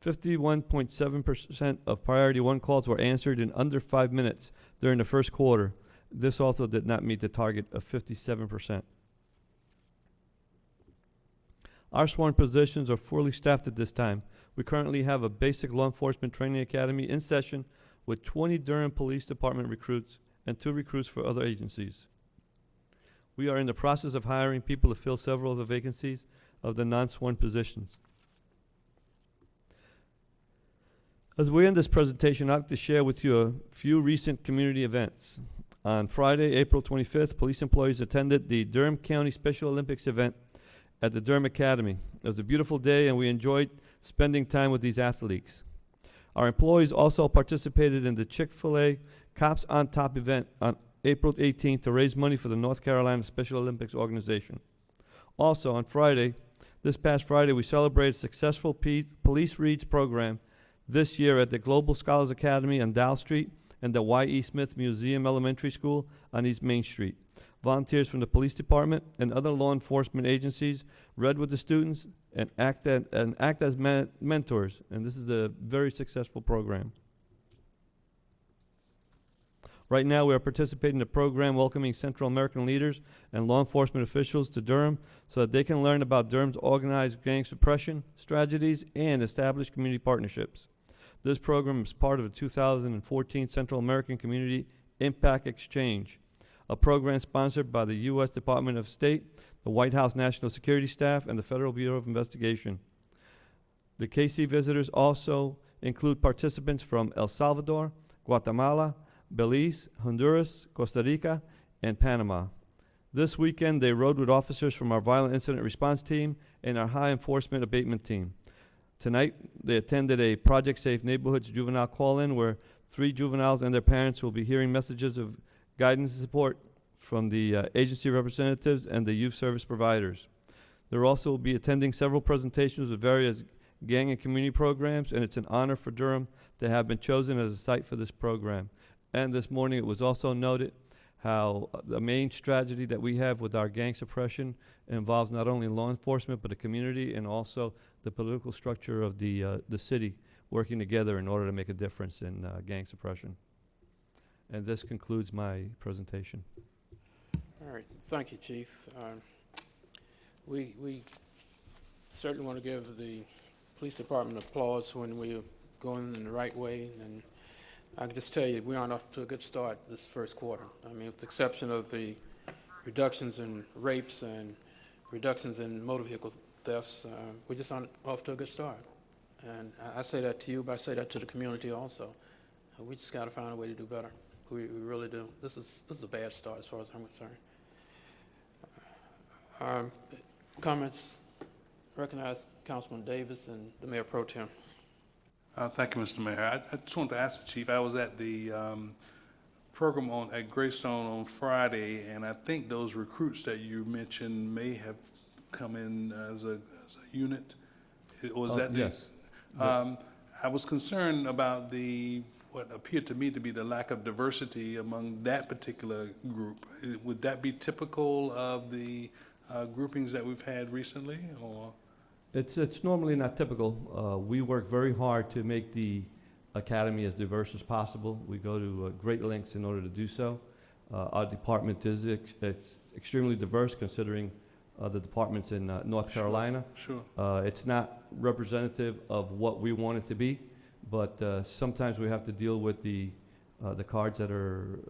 51.7% of priority one calls were answered in under five minutes during the first quarter. This also did not meet the target of 57%. Our sworn positions are fully staffed at this time. We currently have a basic law enforcement training academy in session with 20 Durham Police Department recruits and two recruits for other agencies. We are in the process of hiring people to fill several of the vacancies of the non-sworn positions. As we end this presentation, I'd like to share with you a few recent community events. On Friday, April 25th, police employees attended the Durham County Special Olympics event at the Durham Academy. It was a beautiful day and we enjoyed spending time with these athletes. Our employees also participated in the Chick-fil-A Cops on Top event on April 18th to raise money for the North Carolina Special Olympics organization. Also, on Friday, this past Friday, we celebrated successful P- Police Reads program this year at the Global Scholars Academy on Dow Street and the Y.E. Smith Museum Elementary School on East Main Street. Volunteers from the police department and other law enforcement agencies read with the students and act, and act as men- mentors, and this is a very successful program. Right now, we are participating in a program welcoming Central American leaders and law enforcement officials to Durham so that they can learn about Durham's organized gang suppression strategies and establish community partnerships. This program is part of the 2014 Central American Community Impact Exchange, a program sponsored by the U.S. Department of State, the White House National Security Staff, and the Federal Bureau of Investigation. The KC visitors also include participants from El Salvador, Guatemala, Belize, Honduras, Costa Rica, and Panama. This weekend, they rode with officers from our Violent Incident Response Team and our High Enforcement Abatement Team. Tonight, they attended a Project Safe Neighborhoods juvenile call-in where three juveniles and their parents will be hearing messages of guidance and support from the uh, agency representatives and the youth service providers. They'll also be attending several presentations of various gang and community programs, and it's an honor for Durham to have been chosen as a site for this program. And this morning, it was also noted how uh, the main strategy that we have with our gang suppression involves not only law enforcement, but the community and also the political structure of the, uh, the city working together in order to make a difference in uh, gang suppression. And this concludes my presentation. All right, thank you, Chief. Um, We, we certainly want to give the police department applause when we're going in the right way, and I can just tell you, we aren't off to a good start this first quarter. I mean, with the exception of the reductions in rapes and reductions in motor vehicle thefts, uh, we just aren't off to a good start. And I- I say that to you, but I say that to the community also. Uh, We just got to find a way to do better. We, we really do. This is, this is a bad start as far as I'm concerned. Um, Comments? Recognize Councilman Davis and the Mayor Pro Tem. Uh, Thank you, Mr. Mayor. I I just wanted to ask the chief, I was at the um, program on, at Greystone on Friday, and I think those recruits that you mentioned may have come in as a, as a unit. It- Was Uh, that? the- yes. Um, I was concerned about the, what appeared to me to be the lack of diversity among that particular group. Would that be typical of the uh, groupings that we've had recently, or? It's, it's normally not typical. Uh, we work very hard to make the academy as diverse as possible. We go to uh, great lengths in order to do so. Uh, our department is ex- it's extremely diverse considering uh, the departments in uh, North Sure, Carolina. Sure. Uh, it's not representative of what we want it to be, but uh, sometimes we have to deal with the, uh, the cards that are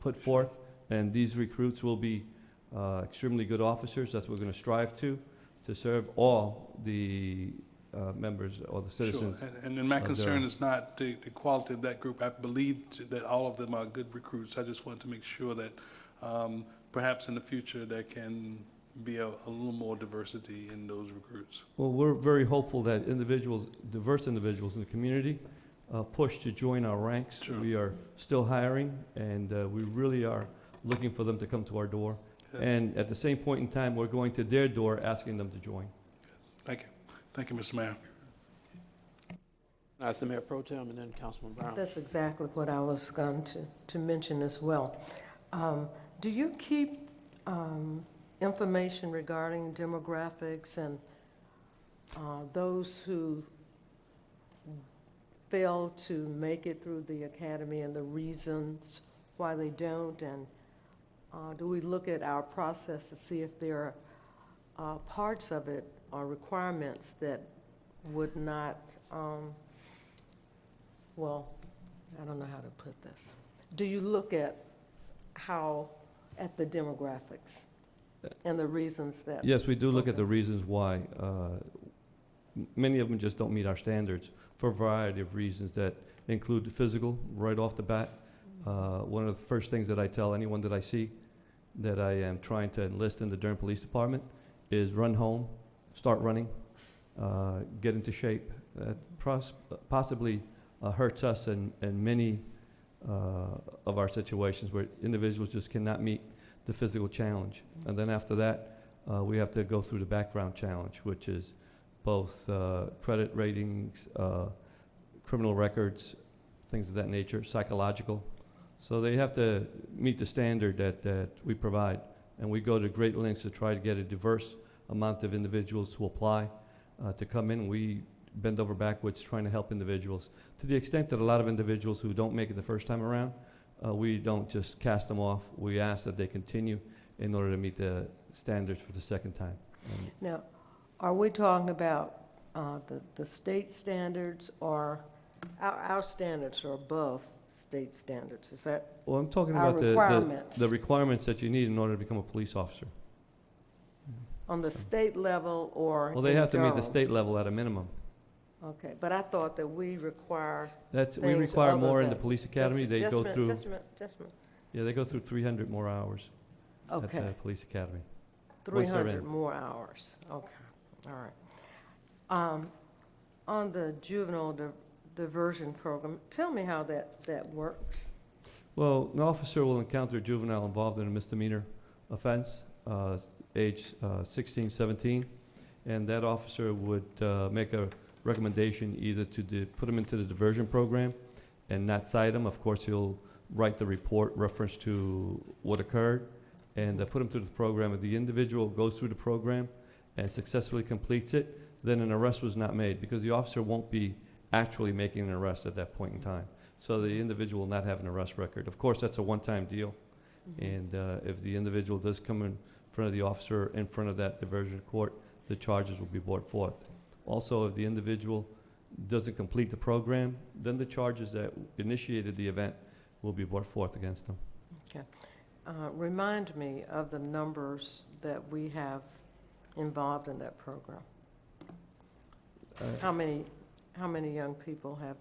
put forth. And these recruits will be uh, extremely good officers. That's what we're going to strive to, to serve all the uh, members or the citizens. Sure, and- and then my of concern is not the, the quality of that group. I believe t- that all of them are good recruits. I just want to make sure that um, perhaps in the future there can be a, a little more diversity in those recruits. Well, we're very hopeful that individuals, diverse individuals in the community, uh, push to join our ranks. Sure. We are still hiring, and uh, we really are looking for them to come to our door. Good. And at the same point in time, we're going to their door asking them to join. Thank you. Thank you, Mr. Mayor. That's the Mayor Pro Tem and then Councilman Brown. That's exactly what I was going to, to mention as well. Um, Do you keep um, information regarding demographics and uh, those who fail to make it through the academy and the reasons why they don't? And uh, do we look at our process to see if there are uh, parts of it or requirements that would not um, well, I don't know how to put this. Do you look at how, at the demographics and the reasons that? Yes, we do look at the reasons why. uh, Many of them just don't meet our standards for a variety of reasons that include the physical, right off the bat. Uh, One of the first things that I tell anyone that I see that I am trying to enlist in the Durham Police Department is run home, start running, uh, get into shape. Uh, pros- Possibly uh, hurts us in, in many uh, of our situations where individuals just cannot meet the physical challenge. And then after that, uh, we have to go through the background challenge, which is both uh, credit ratings, uh, criminal records, things of that nature, psychological. So they have to meet the standard that, that we provide. And we go to great lengths to try to get a diverse amount of individuals to apply, uh, to come in. We bend over backwards trying to help individuals. To the extent that a lot of individuals who don't make it the first time around, uh, we don't just cast them off. We ask that they continue in order to meet the standards for the second time. Now, are we talking about uh, the, the state standards or our, our standards are above state standards? Is that Well, I'm talking our about the- the, requirements? the requirements that you need in order to become a police officer. On the state level or Well, they in have to meet the Durham? state level at a minimum. Okay, but I thought that we require That's, we things require other more in the than- police Just- academy. They just a go minute, through, Just a minute, just a minute. yeah, they go through 300 more hours at the Okay. police academy. Three once they're hundred more hours, okay, all right. Um, On the juvenile diversion program, tell me how that, that works. Well, an officer will encounter a juvenile involved in a misdemeanor offense, uh, age uh, 16, 17, and that officer would uh, make a recommendation either to put him into the diversion program and not cite him. Of course, he'll write the report reference to what occurred and uh, put him through the program. If the individual goes through the program and successfully completes it, then an arrest was not made because the officer won't be actually making an arrest at that point in time. So the individual will not have an arrest record. Of course, that's a one-time deal. And uh, if the individual does come in front of the officer in front of that diversion court, the charges will be brought forth. Also, if the individual doesn't complete the program, then the charges that initiated the event will be brought forth against them. Okay. Uh, Remind me of the numbers that we have involved in that program. Uh, How many, how many young people have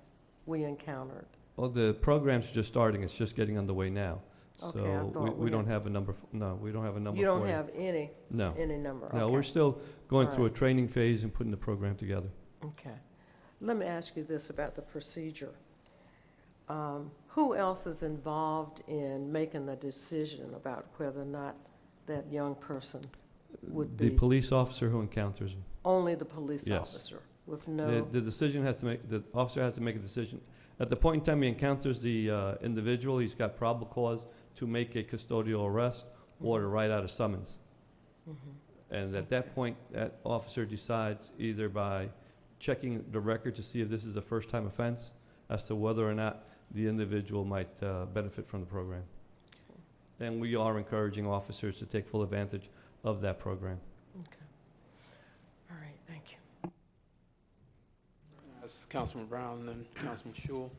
we encountered? Well, the program's just starting, it's just getting underway now. Okay, I So we- thought we we don't had- have a number, f- no, we don't have a number You for you. don't have any, No. any number? No, okay. we're still going All through a right. training phase and putting the program together. Okay. Let me ask you this about the procedure. Um, Who else is involved in making the decision about whether or not that young person would be The be? police officer who encounters them. Only the police Yes. officer, with The, no, the decision has to make, the officer has to make a decision. At the point in time he encounters the uh, individual, he's got probable cause to make a custodial arrest or to write out a summons. Mhm. And at that point, that officer decides either by checking the record to see if this is a first-time offense as to whether or not the individual might uh, benefit from the program. And we are encouraging officers to take full advantage of that program. okay. All right, thank you. That's Councilman Brown, then Councilman Schewel.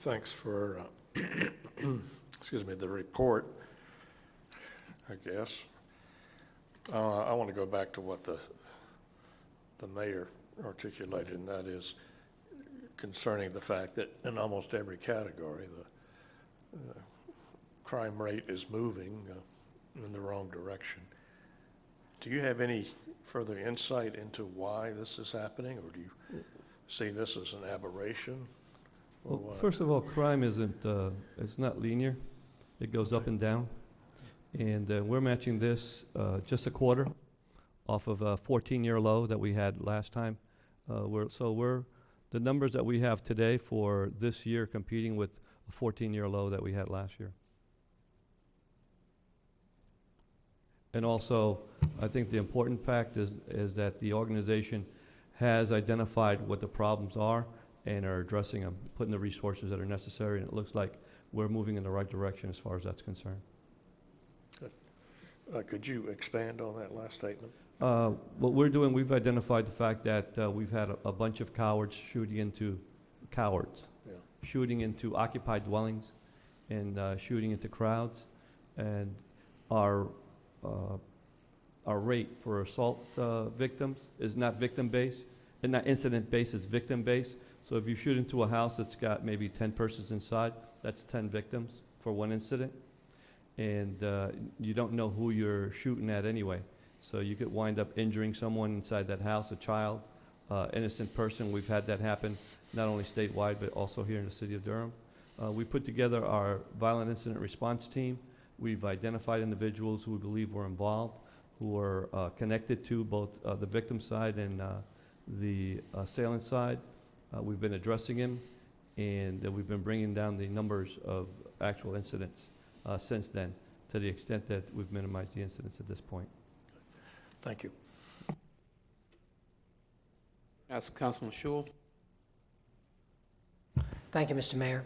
Thanks for, uh, excuse me, the report, I guess. Uh, I want to go back to what the, the mayor articulated, and that is concerning the fact that in almost every category, the uh, crime rate is moving uh, in the wrong direction. Do you have any further insight into why this is happening, or do you see this as an aberration? or Well, what? first of all, crime isn't, uh, it's not linear. It goes up and down. And uh, we're matching this uh, just a quarter off of a 14-year low that we had last time. Uh, We're, so we're, the numbers that we have today for this year competing with a 14-year low that we had last year. And also, I think the important fact is, is that the organization has identified what the problems are and are addressing them, putting the resources that are necessary, and it looks like we're moving in the right direction as far as that's concerned. Uh, Could you expand on that last statement? Uh, What we're doing, we've identified the fact that uh, we've had a- a bunch of cowards shooting into, cowards, Yeah. shooting into occupied dwellings and uh, shooting into crowds. And our, our rate for assault uh, victims is not victim-based, and not incident-based, it's victim-based. So if you shoot into a house that's got maybe 10 persons inside, that's 10 victims for one incident. And uh, you don't know who you're shooting at anyway. So you could wind up injuring someone inside that house, a child, uh, innocent person. We've had that happen not only statewide, but also here in the city of Durham. Uh, We put together our violent incident response team. We've identified individuals who we believe were involved, who are uh, connected to both uh, the victim side and uh, the assailant side. Uh, We've been addressing him, and uh, we've been bringing down the numbers of actual incidents uh, since then, to the extent that we've minimized the incidents at this point. Thank you. Ask Councilman Schewel. Thank you, Mr. Mayor.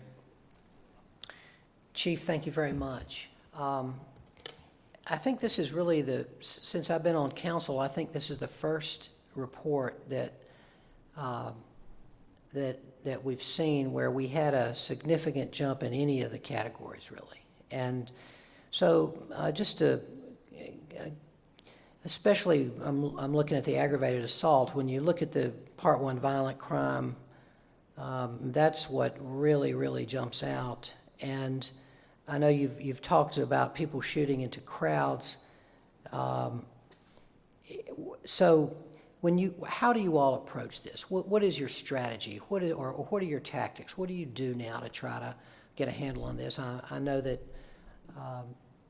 Chief, thank you very much. Um, I think this is really the, since I've been on council, I think this is the first report that, um, that, that we've seen where we had a significant jump in any of the categories, really. And so, uh, just to, uh, especially, I'm, I'm looking at the aggravated assault, when you look at the Part One violent crime, um, That's what really, really jumps out. And I know you've, you've talked about people shooting into crowds. Um, So when you, how do you all approach this? What, what is your strategy? What is, or or what are your tactics? What do you do now to try to get a handle on this? I, I know that, um,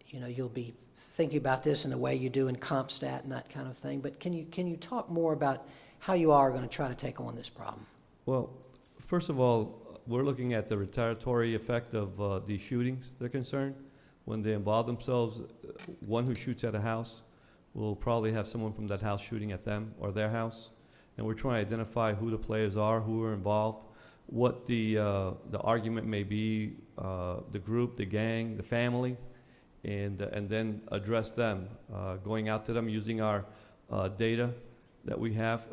you know, you'll be thinking about this in the way you do in CompStat and that kind of thing, but can you, can you talk more about how you are going to try to take on this problem? Well, first of all, we're looking at the retaliatory effect of uh, these shootings, they're concerned. When they involve themselves, uh, one who shoots at a house will probably have someone from that house shooting at them or their house. And we're trying to identify who the players are, who are involved, what the, uh, the argument may be, uh, the group, the gang, the family, and, uh, and then address them, going out to them using our data that we have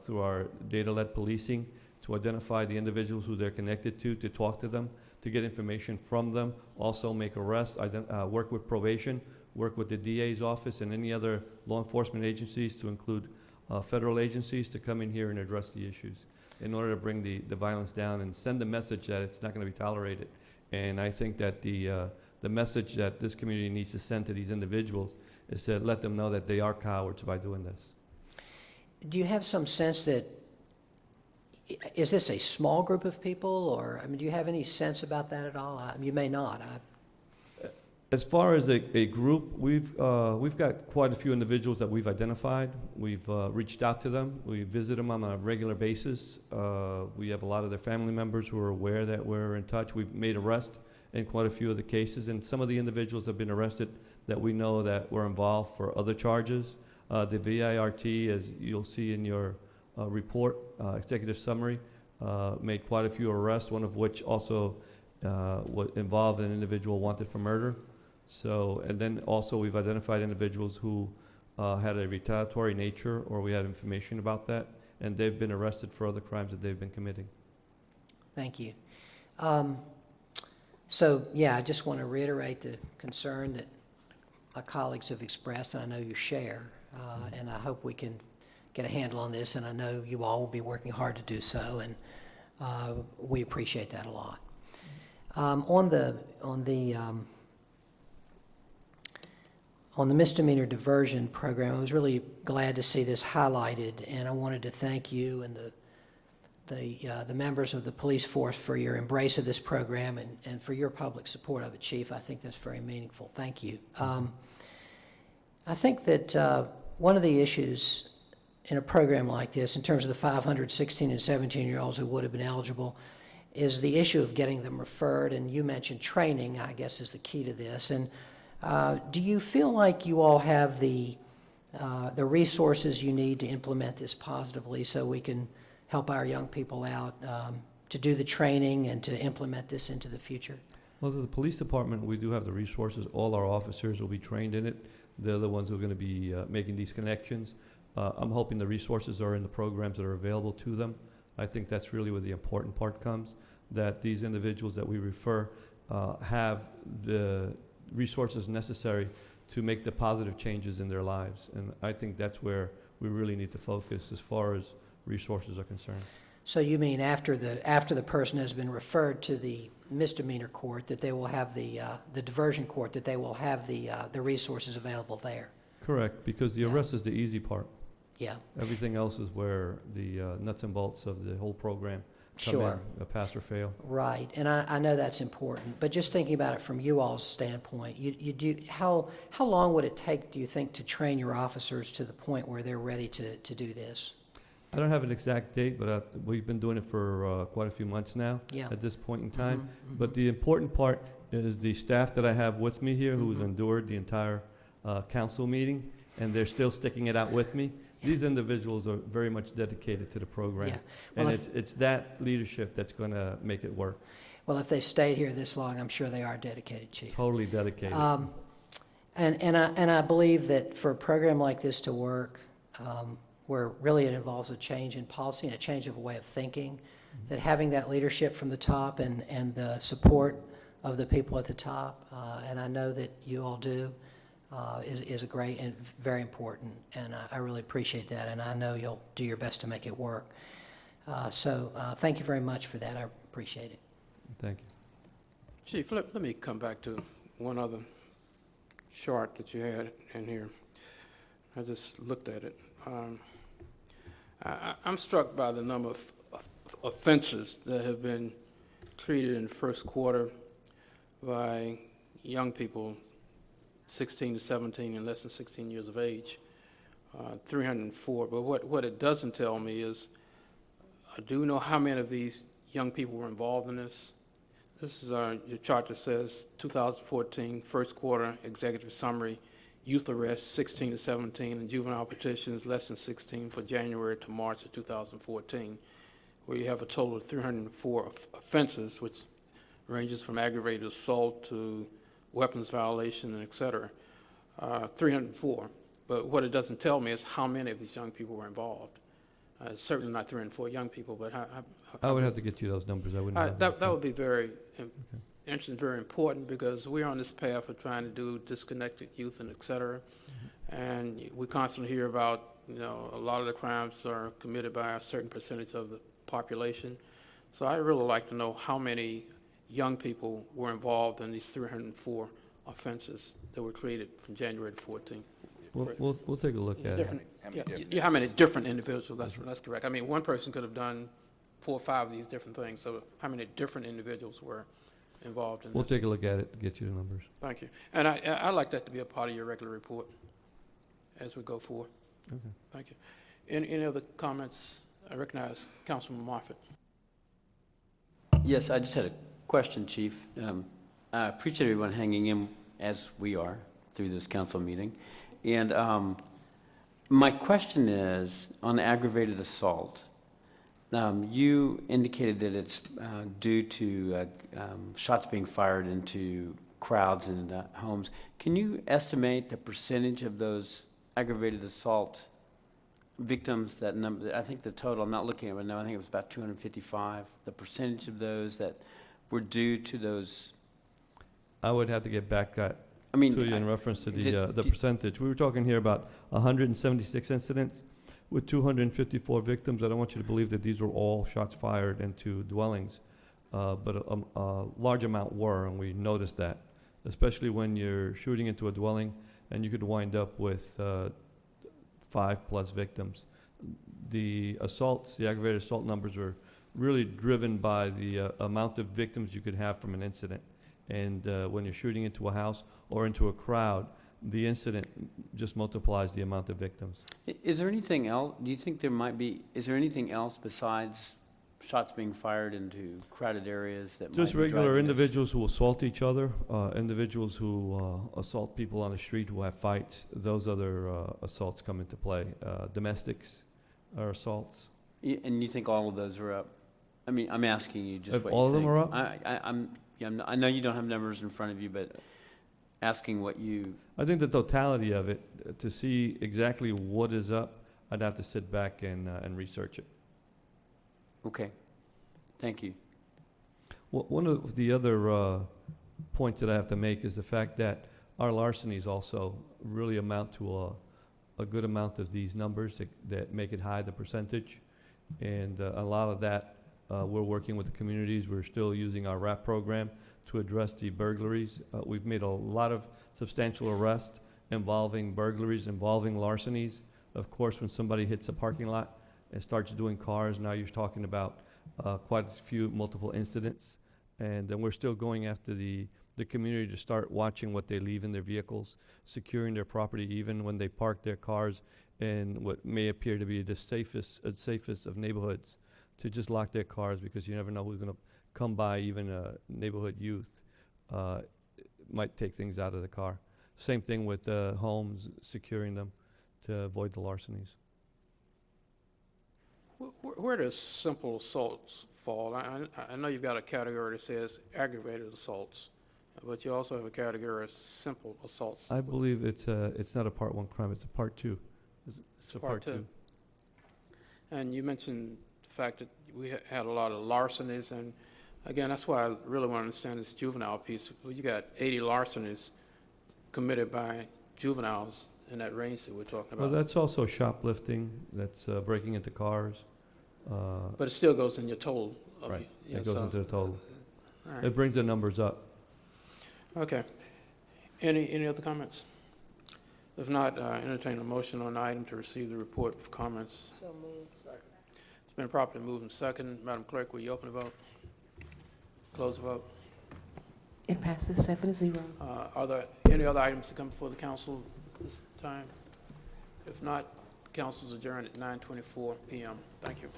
through our data-led policing to identify the individuals who they're connected to, to talk to them, to get information from them, also make arrests, ident- uh, work with probation, work with the DA's office and any other law enforcement agencies, to include uh, federal agencies, to come in here and address the issues in order to bring the, the violence down and send a message that it's not going to be tolerated. And I think that the, uh, the message that this community needs to send to these individuals is to let them know that they are cowards by doing this. Do you have some sense that, is this a small group of people, or, I mean, do you have any sense about that at all? I- You may not. I- As far as a, a group, we've, uh, we've got quite a few individuals that we've identified. We've uh, reached out to them. We visit them on a regular basis. Uh, we have a lot of their family members who are aware that we're in touch. We've made arrests in quite a few of the cases, and some of the individuals have been arrested that we know that were involved for other charges. Uh, the VIRT, as you'll see in your uh, report, uh, executive summary, uh, made quite a few arrests, one of which also uh, wa- involved an individual wanted for murder. So, and then also we've identified individuals who uh, had a retaliatory nature, or we had information about that, and they've been arrested for other crimes that they've been committing. Thank you. Um, So, yeah, I just want to reiterate the concern that my colleagues have expressed, and I know you share, uh, and I hope we can get a handle on this, and I know you all will be working hard to do so, and uh, we appreciate that a lot. Um, On the, on the, um, on the misdemeanor diversion program, I was really glad to see this highlighted, and I wanted to thank you and the the, uh, the members of the police force for your embrace of this program and, and for your public support of it, Chief. I think that's very meaningful. Thank you. Um, I think that uh, one of the issues in a program like this, in terms of the 500 16 and 17-year-olds who would have been eligible, is the issue of getting them referred, and you mentioned training, I guess, is the key to this. And uh, do you feel like you all have the, uh, the resources you need to implement this positively so we can help our young people out um, to do the training and to implement this into the future? Well, the police department, we do have the resources. All our officers will be trained in it. They're the ones who are going to be uh, making these connections. Uh, I'm hoping the resources are in the programs that are available to them. I think that's really where the important part comes, that these individuals that we refer uh, have the resources necessary to make the positive changes in their lives. And I think that's where we really need to focus as far as resources are concerned. So you mean after the, after the person has been referred to the misdemeanor court, that they will have the, uh, the diversion court, that they will have the, uh, the resources available there? Correct, because the arrest is the easy part. Yeah. Everything else is where the uh, nuts and bolts of the whole program come in, Sure. uh, pass or fail. Right, and I, I know that's important, but just thinking about it from you all's standpoint, you, you do, how, how long would it take, do you think, to train your officers to the point where they're ready to, to do this? I don't have an exact date, but uh, we've been doing it for uh, quite a few months now. Yeah. At this point in time. Mhm, But the important part is the staff that I have with me here, who's Mhm. endured the entire uh, council meeting, and they're still sticking it out with me. These individuals are very much dedicated to the program. Yeah. And Well, it's, if- it's that leadership that's going to make it work. Well, if they've stayed here this long, I'm sure they are dedicated, Chief. Totally dedicated. Um, And, and I, and I believe that for a program like this to work, um, where really it involves a change in policy and a change of a way of thinking, that having that leadership from the top and, and the support of the people at the top, uh, and I know that you all do, uh, is, is a great and very important, and I, I really appreciate that, and I know you'll do your best to make it work. Uh, So, uh, thank you very much for that, I appreciate it. Thank you. Chief, let, let me come back to one other chart that you had in here. I just looked at it. Um, I, I- I'm struck by the number of of offenses that have been treated in the first quarter by young people 16 to 17 and less than 16 years of age, uh, 304. But what, what it doesn't tell me is, I do know how many of these young people were involved in this. This is our, your chart that says 2014, first quarter, executive summary, youth arrests 16 to 17, and juvenile petitions less than 16 for January to March of 2014, where you have a total of 304 offenses, which ranges from aggravated assault to weapons violation, and et cetera. Uh, 304. But what it doesn't tell me is how many of these young people were involved. Uh, Certainly not 304 young people, but how, how- I would have to get you those numbers. I wouldn't uh, That, that would be very im- interesting, very important, because we're on this path of trying to do disconnected youth and et cetera. And we constantly hear about, you know, a lot of the crimes are committed by a certain percentage of the population. So I'd really like to know how many young people were involved in these 304 offenses that were created from January to 14. We'll, we'll, we'll take a look at it. Different, yeah, yeah, how many different individuals, that's, that's correct. I mean, one person could have done four or five of these different things, so how many different individuals were involved in this? We'll take a look at it, to get you the numbers. Thank you. And I, I- I'd like that to be a part of your regular report as we go forward. Okay. Thank you. Any, any other comments? I recognize Councilman Moffitt. Yes, I just had a question, Chief. Um, I appreciate everyone hanging in as we are through this council meeting. And um, my question is, on aggravated assault, um, you indicated that it's uh, due to uh, um, shots being fired into crowds and uh, homes. Can you estimate the percentage of those aggravated assault victims, that number, I think the total, I'm not looking at it now, I think it was about 255, the percentage of those that were due to those, I would have to get back at, I mean, to you in I- reference to did- the, uh, the did- percentage. We were talking here about 176 incidents with 254 victims. I don't want you to believe that these were all shots fired into dwellings, uh, but a, um, a large amount were, and we noticed that, especially when you're shooting into a dwelling and you could wind up with uh, five-plus victims. The assaults, the aggravated assault numbers are really driven by the uh, amount of victims you could have from an incident. And uh, when you're shooting into a house or into a crowd, the incident just multiplies the amount of victims. I- Is there anything else, do you think there might be, is there anything else besides shots being fired into crowded areas that might Just be regular driving this? individuals who assault each other, uh, individuals who uh, assault people on the street who have fights, those other uh, assaults come into play. Uh, Domestics are assaults. Y- And you think all of those are up? I mean, I'm asking you just If what you all of them think. are up? I, I, I'm, yeah, I'm I know you don't have numbers in front of you, but asking what you, I think the totality of it, uh, to see exactly what is up, I'd have to sit back and, uh, and research it. okay, thank you. Wha- One of the other uh, points that I have to make is the fact that our larcenies also really amount to a, a good amount of these numbers that, that make it high, the percentage. And uh, a lot of that, uh, we're working with the communities. We're still using our RAP program to address the burglaries. Uh, We've made a lot of substantial arrests involving burglaries, involving larcenies. Of course, when somebody hits a parking lot and starts doing cars, now you're talking about uh, quite a few multiple incidents. And then we're still going after the, the community to start watching what they leave in their vehicles, securing their property even when they park their cars in what may appear to be the safest, uh, safest of neighborhoods, to just lock their cars because you never know who's gonna come by, even a neighborhood youth, uh, might take things out of the car. Same thing with uh, homes, securing them to avoid the larcenies. Wh- wh- Where does simple assaults fall? I, I- know you've got a category that says aggravated assaults, but you also have a category of simple assaults. I believe it's, uh, it's not a part one crime, it's a part two. It's it's a part two. And you mentioned the fact that we ha- had a lot of larcenies, and again, that's why I really want to understand this juvenile piece. Well, You got 80 larcenies committed by juveniles in that range that we're talking about. Well, that's also shoplifting, that's uh, breaking into cars. uh, But it still goes in your total of. Right, you know, it goes so- into the total. All right. It brings the numbers up. Okay. Any, any other comments? If not, uh, entertain a motion on the item to receive the report of comments. So moved. It's been properly moved and second. Madam Clerk, will you open the vote? Close the vote. It passes seven to zero. Uh, Are there any other items to come before the council this time? If not, council's adjourned at 9:24 PM. Thank you.